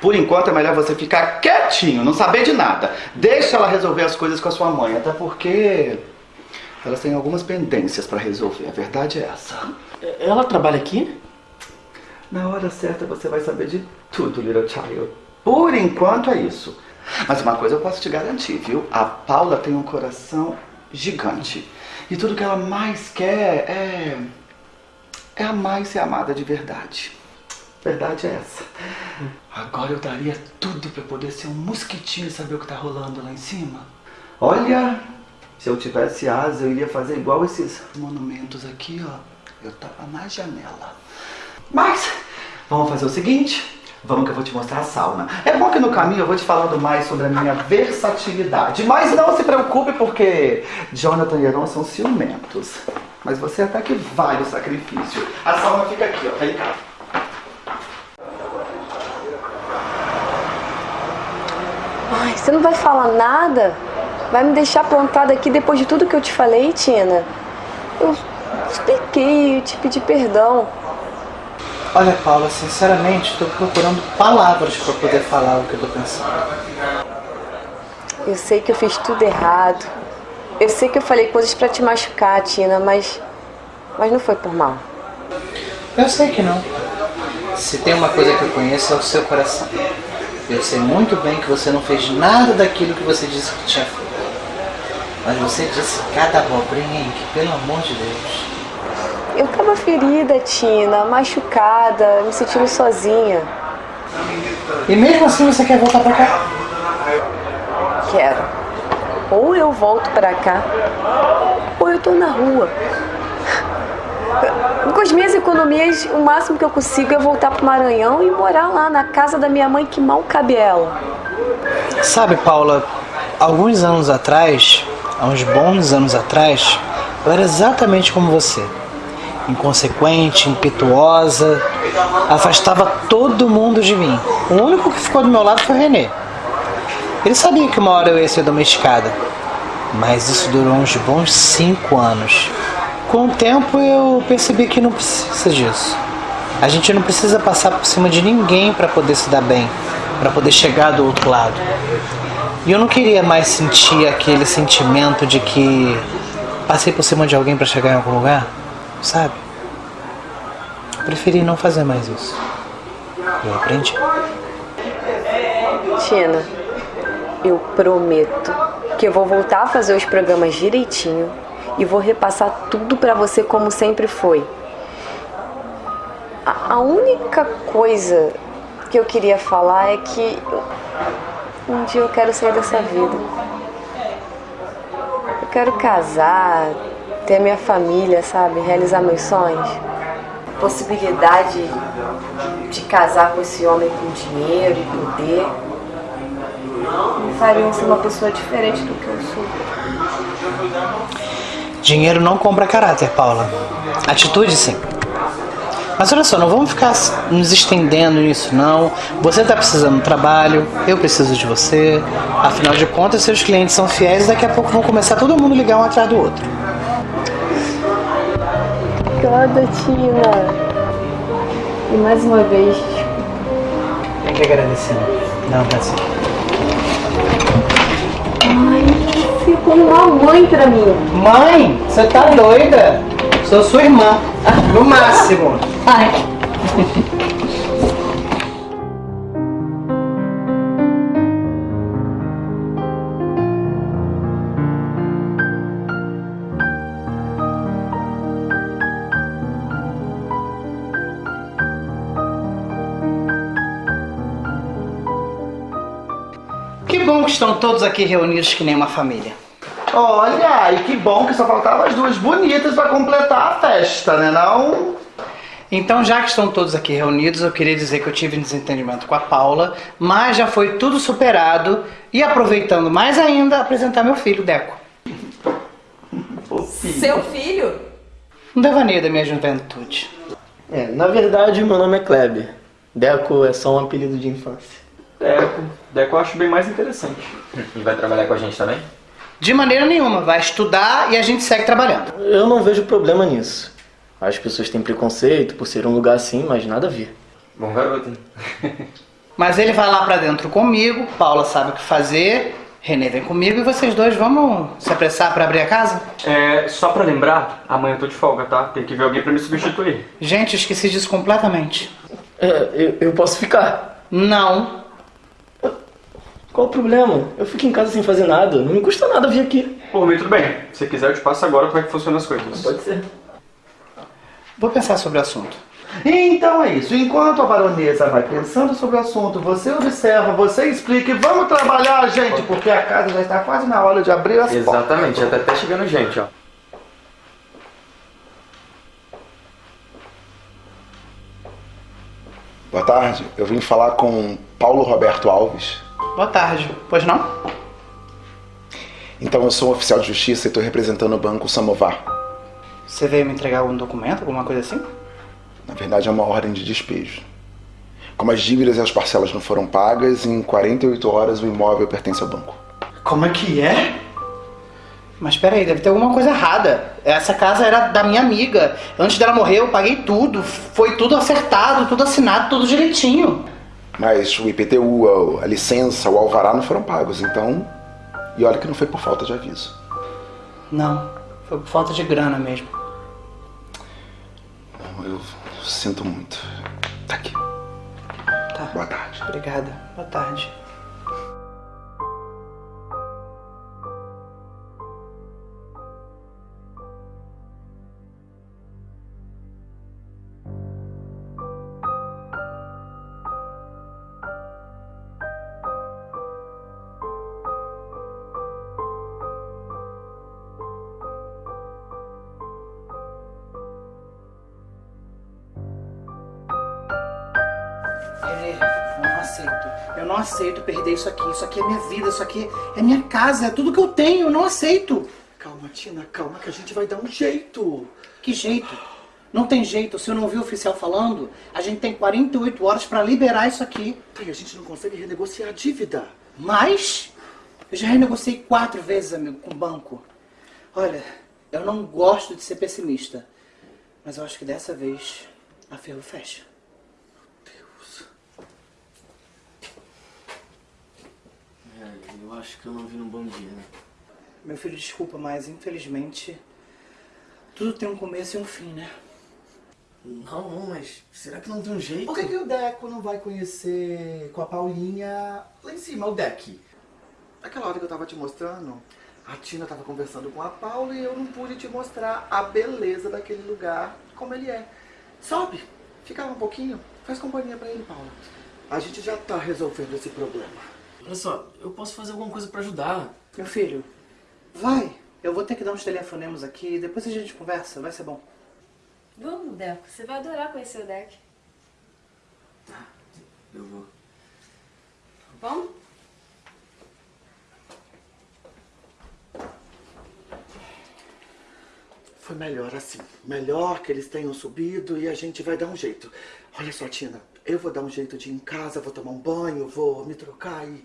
por enquanto é melhor você ficar quietinho, não saber de nada. Deixa ela resolver as coisas com a sua mãe, até porque elas têm algumas pendências pra resolver. A verdade é essa. Ela trabalha aqui? Na hora certa você vai saber de tudo, little child. Por enquanto é isso. Mas uma coisa eu posso te garantir, viu? A Paula tem um coração gigante. E tudo que ela mais quer é. é amar e ser amada de verdade. Verdade é essa. Agora eu daria tudo pra poder ser um mosquitinho e saber o que tá rolando lá em cima. Olha, se eu tivesse asa, eu iria fazer igual esses monumentos aqui, ó. Eu tava na janela. Mas, vamos fazer o seguinte. Vamos que eu vou te mostrar a sauna. É bom que no caminho eu vou te falando mais sobre a minha versatilidade. Mas não se preocupe porque Jonathan e Heron são ciumentos. Mas você até que vale o sacrifício. A sauna fica aqui, ó. Vem cá. Ai, você não vai falar nada? Vai me deixar plantada aqui depois de tudo que eu te falei, Tina? Eu expliquei, eu te pedi perdão. Olha, Paula, sinceramente, estou procurando palavras para poder falar o que eu tô pensando. Eu sei que eu fiz tudo errado. Eu sei que eu falei coisas pra te machucar, Tina, mas. Mas não foi por mal. Eu sei que não. Se tem uma coisa que eu conheço é o seu coração. Eu sei muito bem que você não fez nada daquilo que você disse que tinha feito. Mas você disse cada abobrinha, hein, que pelo amor de Deus. Eu tava ferida, Tina, machucada, me sentindo sozinha. E mesmo assim você quer voltar pra cá? Quero. Ou eu volto pra cá, ou eu tô na rua. Com as minhas economias, o máximo que eu consigo é voltar pro Maranhão e morar lá na casa da minha mãe que mal cabe ela. Sabe, Paula, alguns anos atrás, há uns bons anos atrás, eu era exatamente como você. Inconsequente, impetuosa, afastava todo mundo de mim. O único que ficou do meu lado foi o Renê. Ele sabia que uma hora eu ia ser domesticada, mas isso durou uns bons cinco anos. Com o tempo eu percebi que não precisa disso. A gente não precisa passar por cima de ninguém para poder se dar bem, para poder chegar do outro lado. E eu não queria mais sentir aquele sentimento de que passei por cima de alguém para chegar em algum lugar, sabe? Eu preferi não fazer mais isso. Eu aprendi. Tina, eu prometo que eu vou voltar a fazer os programas direitinho e vou repassar tudo pra você como sempre foi. A, a única coisa que eu queria falar é que um dia eu quero sair dessa vida. Eu quero casar, ter minha família, sabe? Realizar meus sonhos. Possibilidade de casar com esse homem com dinheiro e poder me fariam ser uma pessoa diferente do que eu sou. Dinheiro não compra caráter, Paula. Atitude, sim. Mas olha só, não vamos ficar nos estendendo nisso, não. Você está precisando de trabalho, eu preciso de você. Afinal de contas, seus clientes são fiéis e daqui a pouco vão começar todo mundo ligar um atrás do outro. Obrigada, Tina. E mais uma vez, Tem que agradecer. Não, tá assim. Ai, você é como uma mãe pra mim. Mãe, você tá doida? Sou sua irmã. No máximo. Ai. <laughs> estão todos aqui reunidos que nem uma família. Olha, e que bom que só faltavam as duas bonitas pra completar a festa, né não? Então, já que estão todos aqui reunidos, eu queria dizer que eu tive um desentendimento com a Paula, mas já foi tudo superado e aproveitando mais ainda, apresentar meu filho, Deco. Seu filho? Um devaneio da minha juventude. É, na verdade, meu nome é Kleber. Deco é só um apelido de infância. Deco. Deco eu acho bem mais interessante. E vai trabalhar com a gente também? De maneira nenhuma, vai estudar e a gente segue trabalhando. Eu não vejo problema nisso. As pessoas têm preconceito por ser um lugar assim, mas nada a ver. Bom garoto, hein? <laughs> Mas ele vai lá pra dentro comigo, Paula sabe o que fazer, Renê vem comigo e vocês dois vamos se apressar pra abrir a casa? É, só pra lembrar, amanhã eu tô de folga, tá? Tem que ver alguém pra me substituir. Gente, esqueci disso completamente. É, eu, eu posso ficar? Não. Qual o problema? Eu fico em casa sem fazer nada. Não me custa nada vir aqui. Por mim, tudo bem. Se quiser, eu te passo agora como é que funcionam as coisas. Pode ser. Vou pensar sobre o assunto. Então é isso. Enquanto a baronesa vai pensando sobre o assunto, você observa, você explica e vamos trabalhar, gente, porque a casa já está quase na hora de abrir as Exatamente, já tá até chegando gente, ó. Boa tarde, eu vim falar com Paulo Roberto Alves. Boa tarde. Pois não? Então, eu sou um oficial de justiça e estou representando o Banco Samovar. Você veio me entregar algum documento, alguma coisa assim? Na verdade, é uma ordem de despejo. Como as dívidas e as parcelas não foram pagas, em 48 horas o imóvel pertence ao banco. Como é que é? Mas peraí, deve ter alguma coisa errada. Essa casa era da minha amiga. Antes dela morrer, eu paguei tudo. Foi tudo acertado, tudo assinado, tudo direitinho. Mas o IPTU, a, licença, o alvará não foram pagos, então. E olha que não foi por falta de aviso. Não, foi por falta de grana mesmo. Eu sinto muito. Tá aqui. Tá. Boa tarde. Obrigada. Boa tarde. Perder isso aqui. Isso aqui é minha vida, isso aqui é minha casa, é tudo que eu tenho. Eu não aceito. Calma, Tina, calma que a gente vai dar um jeito. Que jeito? Não tem jeito. Se eu não vi o oficial falando, a gente tem 48 horas pra liberar isso aqui. Tá, e a gente não consegue renegociar a dívida. Mas eu já renegociei quatro vezes, amigo, com o banco. Olha, eu não gosto de ser pessimista, mas eu acho que dessa vez a ferro fecha. É, eu acho que eu não vi num bom dia, né? Meu filho, desculpa, mas infelizmente tudo tem um começo e um fim, né? Não, não, mas será que não tem um jeito? Por que, que o Deco não vai conhecer com a Paulinha lá em cima, o Deck? Aquela hora que eu tava te mostrando, a Tina tava conversando com a Paula e eu não pude te mostrar a beleza daquele lugar, como ele é. Sobe, fica lá um pouquinho, faz companhia pra ele, Paula. A gente já tá resolvendo esse problema. Olha só, eu posso fazer alguma coisa pra ajudar. Meu filho, vai. Eu vou ter que dar uns telefonemas aqui, depois a gente conversa, vai ser bom. Vamos, Deco. Você vai adorar conhecer o Deck. Eu vou. Vamos? Foi melhor assim. Melhor que eles tenham subido e a gente vai dar um jeito. Olha só, Tina, eu vou dar um jeito de ir em casa, vou tomar um banho, vou me trocar e.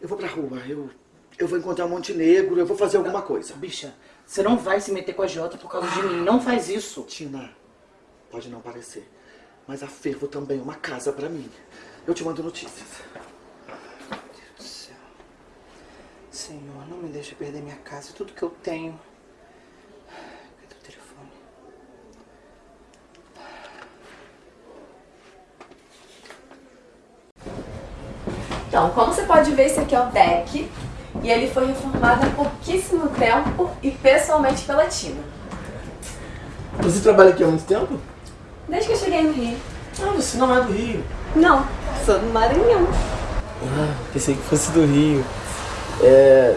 Eu vou pra rua. Eu, eu vou encontrar Montenegro, eu vou fazer alguma coisa. Bicha, você não vai se meter com a Jota por causa de mim. Não faz isso. Tina, pode não parecer, mas a Fervo também é uma casa pra mim. Eu te mando notícias. Meu Deus do céu. Senhor, não me deixe perder minha casa e tudo que eu tenho. Cadê o telefone? Então, como você pode ver, esse aqui é o deck. E ele foi reformado há pouquíssimo tempo e pessoalmente pela Tina. Você trabalha aqui há muito tempo? Desde que eu cheguei no Rio. Ah, você não é do Rio. Não, sou do Maranhão. Ah, pensei que fosse do Rio. É...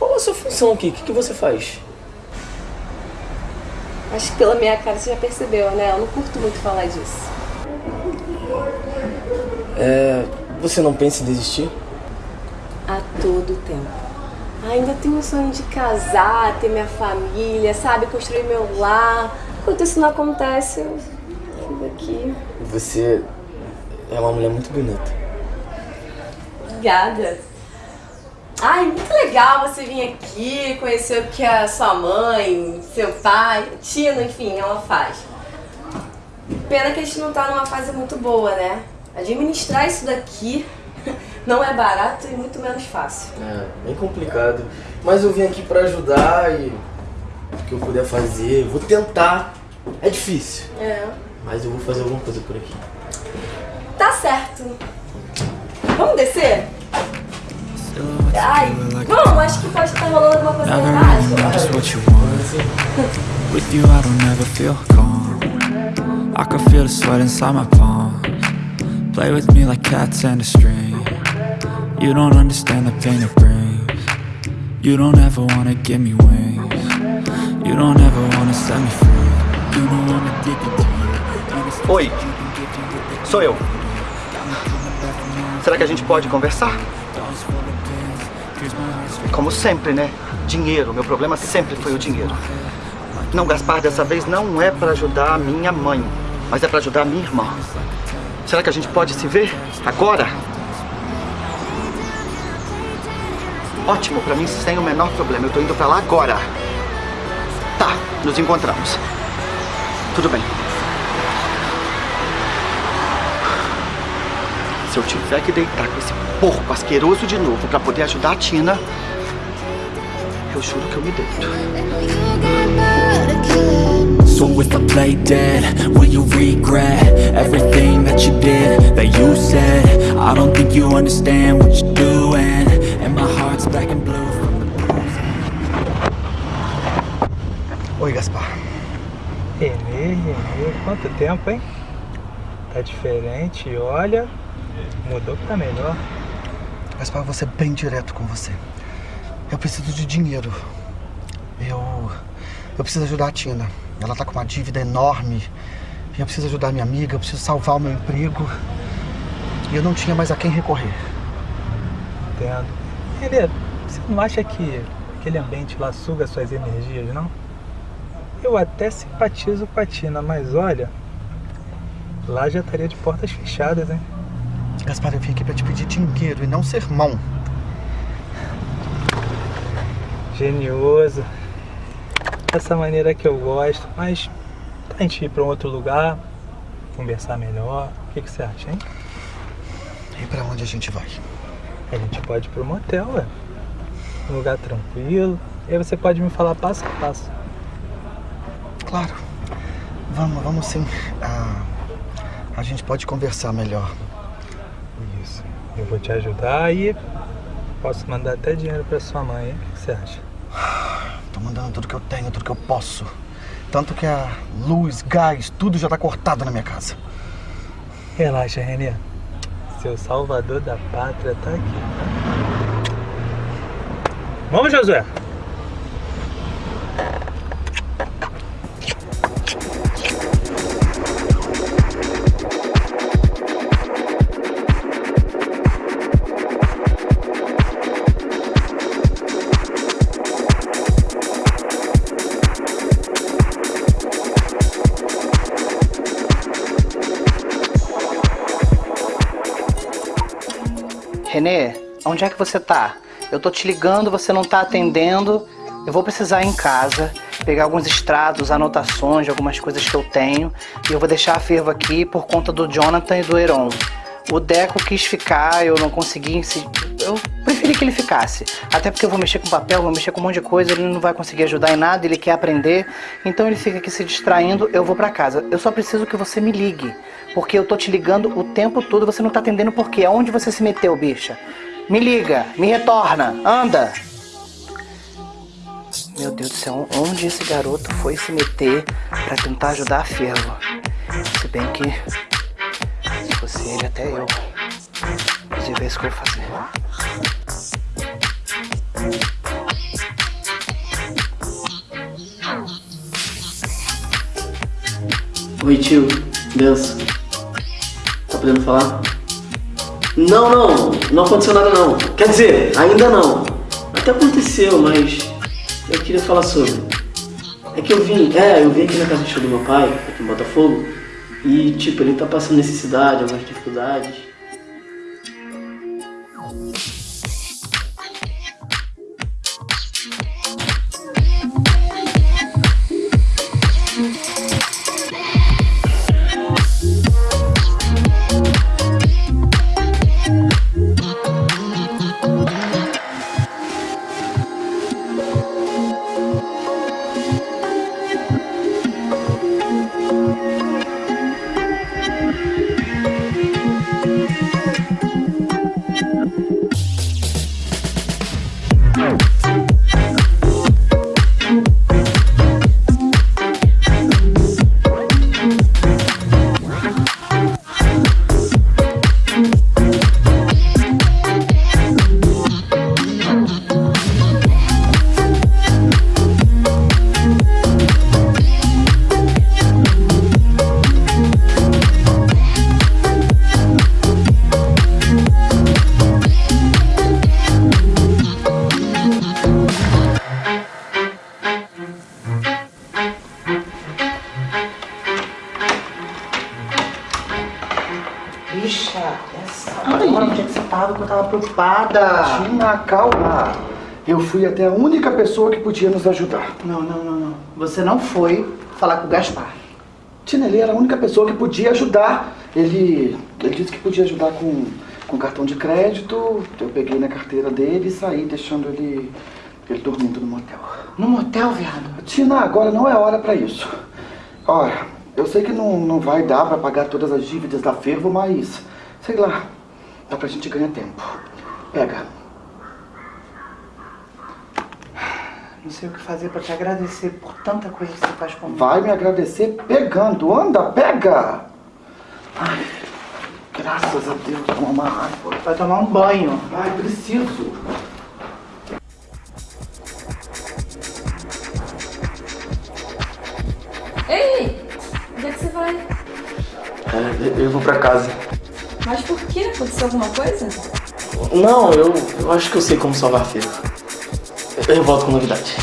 Qual é a sua função aqui? O que, que você faz? Acho que pela minha cara você já percebeu, né? Eu não curto muito falar disso. É... Você não pensa em desistir? A todo tempo. Ainda tenho o sonho de casar, ter minha família, sabe? Construir meu lar. Enquanto isso não acontece, eu fico aqui. Você é uma mulher muito bonita. Obrigada. Ai, muito legal você vir aqui, conhecer o que a sua mãe, seu pai, Tina, enfim, ela faz. Pena que a gente não tá numa fase muito boa, né? Administrar isso daqui <laughs> não é barato e muito menos fácil. É, bem complicado. Mas eu vim aqui pra ajudar e o que eu puder fazer, eu vou tentar. É difícil, É. mas eu vou fazer alguma coisa por aqui. Tá certo. Vamos descer? Ai, vamos, acho que pode estar rolando alguma coisa want. With you, I don't ever feel calm. I can feel the sweat inside my palms. Play with me like cats and a string. You don't understand the pain it brings. You don't ever wanna give me wings. You don't ever wanna set me free. You know I'm addicted to you. Oi, sou eu. Será que a gente pode conversar? Como sempre, né? Dinheiro. Meu problema sempre foi o dinheiro. Não, Gaspar, dessa vez não é pra ajudar a minha mãe, mas é pra ajudar a minha irmã. Será que a gente pode se ver agora? Ótimo, pra mim sem o menor problema. Eu tô indo pra lá agora. Tá, nos encontramos. Tudo bem. Se eu tiver que deitar com esse porco asqueroso de novo pra poder ajudar a Tina, eu juro que eu me deito. So if I play dead, will you regret everything that you did, that you said? I don't think you understand what you're doing, and my heart's black and blue. Oi, Gaspar. Renê, Renê, quanto tempo, hein? Tá diferente, olha, mudou pra melhor. Gaspar, eu vou ser bem direto com você. Eu preciso de dinheiro. Eu. Eu preciso ajudar a Tina. Ela tá com uma dívida enorme. E eu preciso ajudar minha amiga, eu preciso salvar o meu emprego. E eu não tinha mais a quem recorrer. Entendo. Renê, você não acha que aquele ambiente lá suga suas energias, não? Eu até simpatizo com a Tina, mas olha, lá já estaria de portas fechadas, hein? Gaspar, eu vim aqui pra te pedir dinheiro e não sermão. Genioso. Dessa maneira que eu gosto, mas a gente ir pra um outro lugar, conversar melhor. O que, que você acha, hein? E pra onde a gente vai? A gente pode ir pro motel, ué. Um lugar tranquilo. E aí você pode me falar passo a passo. Claro. Vamos, vamos sim. Ah, a gente pode conversar melhor. Isso. Eu vou te ajudar e posso mandar até dinheiro pra sua mãe, hein? O que que você acha? <sighs> Tô mandando tudo que eu tenho, tudo que eu posso. Tanto que a luz, gás, tudo já tá cortado na minha casa. Relaxa, Renê. Seu salvador da pátria tá aqui? Vamos, Josué. Onde é que você tá? Eu tô te ligando, você não tá atendendo. Eu vou precisar ir em casa, pegar alguns extratos, anotações de algumas coisas que eu tenho. E eu vou deixar a fervo aqui por conta do Jonathan e do Heron. O Deco quis ficar, eu não consegui. se- Eu preferi que ele ficasse. Até porque eu vou mexer com papel, vou mexer com um monte de coisa, ele não vai conseguir ajudar em nada, ele quer aprender. Então ele fica aqui se distraindo, eu vou pra casa. Eu só preciso que você me ligue. Porque eu tô te ligando o tempo todo, você não tá atendendo por quê? Aonde você se meteu, bicha? Me liga, me retorna, anda! Meu Deus do céu, onde esse garoto foi se meter pra tentar ajudar a Fervo? Se bem que, se fosse ele, até eu. Inclusive, é isso que eu vou fazer. Oi, tio. Benção. Tá podendo falar? Não, não. Não aconteceu nada, não. Quer dizer, ainda não. Até aconteceu, mas eu queria falar sobre. É que eu vim, é, eu vim aqui na casa do meu pai, aqui em Botafogo, e tipo, ele tá passando necessidade, algumas dificuldades. Tina, calma. Eu fui até a única pessoa que podia nos ajudar. Não, não, não, não. Você não foi falar com o Gaspar. Tina, ele era a única pessoa que podia ajudar. Ele, ele disse que podia ajudar com, com cartão de crédito. Eu peguei na carteira dele e saí deixando ele, ele dormindo no motel. No motel, viado? Tina, agora não é hora pra isso. Olha, eu sei que não, não vai dar pra pagar todas as dívidas da Fervo, mas, sei lá, dá pra gente ganhar tempo. Pega. Não sei o que fazer pra te agradecer por tanta coisa que você faz comigo. Vai me agradecer pegando. Anda, pega! Ai, graças a Deus, toma uma água. Vai tomar um banho. Ai, preciso. Ei! Onde é que você vai? É, eu vou pra casa. Mas por quê? Aconteceu alguma coisa? Não, eu, eu acho que eu sei como salvar a Fervo. Eu volto com novidade.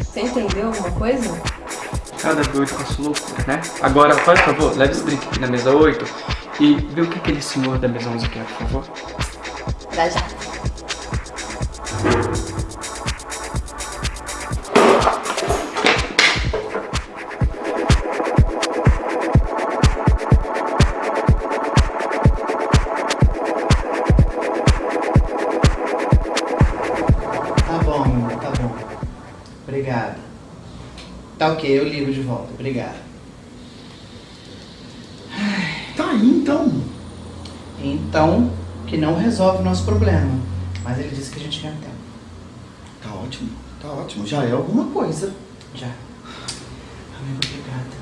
Você entendeu alguma coisa? Cada doido com a sua loucura, né? Agora, faz favor, leve esse drink aqui na mesa 8 e vê o que aquele senhor da mesa 11 quer, por favor. Dá já. Tá ok, eu ligo de volta. Obrigado. Tá aí então. Então, que não resolve o nosso problema. Mas ele disse que a gente ganha tempo. Tá ótimo, tá ótimo. Já é alguma coisa. Já. Amigo, obrigada.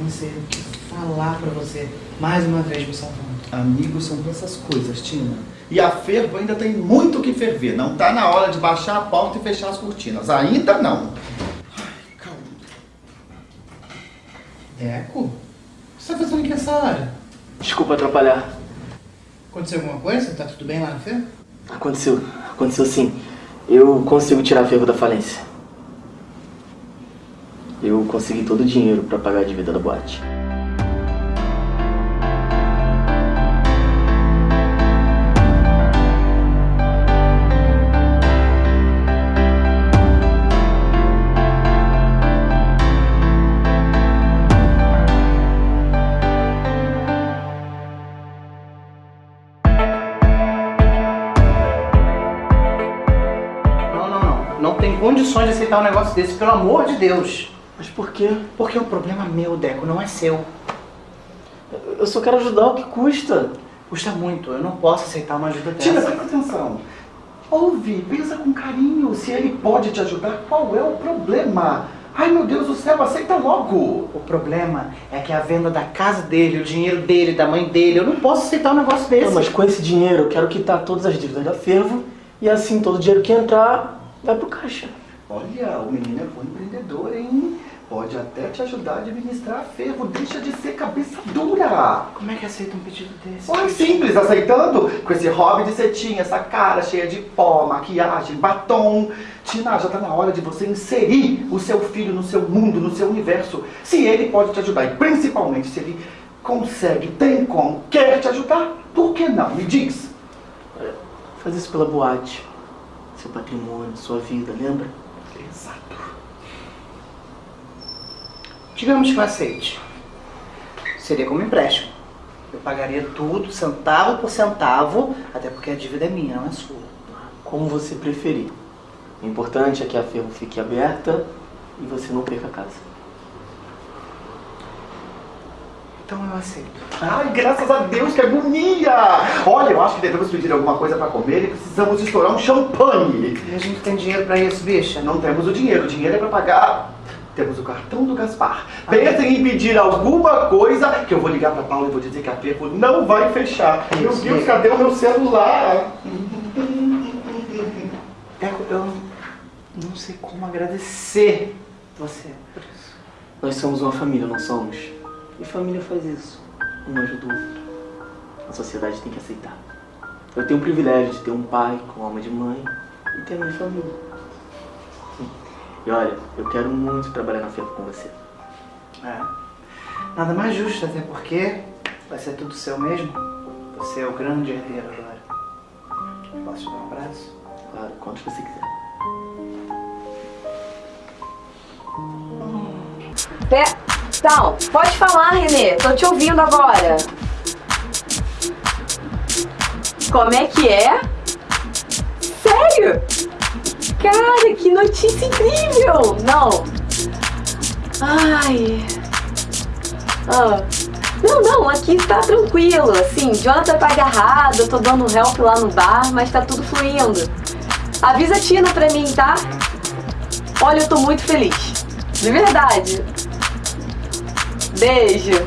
Não sei o que falar pra você. Mais uma vez me salvando. Amigos são essas coisas, Tina. E a fervo ainda tem muito o que ferver. Não tá na hora de baixar a porta e fechar as cortinas. Ainda não. Deco? O que você tá fazendo aqui essa hora? Desculpa atrapalhar. Aconteceu alguma coisa? Tá tudo bem lá na feira? Aconteceu, aconteceu sim. Eu consigo tirar a Fervo da falência. Eu consegui todo o dinheiro pra pagar a dívida da boate. Condições de aceitar um negócio desse, pelo amor de Deus. Mas por quê? Porque é um problema meu, Deco, não é seu. Eu só quero ajudar, o que custa? Custa muito, eu não posso aceitar uma ajuda dessa. Tina, presta atenção. Ouve, pensa com carinho. Se ele pode te ajudar, qual é o problema? Ai, meu Deus do céu, aceita logo. O problema é que a venda da casa dele, o dinheiro dele, da mãe dele, eu não posso aceitar um negócio desse. Não, mas com esse dinheiro eu quero quitar todas as dívidas da Fervo e assim todo o dinheiro que entrar vai pro caixa. Olha, o menino é bom empreendedor, hein? pode até te ajudar a administrar ferro. Deixa de ser cabeça dura. Como é que aceita um pedido desse? Olha, simples, aceitando com esse hobby de cetinha, essa cara cheia de pó, maquiagem, batom. Tina, já tá na hora de você inserir o seu filho no seu mundo, no seu universo. Se ele pode te ajudar, e principalmente se ele consegue, tem como, quer te ajudar, por que não? Me diz. Faz isso pela boate. Seu patrimônio, sua vida, lembra? Digamos que eu aceite. Seria como empréstimo. Eu pagaria tudo, centavo por centavo, até porque a dívida é minha, não é sua. Como você preferir. O importante é que a ferro fique aberta e você não perca a casa. Então eu aceito. Ai, graças a Deus, que agonia! Olha, eu acho que devemos pedir alguma coisa pra comer e precisamos estourar um champanhe. E a gente tem dinheiro pra isso, bicha? Não temos o dinheiro, o dinheiro é pra pagar. Temos o cartão do Gaspar. Pensem em pedir alguma coisa que eu vou ligar pra Paula e vou dizer que a Ferro não vai fechar. Meu Isso, Deus, liga. cadê o meu celular? Teco, eu não sei como agradecer você por isso. Nós somos uma família, não somos? E família faz isso. Um ajuda o outro. A sociedade tem que aceitar. Eu tenho o privilégio de ter um pai com alma de mãe e ter a minha família. E olha, eu quero muito trabalhar na Ferro com você. É. Nada mais justo, até porque vai ser tudo seu mesmo. Você é o grande herdeiro agora. Posso te dar um abraço? Claro, quanto você quiser. Pé. Então, pode falar, Renê. Tô te ouvindo agora. Como é que é? Sério? Cara, que notícia incrível! Não. Ai. Ah. Não, não, aqui tá tranquilo, assim, Jonathan tá agarrado, eu tô dando help lá no bar, mas tá tudo fluindo. Avisa a Tina pra mim, tá? Olha, eu tô muito feliz. De verdade. Beijo.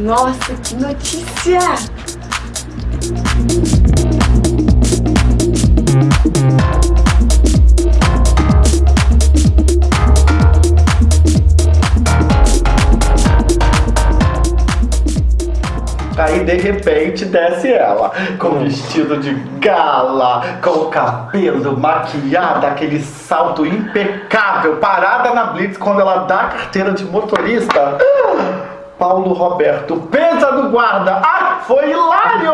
Nossa, que notícia! Aí de repente desce ela, com vestido de gala, com o cabelo maquiada, aquele salto impecável, parada na Blitz quando ela dá a carteira de motorista. Paulo Roberto, pensa do guarda! Ah, foi hilário!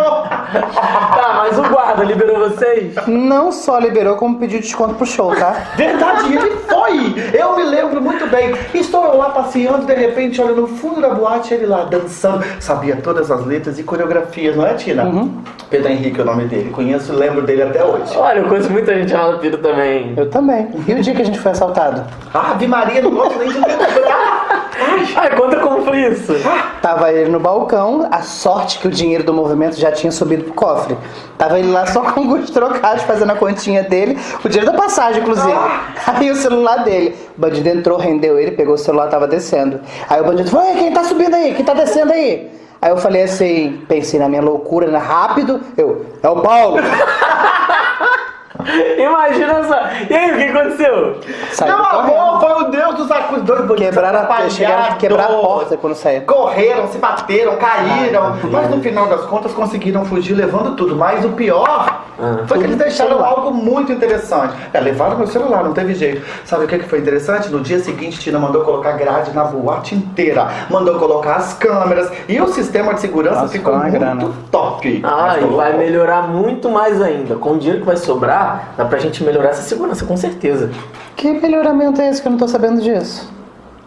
<laughs> Tá, mas o guarda liberou vocês? Não só liberou, como pediu desconto pro show, tá? Verdade, ele foi! Eu me lembro muito bem. Estou eu lá passeando, de repente, olha no fundo da boate, ele lá dançando. Sabia todas as letras e coreografias, não é, Tina? Pedro Henrique é o nome dele. Conheço e lembro dele até hoje. Olha, eu conheço muita gente chamada Pedro também. Eu também. E o dia que a gente foi assaltado? Ave Maria, não gosto nem de lembrar. Ai, conta como foi isso. Tava ele no balcão, a sorte que o dinheiro do movimento já tinha subido pro cofre. Tava ele lá só com <laughs> alguns trocados fazendo a continha dele, o dinheiro da passagem, inclusive. Aí o celular dele. O bandido entrou, rendeu ele, pegou o celular, tava descendo. Aí o bandido falou: quem tá subindo aí? Quem tá descendo aí? Aí eu falei assim, pensei na minha loucura, né? rápido, eu, é o Paulo. <laughs> Imagina só. E aí, o que aconteceu? Saiu Meu correndo. amor, foi o Deus dos bandidos Quebraram a, atrapalhados. chegaram a quebrar a porta quando saiu. Correram, se bateram, caíram. mas no final das contas conseguiram fugir levando tudo. Mas o pior foi que eles deixaram algo muito interessante. É, levaram meu celular, não teve jeito. Sabe o que que foi interessante? No dia seguinte, Tina mandou colocar grade na boate inteira. Mandou colocar as câmeras. E o sistema de segurança Nossa, ficou muito grana. top. Ah, e vai melhorar muito mais ainda. Com o dinheiro que vai sobrar, dá pra gente melhorar essa segurança, com certeza. Que melhoramento é esse que eu não tô sabendo disso?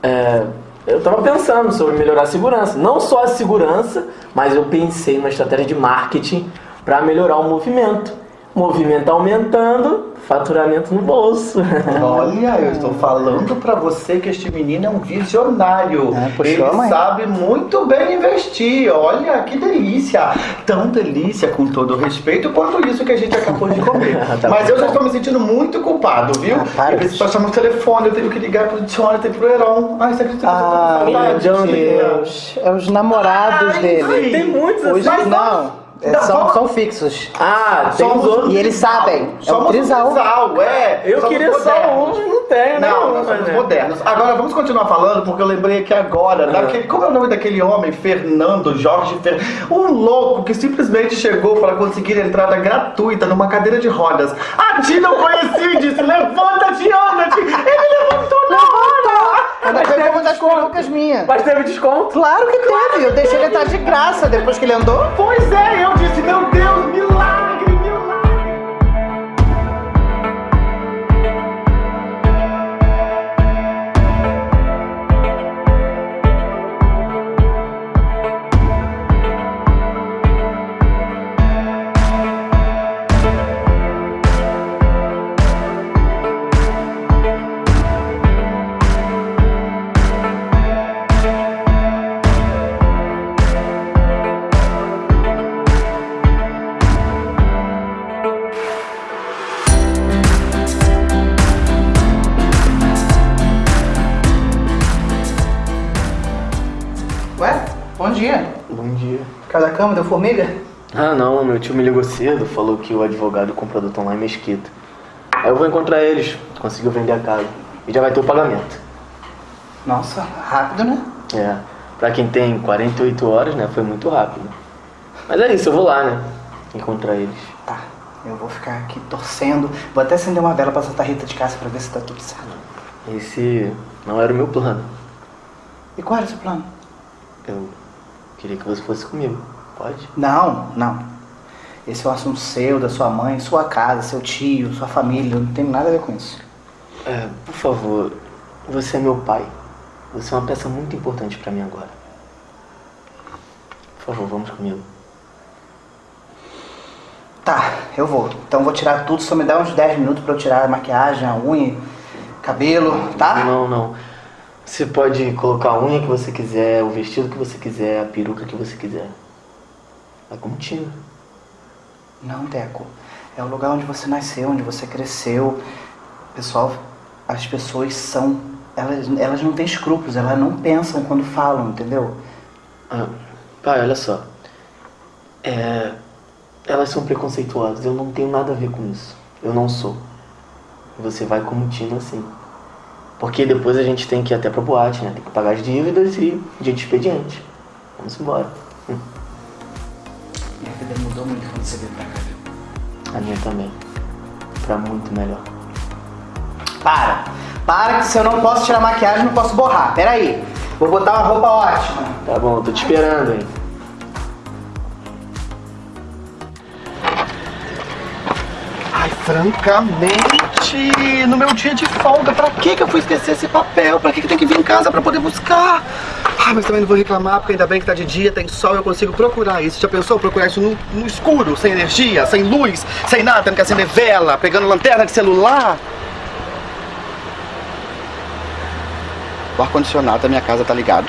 É, eu tava pensando sobre melhorar a segurança. Não só a segurança, mas eu pensei numa estratégia de marketing para melhorar o movimento. Movimento aumentando, faturamento no bolso. <laughs> Olha, eu estou falando pra você que este menino é um visionário. puxou Ele mãe. sabe muito bem investir. Olha, que delícia. Tão delícia, com todo o respeito, quanto isso que a gente acabou de comer. <laughs> Tá Mas eu já estou me sentindo muito culpado, viu? para, eu preciso meu telefone, eu tenho que ligar pro Jonathan e pro Heron. Ai, você acredita que eu tô com Ah, meu saudade, Tina? Deus. É os namorados Ai, dele. sim. Tem muitos Hoje, assim. Não. É, Não, são, vamos- são fixos. Ah, tem Somos os outros. E eles sabem. É Somos um trisal. um trisal, é. Eu Somos queria só um e não tenho, né? Não, nós somos modernos. Agora vamos continuar falando, porque eu lembrei aqui agora daquele. Como é o nome daquele homem? Fernando Jorge Fer... Um louco que simplesmente chegou para conseguir entrada gratuita numa cadeira de rodas. A Tina eu conheci e disse: levanta-te, anda-te. Ele levantou na hora. Ainda foi uma das perucas minhas. Mas teve desconto? Claro que teve. Eu deixei ele entrar de graça depois que ele andou. Pois é, eu meu dia. Bom dia. Cada cama deu formiga? Ah não, meu tio me ligou cedo, falou que o advogado e o comprador estão lá em Mesquita. Aí eu vou encontrar eles, conseguiu vender a casa. E já vai ter o pagamento. Nossa, rápido, né? É, pra quem tem 48 horas, né, foi muito rápido. Mas é isso, eu vou lá, né, encontrar eles. Tá, eu vou ficar aqui torcendo. Vou até acender uma vela pra Santa Rita de casa pra ver se tá tudo certo. Esse não era o meu plano. E qual era o seu plano? Eu queria que você fosse comigo, pode? Não, não. Esse é um assunto seu, da sua mãe, sua casa, seu tio, sua família. Não tem nada a ver com isso. É, por favor, você é meu pai. Você é uma peça muito importante pra mim agora. Por favor, vamos comigo. Tá, eu vou. Então eu vou tirar tudo, só me dá uns 10 minutos pra eu tirar a maquiagem, a unha, cabelo, tá? Não, não. Você pode colocar a unha que você quiser, o vestido que você quiser, a peruca que você quiser. É contigo. Não, Deco. É o lugar onde você nasceu, onde você cresceu. Pessoal, as pessoas são. Elas, elas não têm escrúpulos, elas não pensam quando falam, entendeu? Ah, pai, olha só. É, elas são preconceituosas. Eu não tenho nada a ver com isso. Eu não sou. Você vai como Tina, sim. Porque depois a gente tem que ir até pra boate, né? Tem que pagar as dívidas e dia de expediente. Vamos embora. Hum. Minha vida mudou muito quando você veio pra cá. A minha também. Pra muito melhor. Para! Para que se eu não posso tirar maquiagem, não posso borrar. Peraí. Vou botar uma roupa ótima. Tá bom, tô te esperando, hein? Ai, francamente, no meu dia de folga, pra que que eu fui esquecer esse papel? Pra que que tem que vir em casa pra poder buscar? Ah, mas também não vou reclamar, porque ainda bem que tá de dia, tem sol, eu consigo procurar isso. Já pensou procurar isso no, no escuro, sem energia, sem luz, sem nada, tendo que acender vela, pegando lanterna de celular? O ar-condicionado da minha casa tá ligado.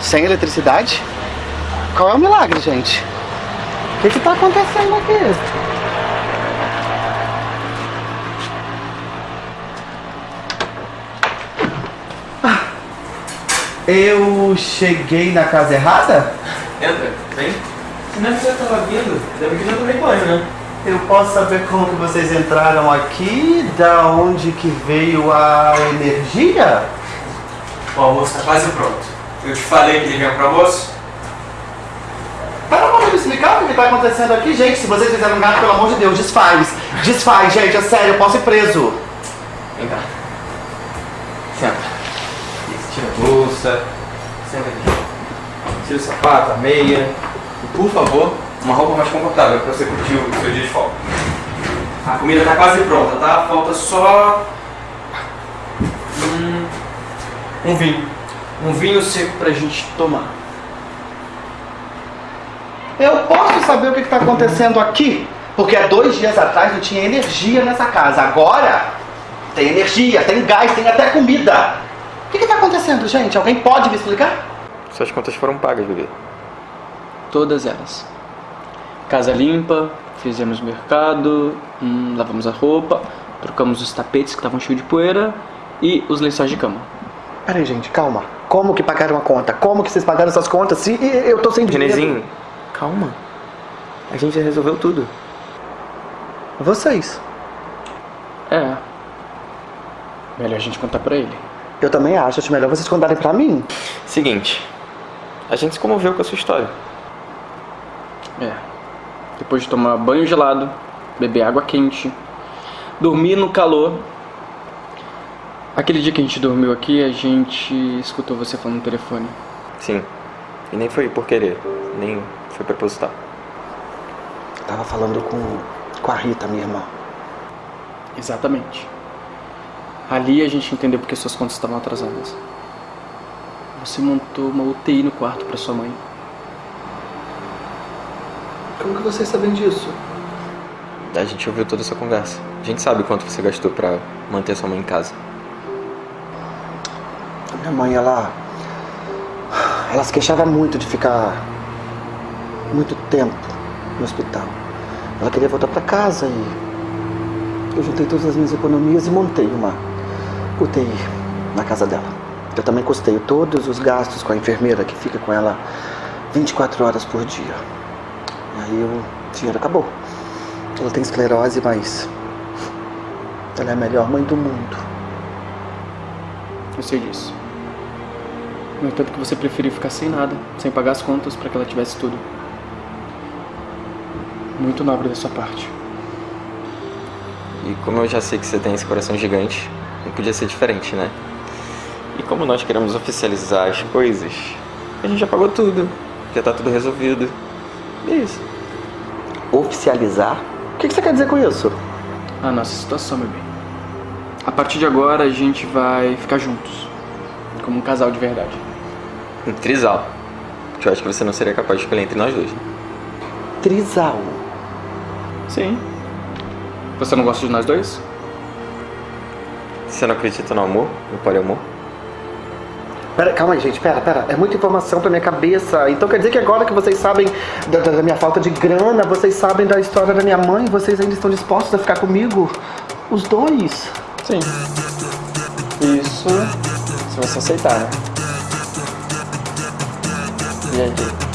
Sem eletricidade? Qual é o milagre, gente? O que que tá acontecendo aqui? Eu cheguei na casa errada? Entra, vem. Se não é que você tava vindo, deve que já tomei banho, né? Eu posso saber como que vocês entraram aqui? Da onde que veio a energia? O almoço tá quase pronto. Eu te falei que ele vinha pro almoço? Para pra me explicar o que tá acontecendo aqui, gente. Se vocês fizeram um gato, pelo amor de Deus, desfaz. Desfaz, gente, é sério, eu posso ir preso. Vem cá. Senta. Isso, tira a bolsa. Tira o sapato, a meia. E, por favor, uma roupa mais confortável pra você curtir o seu dia de folga. A comida tá quase pronta, tá? Falta só. Hum, um vinho. Um vinho seco pra gente tomar. Eu posso saber o que está acontecendo aqui? Porque há dois dias atrás não tinha energia nessa casa. Agora tem energia, tem gás, tem até comida. O que está acontecendo, gente? Alguém pode me explicar? Suas contas foram pagas, bebê. Todas elas. Casa limpa, fizemos mercado, hum, lavamos a roupa, trocamos os tapetes que estavam cheios de poeira e os lençóis de cama. Peraí, gente, calma. Como que pagaram a conta? Como que vocês pagaram essas contas se eu tô sem dinheiro? Renezinho, calma. A gente já resolveu tudo. Vocês. É. Melhor a gente contar pra ele. Eu também acho, acho melhor vocês contarem pra mim. Seguinte, a gente se comoveu com a sua história. É. Depois de tomar banho gelado, beber água quente, dormir no calor. Aquele dia que a gente dormiu aqui, a gente escutou você falando no telefone. Sim. E nem foi por querer, nem foi proposital. Tava falando com, com a Rita, minha irmã. Exatamente. Ali a gente entendeu porque suas contas estavam atrasadas. Você montou uma UTI no quarto pra sua mãe. Como que vocês sabem disso? A gente ouviu toda essa conversa. A gente sabe quanto você gastou pra manter sua mãe em casa. A minha mãe, ela. Ela se queixava muito de ficar muito tempo no hospital. Ela queria voltar pra casa e. Eu juntei todas as minhas economias e montei uma UTI na casa dela. Eu também custeio todos os gastos com a enfermeira que fica com ela 24 horas por dia. E aí o dinheiro acabou. Ela tem esclerose, mas. Ela é a melhor mãe do mundo. Eu sei disso. No entanto que você preferiu ficar sem nada, sem pagar as contas pra que ela tivesse tudo. Muito nobre da sua parte. E como eu já sei que você tem esse coração gigante, não podia ser diferente, né? E como nós queremos oficializar as coisas, a gente já pagou tudo. Já tá tudo resolvido. E é isso. Oficializar? O que, que você quer dizer com isso? A nossa situação, meu bem. A partir de agora a gente vai ficar juntos. Como um casal de verdade. Um trisal. Que eu acho que você não seria capaz de escolher entre nós dois. Trisal? Sim. Você não gosta de nós dois? Você não acredita no amor? No poliamor? Pera, calma aí, gente, pera, pera. É muita informação pra minha cabeça. Então quer dizer que agora que vocês sabem da, da minha falta de grana, vocês sabem da história da minha mãe, vocês ainda estão dispostos a ficar comigo? Os dois? Sim. Isso se você aceitar, né? E aí?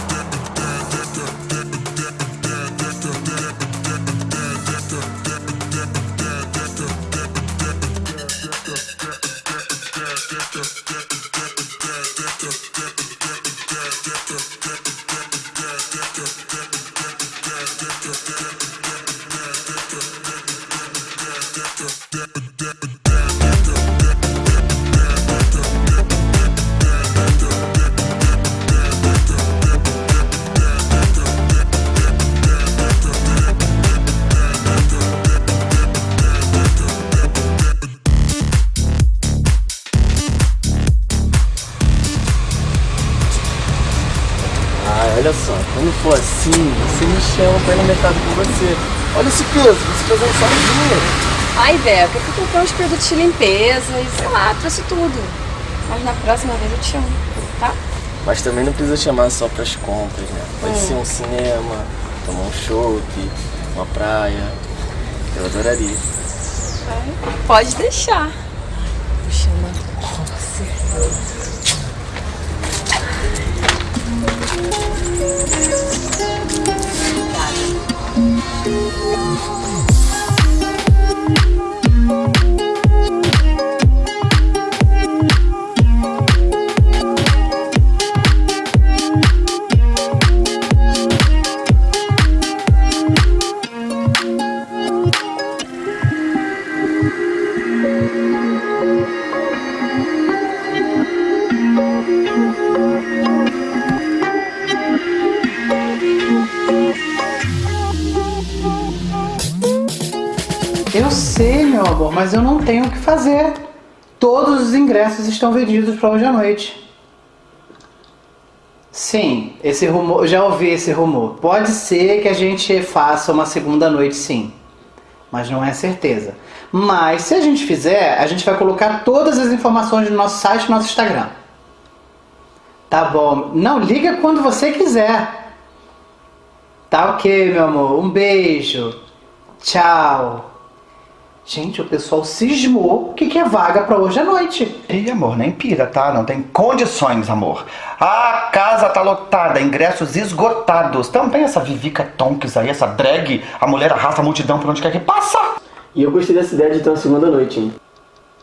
Ai, Beca, eu fui comprar uns produtos de limpeza e sei lá, trouxe tudo. Mas na próxima vez eu te chamo, tá? Mas também não precisa chamar só pras compras, né? Pode Hum. ser um cinema, tomar um chopp, uma praia. Eu adoraria. Pode deixar. Tenho o que fazer. Todos os ingressos estão vendidos para hoje à noite. Sim, esse rumor, já ouvi esse rumor. Pode ser que a gente faça uma segunda noite, sim. Mas não é certeza. Mas se a gente fizer, a gente vai colocar todas as informações no nosso site e no nosso Instagram. Tá bom. Não, liga quando você quiser. Tá ok, meu amor. Um beijo. Tchau. Gente, o pessoal cismou que quer vaga pra hoje à noite. Ei, amor, nem pira, tá? Não tem condições, amor. A casa tá lotada, ingressos esgotados. Também essa Vivica Tonks aí, essa drag, a mulher arrasta a multidão por onde quer que passa. E eu gostei dessa ideia de ter uma segunda noite, hein?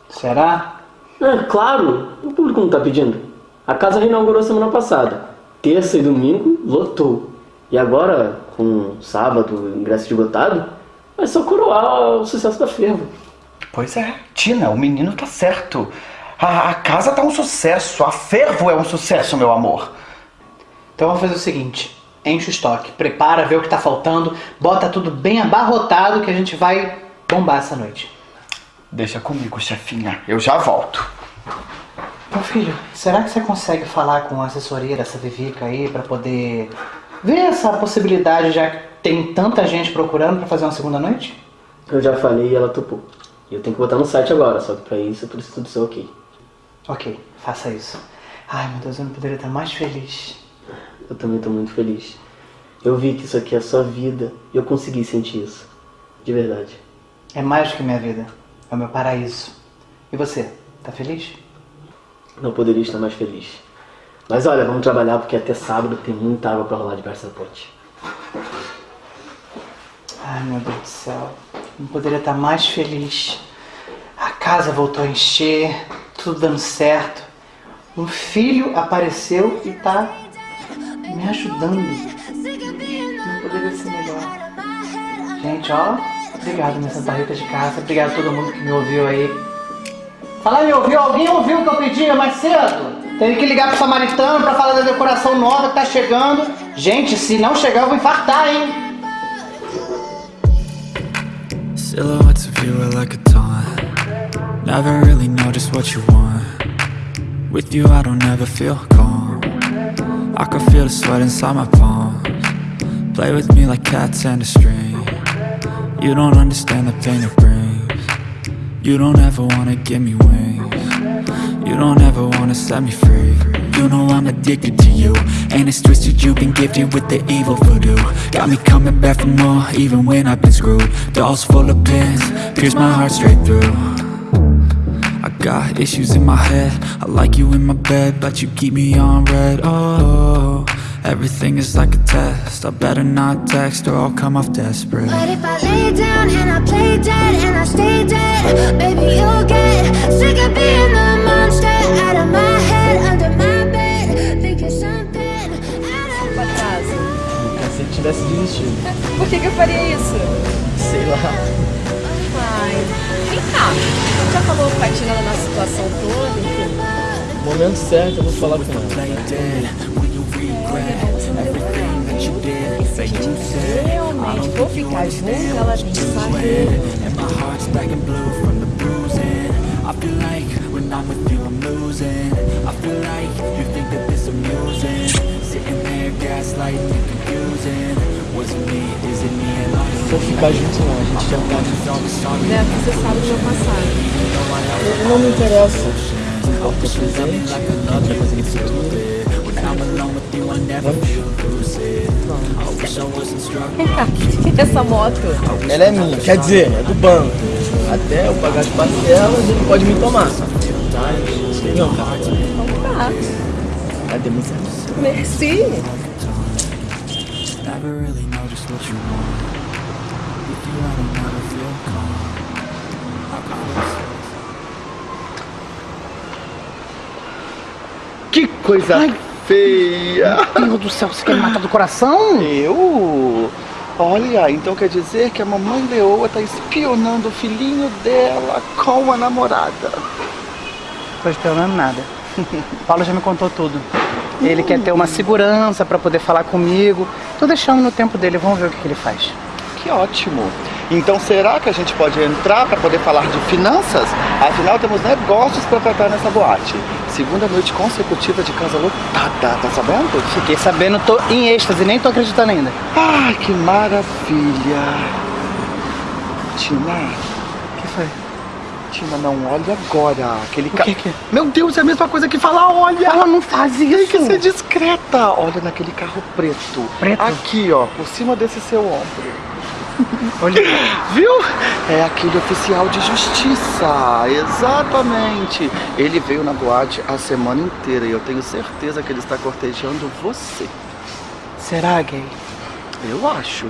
Será? É, claro. O público não tá pedindo. A casa reinaugurou semana passada. Terça e domingo, lotou. E agora, com sábado, ingresso esgotado, é só coroar o sucesso da fervo. Pois é, Tina, o menino tá certo. A, a casa tá um sucesso, a fervo é um sucesso, meu amor. Então vamos fazer o seguinte: enche o estoque, prepara, vê o que tá faltando, bota tudo bem abarrotado que a gente vai bombar essa noite. Deixa comigo, chefinha. Eu já volto. Meu filho, será que você consegue falar com a assessoria dessa Vivica aí pra poder ver essa possibilidade, já que tem tanta gente procurando pra fazer uma segunda noite? Eu já falei e ela topou. E eu tenho que botar no site agora, só que pra isso eu preciso do seu ok. Ok, faça isso. Ai meu Deus, eu não poderia estar mais feliz. Eu também tô muito feliz. Eu vi que isso aqui é a sua vida e eu consegui sentir isso. De verdade. É mais do que minha vida, é o meu paraíso. E você, tá feliz? Não poderia estar mais feliz. Mas olha, vamos trabalhar porque até sábado tem muita água pra rolar debaixo da ponte. Ai meu Deus do céu, não poderia estar mais feliz. A casa voltou a encher, tudo dando certo. Um filho apareceu e tá me ajudando. Não poderia ser melhor. Gente, ó, obrigado minha Santa Rita de casa, obrigado a todo mundo que me ouviu aí. Fala, me ouviu? Alguém ouviu o que eu pedi mais cedo? Teve que ligar pro samaritano pra falar da decoração nova que tá chegando. Gente, se não chegar eu vou infartar, hein? Silhouettes of you are like a taunt. Never really know just what you want. With you, I don't ever feel calm. I can feel the sweat inside my palms. Play with me like cats and a string. You don't understand the pain it brings. You don't ever wanna give me wings. You don't ever wanna set me free. You know I'm addicted to you. And it's twisted, you've been gifted with the evil voodoo. Got me coming back for more, even when I've been screwed. Dolls full of pins, pierce my heart straight through. I got issues in my head. I like you in my bed, but you keep me on red. Oh, everything is like a test. I better not text or I'll come off desperate. But if I lay down and I play dead and I stay dead, baby, you'll get sick of being the monster out of my head, under my tivesse desistido. Por que, que eu faria isso? Sei lá. Ai, vem cá. Já falou com a Tina da nossa situação toda, enfim? No momento certo eu vou falar com ela. Se a gente realmente for ficar junto, ela tem que saber. I I'm with you, I'm losing. I feel like you think that this amusing. Sitting there, gaslighting and confusing. Was it me? Is it me? Se eu ficar junto não, a gente já tá. Né? Porque você sabe do meu passado. Eu não me interessa. O teu presente, futuro. Essa moto. Ela é minha, quer dizer, é do banco. Até eu pagar as parcelas, ele pode me tomar. Tá. Você? Merci. Never really know just what you want. You, feel calm. Que coisa feia! Meu Deus do céu, você quer me matar do coração? Eu? Olha, então quer dizer que a mamãe leoa tá espionando o filhinho dela com a namorada. Tô esperando nada. <laughs> Paulo já me contou tudo. Ele quer ter uma segurança pra poder falar comigo. Tô deixando no tempo dele, vamos ver o que, que ele faz. Que ótimo! Então será que a gente pode entrar para poder falar de finanças? Afinal, temos negócios para tratar nessa boate. Segunda noite consecutiva de casa lotada, tá sabendo? Fiquei sabendo, tô em êxtase, nem tô acreditando ainda. Ai, que maravilha! Tina, O que foi? Tina, não olha agora. Aquele O ca... que que é? Meu Deus, é a mesma coisa que falar olha! Ela não faz Tem que isso. ser discreta. Olha naquele carro preto. Preto? Aqui, ó, por cima desse seu ombro. <laughs> Viu? É aquele oficial de justiça, exatamente. Ele veio na boate a semana inteira e eu tenho certeza que ele está cortejando você. Será, gay? Eu acho.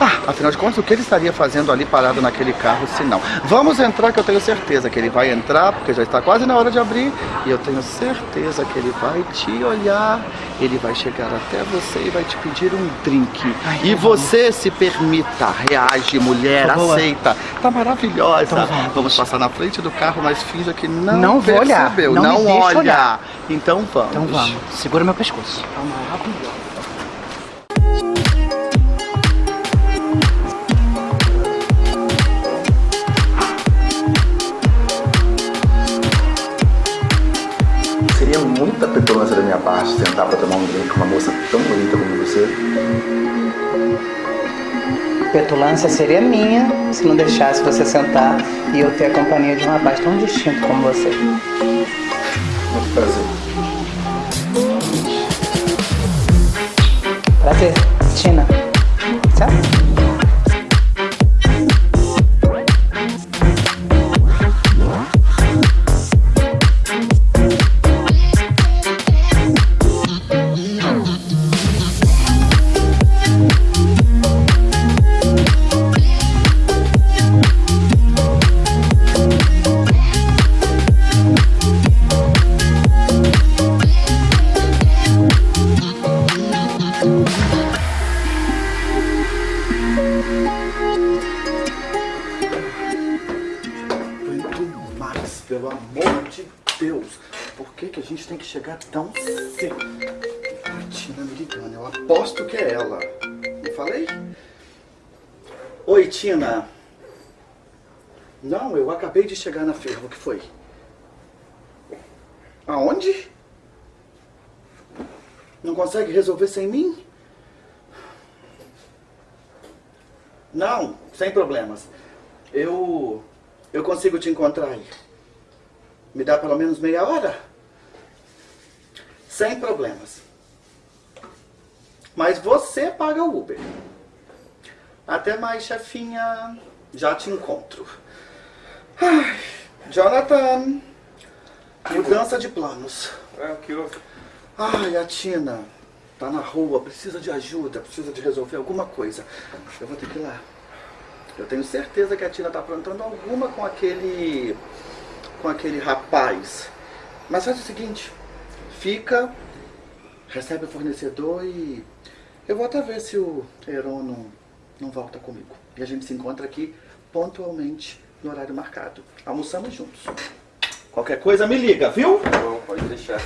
Ah, afinal de contas, o que ele estaria fazendo ali parado naquele carro se não? Vamos entrar que eu tenho certeza que ele vai entrar, porque já está quase na hora de abrir, e eu tenho certeza que ele vai te olhar, ele vai chegar até você e vai te pedir um drink. e você se permita, reage, mulher, boa. aceita. Tá maravilhosa. Então vamos. vamos passar na frente do carro, mas finja que não, Não vou olhar, percebeu. não Não, olha. olhar. Então vamos. Então vamos. Segura meu pescoço. Tá maravilhosa. Petulância da minha parte sentar pra tomar um drink com uma moça tão bonita como você. Petulância seria minha se não deixasse você sentar e eu ter a companhia de um rapaz tão distinto como você. Muito prazer. Prazer, Tina. Certo? Resolver sem mim? Não, sem problemas. Eu. Eu consigo te encontrar aí. Me dá pelo menos meia hora? Sem problemas. Mas você paga o Uber. Até mais, chefinha. Já te encontro. Ai, Jonathan. Mudança de planos. É, o que houve? Ai, a Tina tá na rua, precisa de ajuda, precisa de resolver alguma coisa. Eu vou ter que ir lá. Eu tenho certeza que a Tina tá aprontando alguma com aquele. com aquele rapaz. Mas faz o seguinte: fica, recebe o fornecedor e. Eu vou até ver se o Heron não, não volta comigo. E a gente se encontra aqui pontualmente no horário marcado. Almoçamos juntos. Qualquer coisa me liga, viu? Bom, pode deixar.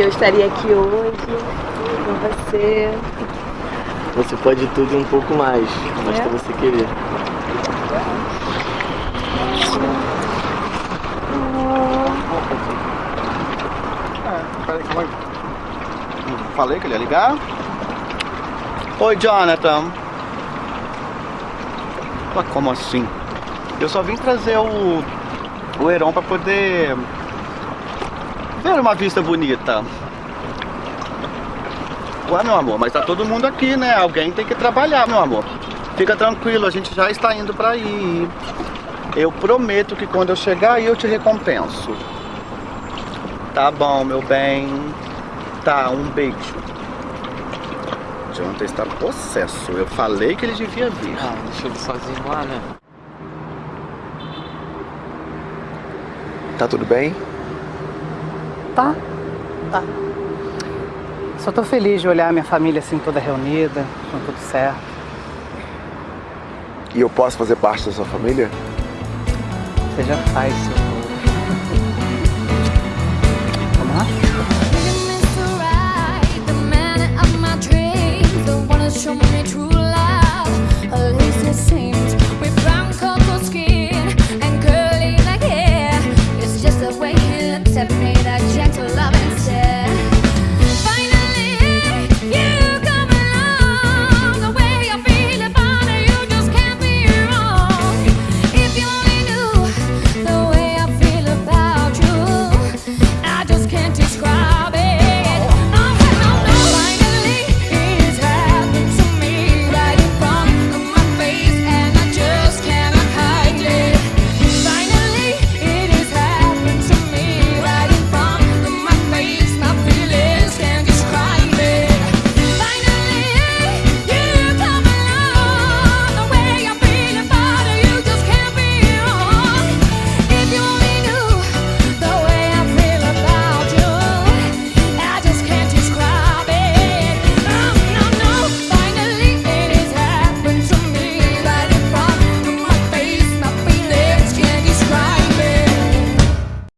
Que eu estaria aqui hoje com você. Você pode tudo e um pouco mais, basta É? você querer. Falei que ele ia ligar. Oi, Jonathan. Ué, como assim? Eu só vim trazer o, o Heron pra poder ver uma vista bonita. Ué, meu amor, mas tá todo mundo aqui, né? Alguém tem que trabalhar, meu amor. Fica tranquilo, a gente já está indo pra aí. Eu prometo que quando eu chegar aí eu te recompenso. Tá bom, meu bem. Tá, um beijo. Jonathan está possesso. Eu falei que ele devia vir. Ah, deixa ele sozinho lá, né? Tá tudo bem? Tá, tá. Só tô feliz de olhar minha família assim toda reunida, com tudo certo. E eu posso fazer parte da sua família? Você já faz, seu